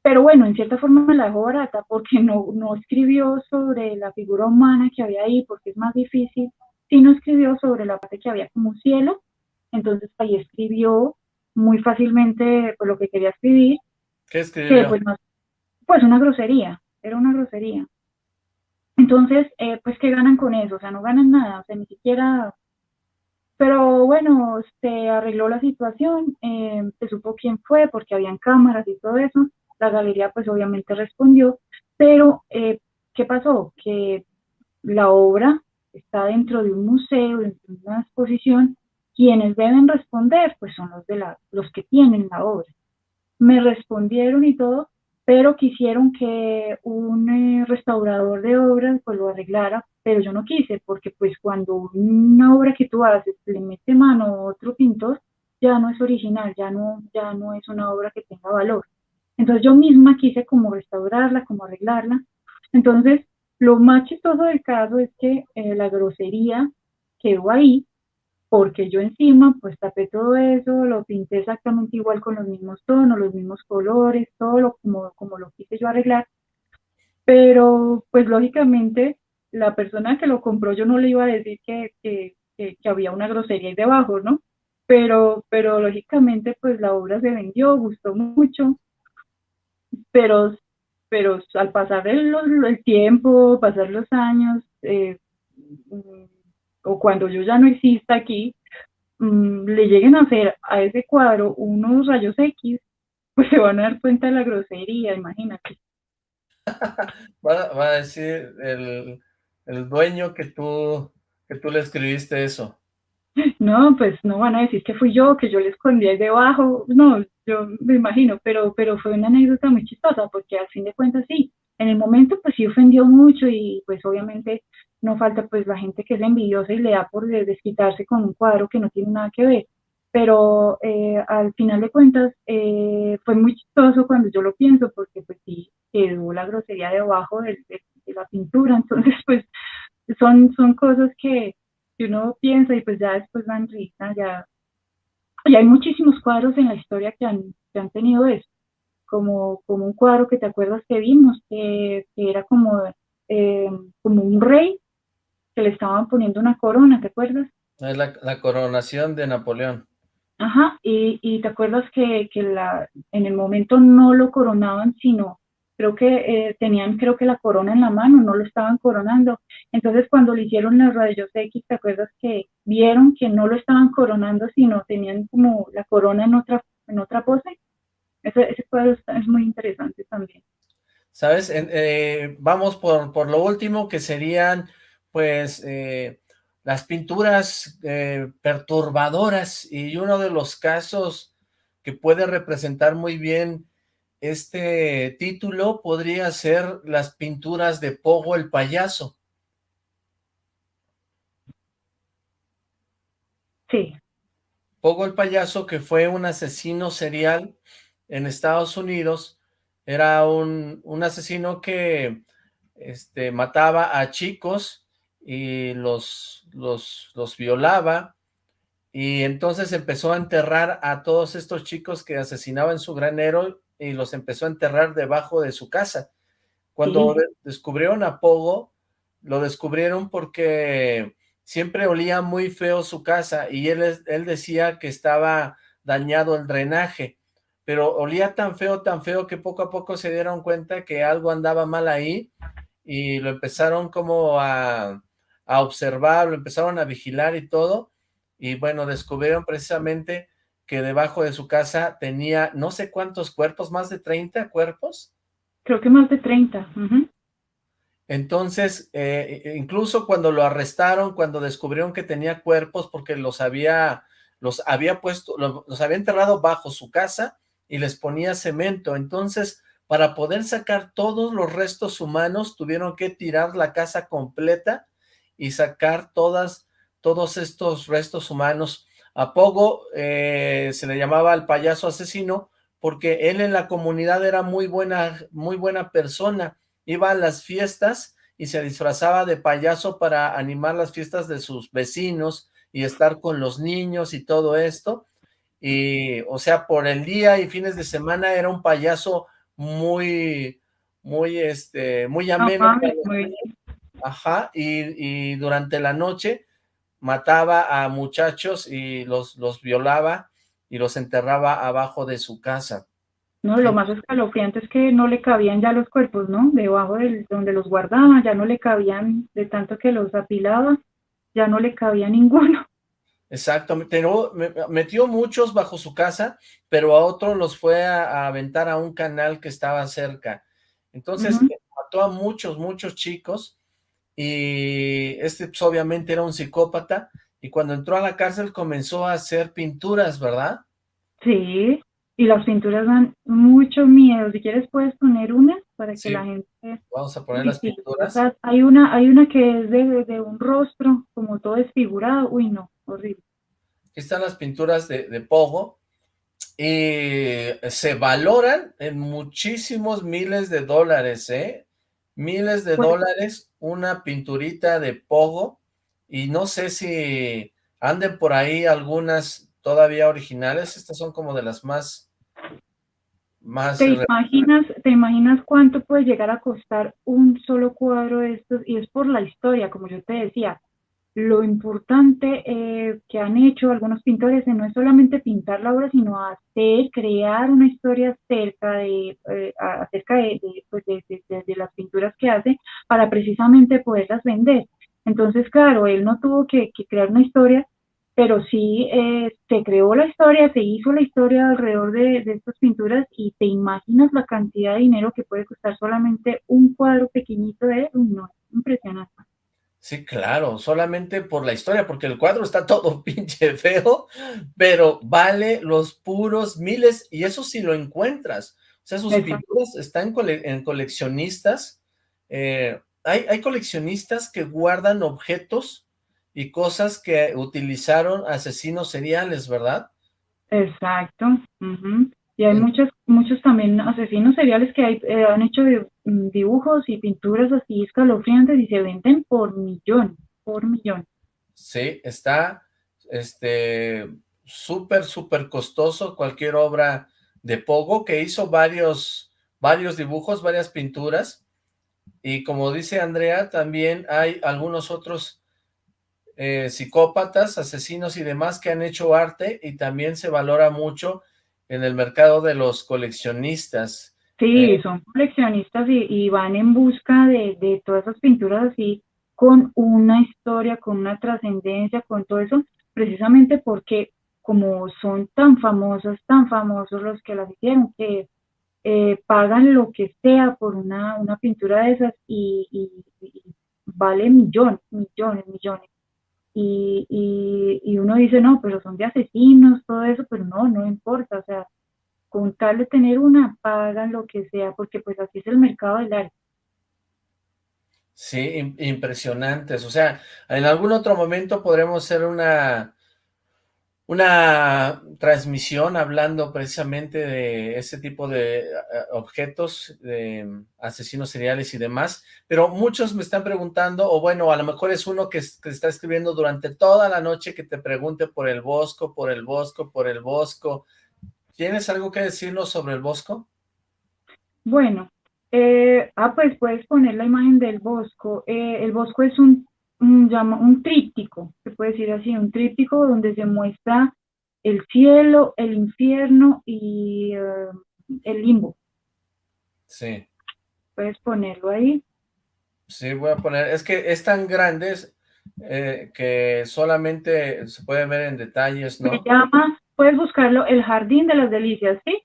pero bueno, en cierta forma me la dejó barata porque no, no escribió sobre la figura humana que había ahí, porque es más difícil, sino escribió sobre la parte que había como cielo, entonces ahí escribió muy fácilmente pues, lo que quería escribir. ¿Qué escribió? pues, pues una grosería, era una grosería. Entonces, eh, pues, ¿qué ganan con eso? O sea, no ganan nada, o sea, ni siquiera... Pero bueno, se arregló la situación, eh, se supo quién fue porque habían cámaras y todo eso. La galería, pues, obviamente respondió. Pero, eh, ¿qué pasó? Que la obra está dentro de un museo, dentro de una exposición. Quienes deben responder, pues, son los, de los que tienen la obra. Me respondieron y todo, pero quisieron que un eh, restaurador de obras pues lo arreglara, pero yo no quise, porque pues cuando una obra que tú haces le mete mano a otro pintor, ya no es original, ya no, ya no es una obra que tenga valor. Entonces yo misma quise como restaurarla, como arreglarla. Entonces, lo más chistoso del caso es que eh, la grosería quedó ahí, porque yo encima pues tapé todo eso, lo pinté exactamente igual con los mismos tonos, los mismos colores, todo lo, como, como lo quise yo arreglar, pero pues lógicamente la persona que lo compró yo no le iba a decir que, que, que, había una grosería ahí debajo, ¿no? Pero, pero lógicamente pues la obra se vendió, gustó mucho, pero, pero al pasar el, el tiempo, pasar los años, eh, o cuando yo ya no exista aquí, mm, le lleguen a hacer a ese cuadro unos rayos X, pues se van a dar cuenta de la grosería, imagínate. va, a decir el, el, dueño que tú, que tú le escribiste eso. No, pues no van a decir que fui yo, que yo le escondí ahí debajo, no, yo me imagino, pero, pero fue una anécdota muy chistosa, porque al fin de cuentas sí, en el momento pues sí ofendió mucho y pues obviamente no falta pues la gente que es envidiosa y le da por desquitarse con un cuadro que no tiene nada que ver. Pero eh, al final de cuentas eh, fue muy chistoso cuando yo lo pienso porque pues sí quedó la grosería debajo de, de, la pintura. Entonces pues son, son cosas que, uno piensa y pues ya después dan risa. Ya, y hay muchísimos cuadros en la historia que han, que han tenido eso. Como, como un cuadro que te acuerdas que vimos, que, era como, eh, como un rey que le estaban poniendo una corona, ¿te acuerdas? Es la, coronación de Napoleón. Ajá, y, y te acuerdas que, que, la, en el momento no lo coronaban, sino creo que eh, tenían creo que la corona en la mano, no lo estaban coronando. Entonces cuando le hicieron los rayos X, ¿te acuerdas que vieron que no lo estaban coronando, sino tenían como la corona en otra, en otra pose? Ese, ese cuadro es muy interesante también. ¿Sabes? Eh, vamos por, por lo último, que serían pues eh, las pinturas eh, perturbadoras y uno de los casos que puede representar muy bien este título podría ser las pinturas de Pogo el payaso. Sí. Pogo el payaso que fue un asesino serial en Estados Unidos, era un, un asesino que este, mataba a chicos y los, los, los violaba, y entonces empezó a enterrar a todos estos chicos que asesinaba en su granero y los empezó a enterrar debajo de su casa. Cuando descubrieron a Pogo, lo descubrieron porque siempre olía muy feo su casa y él, él decía que estaba dañado el drenaje, pero olía tan feo, tan feo que poco a poco se dieron cuenta que algo andaba mal ahí y lo empezaron como a, a observar, lo empezaron a vigilar y todo, y bueno, descubrieron precisamente que debajo de su casa tenía no sé cuántos cuerpos, más de 30 cuerpos. Creo que más de 30. Entonces, eh, incluso cuando lo arrestaron, cuando descubrieron que tenía cuerpos, porque los había, los había puesto, los había enterrado bajo su casa y les ponía cemento. Entonces, para poder sacar todos los restos humanos, tuvieron que tirar la casa completa y sacar todas, todos estos restos humanos. A Pogo eh, se le llamaba el payaso asesino porque él en la comunidad era muy buena, muy buena persona iba a las fiestas y se disfrazaba de payaso para animar las fiestas de sus vecinos y estar con los niños y todo esto, y o sea, por el día y fines de semana era un payaso muy, muy, este, muy ameno. Ajá, y, y durante la noche mataba a muchachos y los, los violaba y los enterraba abajo de su casa. No, lo más escalofriante es que no le cabían ya los cuerpos, ¿no? Debajo de donde los guardaba, ya no le cabían, de tanto que los apilaba, ya no le cabía ninguno. Exacto, metió muchos bajo su casa, pero a otros los fue a, aventar a un canal que estaba cerca. Entonces, mató a muchos, muchos chicos, y este pues, obviamente era un psicópata, y cuando entró a la cárcel comenzó a hacer pinturas, ¿verdad? Sí, y las pinturas dan mucho miedo. Si quieres puedes poner una para que la gente... Vamos a poner las pinturas. hay una, hay una que es de, de, un rostro, como todo desfigurado. Uy, no, horrible. Aquí están las pinturas de, de Pogo. Y se valoran en muchísimos miles de dólares, ¿eh? Miles de dólares, una pinturita de Pogo. Y no sé si anden por ahí algunas todavía originales. Estas son como de las más ¿Te imaginas, ¿Te imaginas cuánto puede llegar a costar un solo cuadro de estos? Y es por la historia, como yo te decía. Lo importante eh, que han hecho algunos pintores no es solamente pintar la obra, sino hacer, crear una historia acerca de, eh, acerca pues, de, de, las pinturas que hace para precisamente poderlas vender. Entonces, claro, él no tuvo que crear una historia, pero sí eh, se creó la historia, se hizo la historia alrededor de, estas pinturas y te imaginas la cantidad de dinero que puede costar solamente un cuadro pequeñito de no, impresionante. Sí, claro, solamente por la historia, porque el cuadro está todo pinche feo, pero vale los puros miles, y eso sí lo encuentras. O sea, sus pinturas están en coleccionistas, eh, hay, hay coleccionistas que guardan objetos y cosas que utilizaron asesinos seriales, ¿verdad? Exacto. Y hay muchos, muchos también asesinos seriales que hay, eh, han hecho mm, dibujos y pinturas así escalofriantes y se venden por millón, por millón. Sí, está este súper, súper costoso cualquier obra de Pogo que hizo varios, varios dibujos, varias pinturas. Y como dice Andrea, también hay algunos otros eh, psicópatas, asesinos y demás que han hecho arte y también se valora mucho en el mercado de los coleccionistas. Sí, eh, son coleccionistas y, van en busca de, de todas esas pinturas así con una historia, con una trascendencia, con todo eso, precisamente porque como son tan famosos, tan famosos los que las hicieron, que eh, pagan lo que sea por una, una pintura de esas y, y vale millones, millones, millones y, y, uno dice, no, pero son de asesinos, todo eso, pero no, no importa, o sea, con tal de tener una, pagan lo que sea, porque pues así es el mercado del arte. Sí, impresionantes, o sea, en algún otro momento podremos hacer una, una transmisión hablando precisamente de ese tipo de eh, objetos, de asesinos seriales y demás, pero muchos me están preguntando, o bueno, a lo mejor es uno que, está escribiendo durante toda la noche que te pregunte por el Bosco, por el Bosco, por el Bosco. ¿Tienes algo que decirnos sobre el Bosco? Bueno, eh, ah, pues puedes poner la imagen del Bosco. Eh, el Bosco es un un, un tríptico, se puede decir así, un tríptico donde se muestra el cielo, el infierno y eh, el limbo. Sí. Puedes ponerlo ahí. Sí, voy a poner, es que es tan grande eh, que solamente se puede ver en detalles, ¿no? Se llama, puedes buscarlo, el Jardín de las Delicias, ¿sí?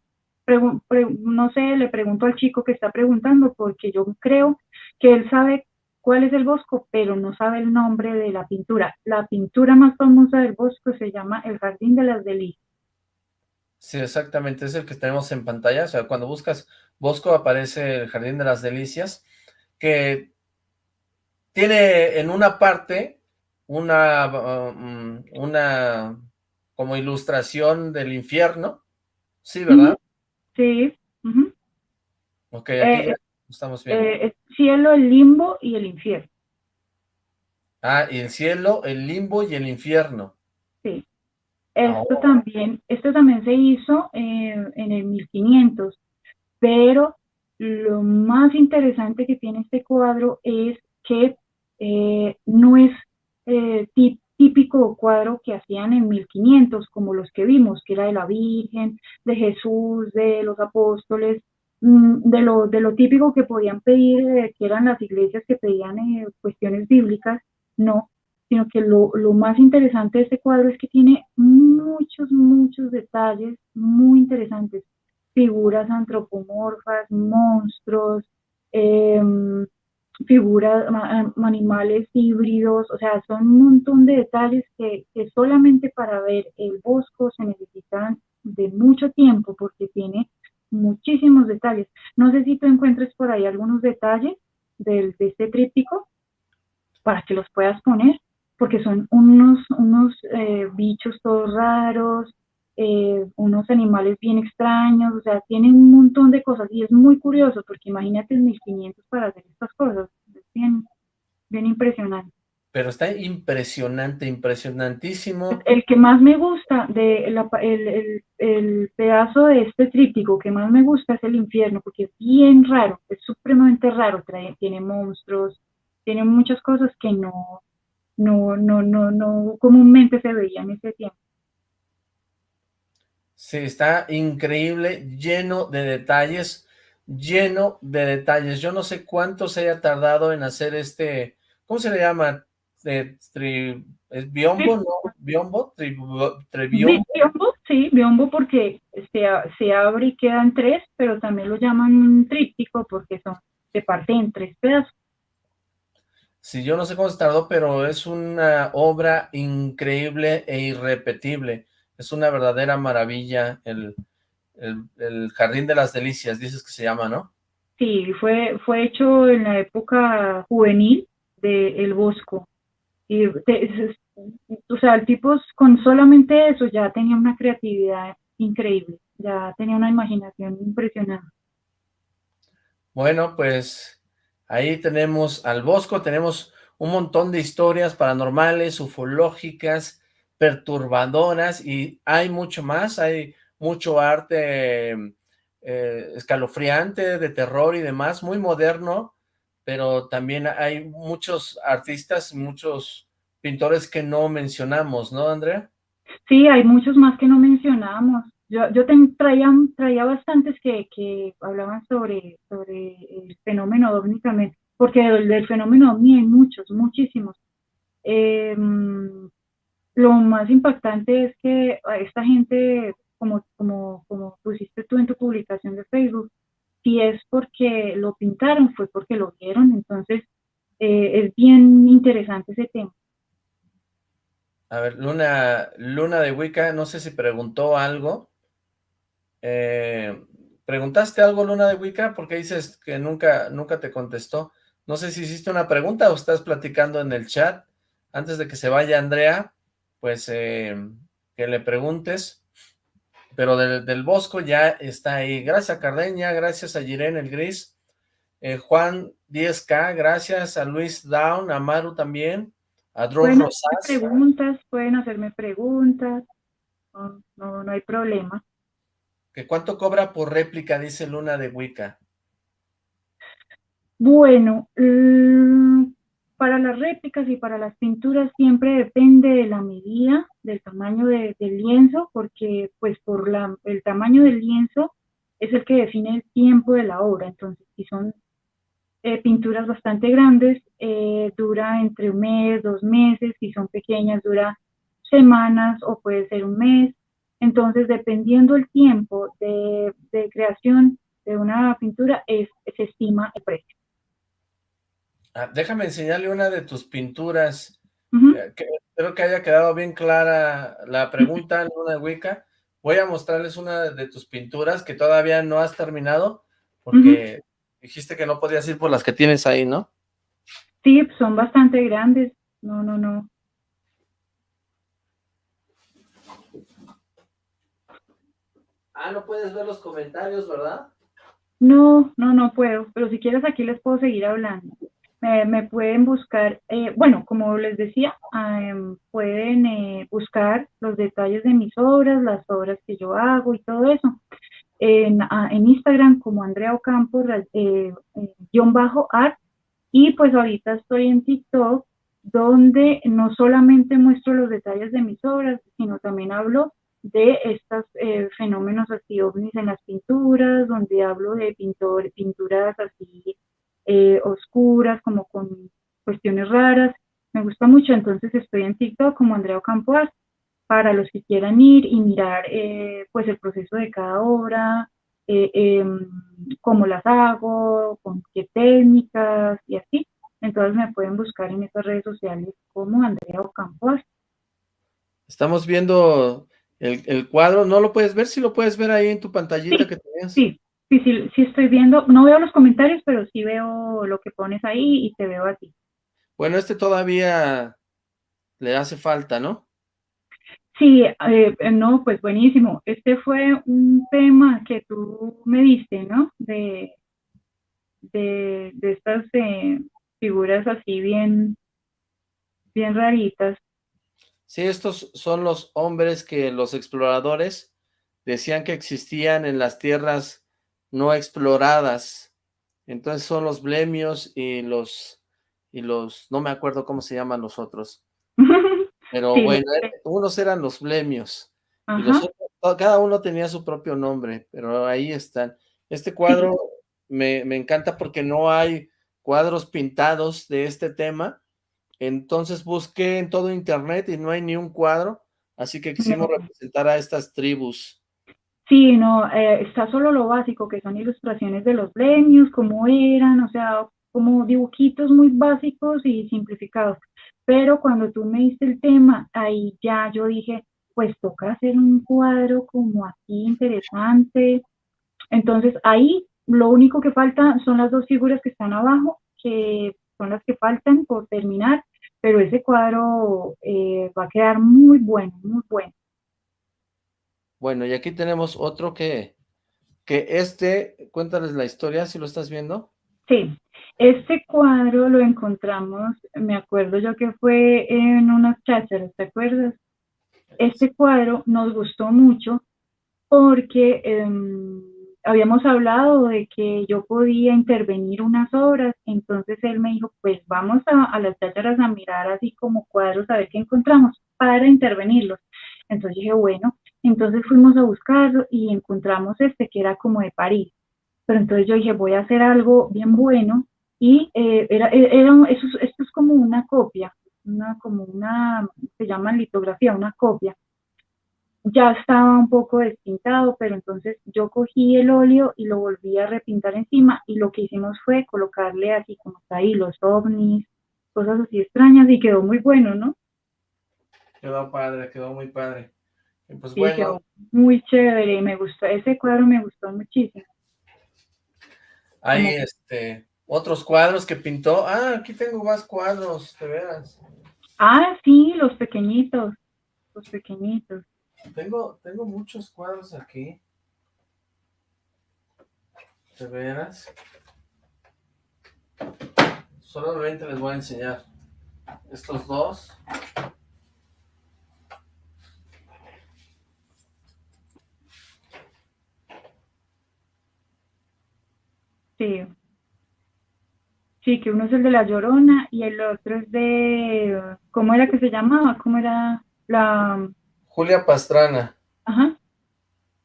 no sé, le pregunto al chico que está preguntando porque yo creo que él sabe cuál es el Bosco, pero no sabe el nombre de la pintura. La pintura más famosa del Bosco se llama El Jardín de las Delicias. Sí, exactamente, es el que tenemos en pantalla, o sea, cuando buscas Bosco aparece el Jardín de las Delicias, que tiene en una parte una, um, una como ilustración del infierno, ¿sí, verdad? Sí. Ok, aquí, eh, Estamos viendo. Eh, el cielo, el limbo y el infierno. Ah, y el cielo, el limbo y el infierno. Sí. Esto también, esto también se hizo eh, en el 1500, pero lo más interesante que tiene este cuadro es que eh, no es eh, típico cuadro que hacían en 1500, como los que vimos, que era de la Virgen, de Jesús, de los apóstoles, de lo, de lo típico que podían pedir, eh, que eran las iglesias que pedían cuestiones bíblicas, no, sino que lo, lo, más interesante de este cuadro es que tiene muchos, muchos detalles muy interesantes. Figuras antropomorfas, monstruos, em, figuras, animales híbridos, o sea, son un montón de detalles que, solamente para ver el bosco se necesitan de mucho tiempo porque tiene muchísimos detalles. No sé si tú encuentres por ahí algunos detalles de este tríptico para que los puedas poner, porque son unos, unos eh, bichos todos raros, eh, unos animales bien extraños, o sea, tienen un montón de cosas y es muy curioso porque imagínate 1500 para hacer estas cosas, es bien, bien impresionante. Pero está impresionante, impresionantísimo. El que más me gusta, de el, el, pedazo de este tríptico que más me gusta es el infierno, porque es bien raro, es supremamente raro, trae, tiene monstruos, tiene muchas cosas que no, no, no, no, no comúnmente se veían en ese tiempo. Sí, está increíble, lleno de detalles, lleno de detalles. Yo no sé cuánto se haya tardado en hacer este, ¿cómo se le llama? Eh, ¿Es biombo, no? ¿Biombo? biombo, sí, biombo porque se, se abre y quedan tres, pero también lo llaman un tríptico porque son, se parte en tres pedazos. Sí, yo no sé cómo se tardó, pero es una obra increíble e irrepetible. Es una verdadera maravilla el, Jardín de las Delicias, dices que se llama, ¿no? Sí, fue, fue hecho en la época juvenil de El Bosco. Y o sea, el tipo con solamente eso ya tenía una creatividad increíble, ya tenía una imaginación impresionante. Bueno, pues ahí tenemos al Bosco, tenemos un montón de historias paranormales, ufológicas, perturbadoras y hay mucho más, hay mucho arte eh, escalofriante, de terror y demás, muy moderno, pero también hay muchos artistas, muchos pintores que no mencionamos, ¿no, Andrea? Sí, hay muchos más que no mencionamos. Yo, yo traía, traía bastantes que, que hablaban sobre, sobre el fenómeno ovni porque del, fenómeno ovni hay muchos, muchísimos. Eh, lo más impactante es que esta gente, como, como, como pusiste tú en tu publicación de Facebook, si es porque lo pintaron, fue porque lo vieron, entonces eh, es bien interesante ese tema. A ver, Luna, Luna de Wicca, no sé si preguntó algo. Eh, ¿Preguntaste algo, Luna de Wicca? Porque dices que nunca, nunca te contestó. No sé si hiciste una pregunta o estás platicando en el chat. Antes de que se vaya Andrea, pues eh, que le preguntes, pero del, Bosco ya está ahí. Gracias a Cardeña, gracias a Jiren el Gris, eh, Juan 10K, gracias a Luis Down, a Maru también, a Dross pueden Rosas. preguntas, pueden hacerme preguntas, no, no, hay problema. ¿Que ¿Cuánto cobra por réplica, dice Luna de Wicca? Bueno, para las réplicas y para las pinturas siempre depende de la medida, del tamaño del lienzo, porque pues por la, el tamaño del lienzo es el que define el tiempo de la obra. Entonces, si son eh, pinturas bastante grandes, eh, dura entre un mes, dos meses, si son pequeñas dura semanas o puede ser un mes. Entonces, dependiendo el tiempo de, creación de una pintura, es, se estima el precio. Ah, déjame enseñarle una de tus pinturas. Eh, espero que haya quedado bien clara la pregunta, Luna de Wicca. Voy a mostrarles una de tus pinturas que todavía no has terminado, porque dijiste que no podías ir por las que tienes ahí, ¿no? Sí, son bastante grandes. No, no, no. Ah, no puedes ver los comentarios, ¿verdad? No, no, no puedo, pero si quieres aquí les puedo seguir hablando. Me, pueden buscar, eh, bueno, como les decía, em, pueden eh, buscar los detalles de mis obras, las obras que yo hago y todo eso. En, Instagram como Andrea Ocampo, eh, guion bajo art, y pues ahorita estoy en TikTok, donde no solamente muestro los detalles de mis obras, sino también hablo de estos fenómenos así ovnis en las pinturas, donde hablo de pintor, pinturas así eh, oscuras, como con cuestiones raras. Me gusta mucho, entonces estoy en TikTok como Andrea Ocampo para los que quieran ir y mirar eh, pues el proceso de cada obra, eh, em, cómo las hago, con qué técnicas y así. Entonces me pueden buscar en estas redes sociales como Andrea Ocampo Estamos viendo el, cuadro, ¿no lo puedes ver? Si lo puedes ver ahí en tu pantallita que tenías. Sí, Sí, sí, sí estoy viendo, no veo los comentarios, pero sí veo lo que pones ahí y te veo a ti. Bueno, este todavía le hace falta, ¿no? Sí, eh, no, pues buenísimo. Este fue un tema que tú me diste, ¿no? De, de, estas eh, figuras así bien, bien raritas. Sí, estos son los hombres que los exploradores decían que existían en las tierras no exploradas. Entonces son los blemios y los, y los, no me acuerdo cómo se llaman los otros. Pero bueno, eh, unos eran los blemios. Y los otros, cada uno tenía su propio nombre, pero ahí están. Este cuadro me, me encanta porque no hay cuadros pintados de este tema. Entonces busqué en todo internet y no hay ni un cuadro. Así que quisimos representar a estas tribus. Sí, no, eh, está solo lo básico, que son ilustraciones de los leños, cómo eran, o sea, como dibujitos muy básicos y simplificados. Pero cuando tú me diste el tema, ahí ya yo dije, pues toca hacer un cuadro como aquí interesante. Entonces ahí lo único que falta son las dos figuras que están abajo, que son las que faltan por terminar, pero ese cuadro eh, va a quedar muy bueno, muy bueno. Bueno, y aquí tenemos otro que, que este, cuéntales la historia, si lo estás viendo. Sí, este cuadro lo encontramos, me acuerdo yo que fue en unas chácharas, ¿te acuerdas? Este cuadro nos gustó mucho porque em, habíamos hablado de que yo podía intervenir unas obras, entonces él me dijo, pues vamos a, a las chácharas a mirar así como cuadros a ver qué encontramos para intervenirlos. Entonces dije, bueno, entonces fuimos a buscarlo y encontramos este que era como de París. Pero entonces yo dije, voy a hacer algo bien bueno y eh, era, era, eso, esto es como una copia, una, como una, se llama litografía, una copia. Ya estaba un poco despintado, pero entonces yo cogí el óleo y lo volví a repintar encima y lo que hicimos fue colocarle así como está ahí los ovnis, cosas así extrañas y quedó muy bueno, ¿no? Quedó padre, quedó muy padre. Pues muy chévere, me gustó, ese cuadro me gustó muchísimo. Hay este otros cuadros que pintó. Ah, aquí tengo más cuadros, de veras. Ah, sí, los pequeñitos, los pequeñitos. Tengo, tengo muchos cuadros aquí. De veras. Solamente les voy a enseñar estos dos. Sí. Sí, que uno es el de La Llorona y el otro es de... ¿Cómo era que se llamaba? ¿Cómo era la...? Julia Pastrana. Ajá.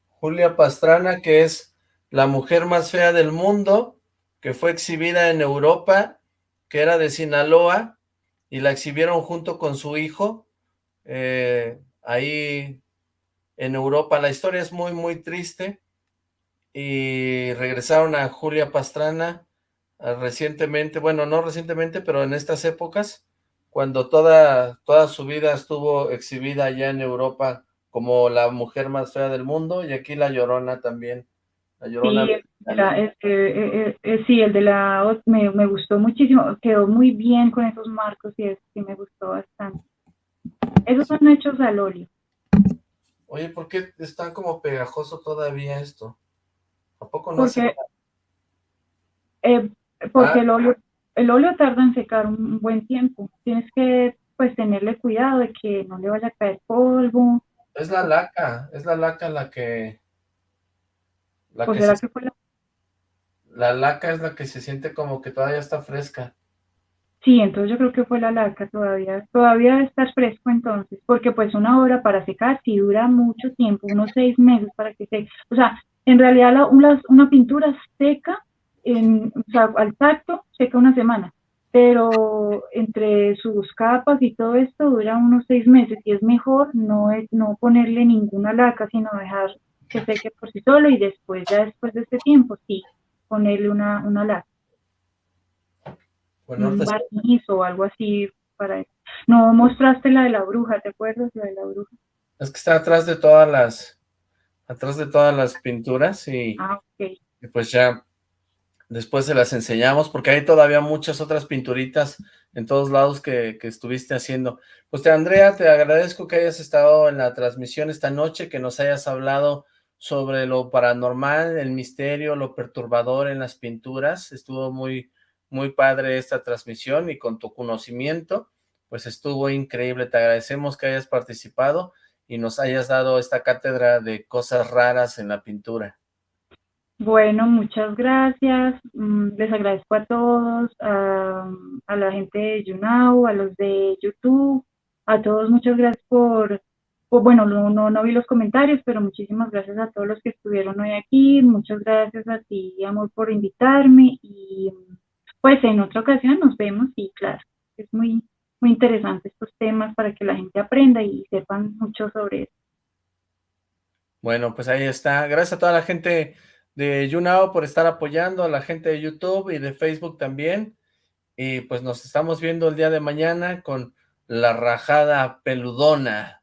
Julia Pastrana, que es la mujer más fea del mundo, que fue exhibida en Europa, que era de Sinaloa, y la exhibieron junto con su hijo, eh, ahí en Europa. La historia es muy, muy triste y regresaron a Julia Pastrana ah, recientemente, bueno, no recientemente, pero en estas épocas, cuando toda, toda su vida estuvo exhibida allá en Europa como la mujer más fea del mundo, y aquí La Llorona también. La Llorona. Sí, el de la me, me gustó muchísimo, quedó muy bien con esos marcos y eso sí me gustó bastante. Esos son hechos al óleo. Oye, ¿por qué está como pegajoso todavía esto? ¿A poco no Porque, Eh, porque el, óleo, el óleo tarda en secar un buen tiempo. Tienes que pues tenerle cuidado de que no le vaya a caer polvo. Es la laca, es la laca la que... La pues que, fue la... La laca es la que se siente como que todavía está fresca. Sí, entonces yo creo que fue la laca todavía, todavía debe estar fresco entonces, porque pues una hora para secar sí dura mucho tiempo, unos seis meses para que seque. O sea, en realidad la, una, una, pintura seca, en, o sea, al tacto seca una semana, pero entre sus capas y todo esto dura unos seis meses y es mejor no, es, no ponerle ninguna laca, sino dejar que seque por sí solo y después, ya después de este tiempo, sí, ponerle una, una laca. Un barniz o algo así para No mostraste la de la bruja, ¿te acuerdas la de la bruja? Es que está atrás de todas las atrás de todas las pinturas y, ah, y pues ya después se las enseñamos porque hay todavía muchas otras pinturitas en todos lados que, que, estuviste haciendo. Pues te Andrea, te agradezco que hayas estado en la transmisión esta noche, que nos hayas hablado sobre lo paranormal, el misterio, lo perturbador en las pinturas, estuvo muy, muy padre esta transmisión y con tu conocimiento, pues estuvo increíble. Te agradecemos que hayas participado y nos hayas dado esta cátedra de cosas raras en la pintura. Bueno, muchas gracias. Mm, les agradezco a todos, a, la gente de YouNow, a los de YouTube, a todos muchas gracias por, bueno, no, no, no vi los comentarios, pero muchísimas gracias a todos los que estuvieron hoy aquí. Muchas gracias a ti, Amor, por invitarme y pues en otra ocasión nos vemos y claro, es muy, muy interesante estos temas para que la gente aprenda y sepan mucho sobre eso. Bueno, pues ahí está. Gracias a toda la gente de YouNow por estar apoyando, a la gente de YouTube y de Facebook también. Y pues nos estamos viendo el día de mañana con la rajada peludona.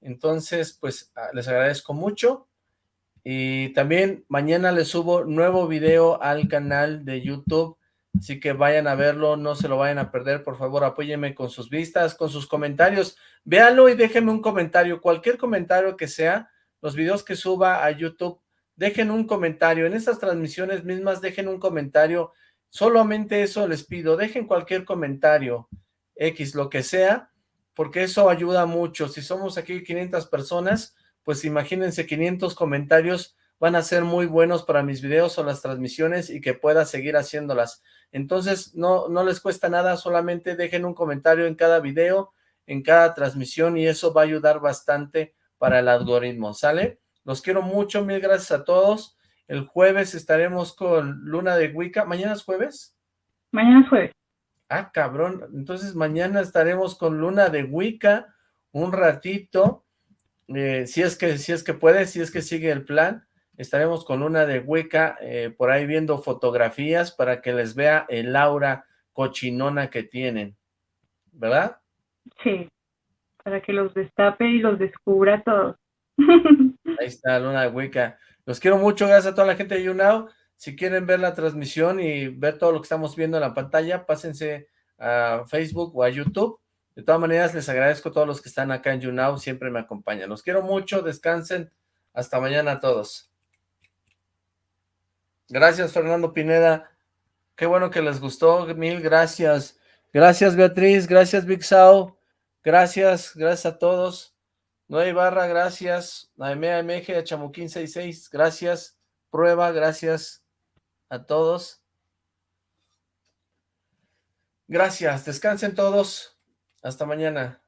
Entonces, pues ah, les agradezco mucho. Y también mañana les subo nuevo video al canal de YouTube Así que vayan a verlo, no se lo vayan a perder, por favor apóyenme con sus vistas, con sus comentarios, véanlo y déjenme un comentario, cualquier comentario que sea, los videos que suba a YouTube, dejen un comentario, en estas transmisiones mismas dejen un comentario, solamente eso les pido, dejen cualquier comentario, X, lo que sea, porque eso ayuda mucho, si somos aquí 500 personas, pues imagínense 500 comentarios, van a ser muy buenos para mis videos o las transmisiones y que pueda seguir haciéndolas. Entonces, no, no les cuesta nada, solamente dejen un comentario en cada video, en cada transmisión y eso va a ayudar bastante para el algoritmo, ¿sale? Los quiero mucho, mil gracias a todos. El jueves estaremos con Luna de Wicca. ¿Mañana es jueves? Mañana es jueves. Ah, cabrón. Entonces mañana estaremos con Luna de Wicca un ratito. Eh, si es que si es que puede, si es que sigue el plan estaremos con una de Hueca eh, por ahí viendo fotografías para que les vea el aura cochinona que tienen, ¿verdad? Sí, para que los destape y los descubra todos. Ahí está Luna de Hueca. Los quiero mucho, gracias a toda la gente de YouNow. Si quieren ver la transmisión y ver todo lo que estamos viendo en la pantalla, pásense a Facebook o a YouTube. De todas maneras, les agradezco a todos los que están acá en YouNow, siempre me acompañan. Los quiero mucho, descansen. Hasta mañana a todos. Gracias, Fernando Pineda. Qué bueno que les gustó. Mil gracias. Gracias, Beatriz. Gracias, Big Sao. Gracias, gracias a todos. Nueva Barra, gracias. Naemea MG, Chamuquín 66, gracias. Prueba, gracias a todos. Gracias, descansen todos. Hasta mañana.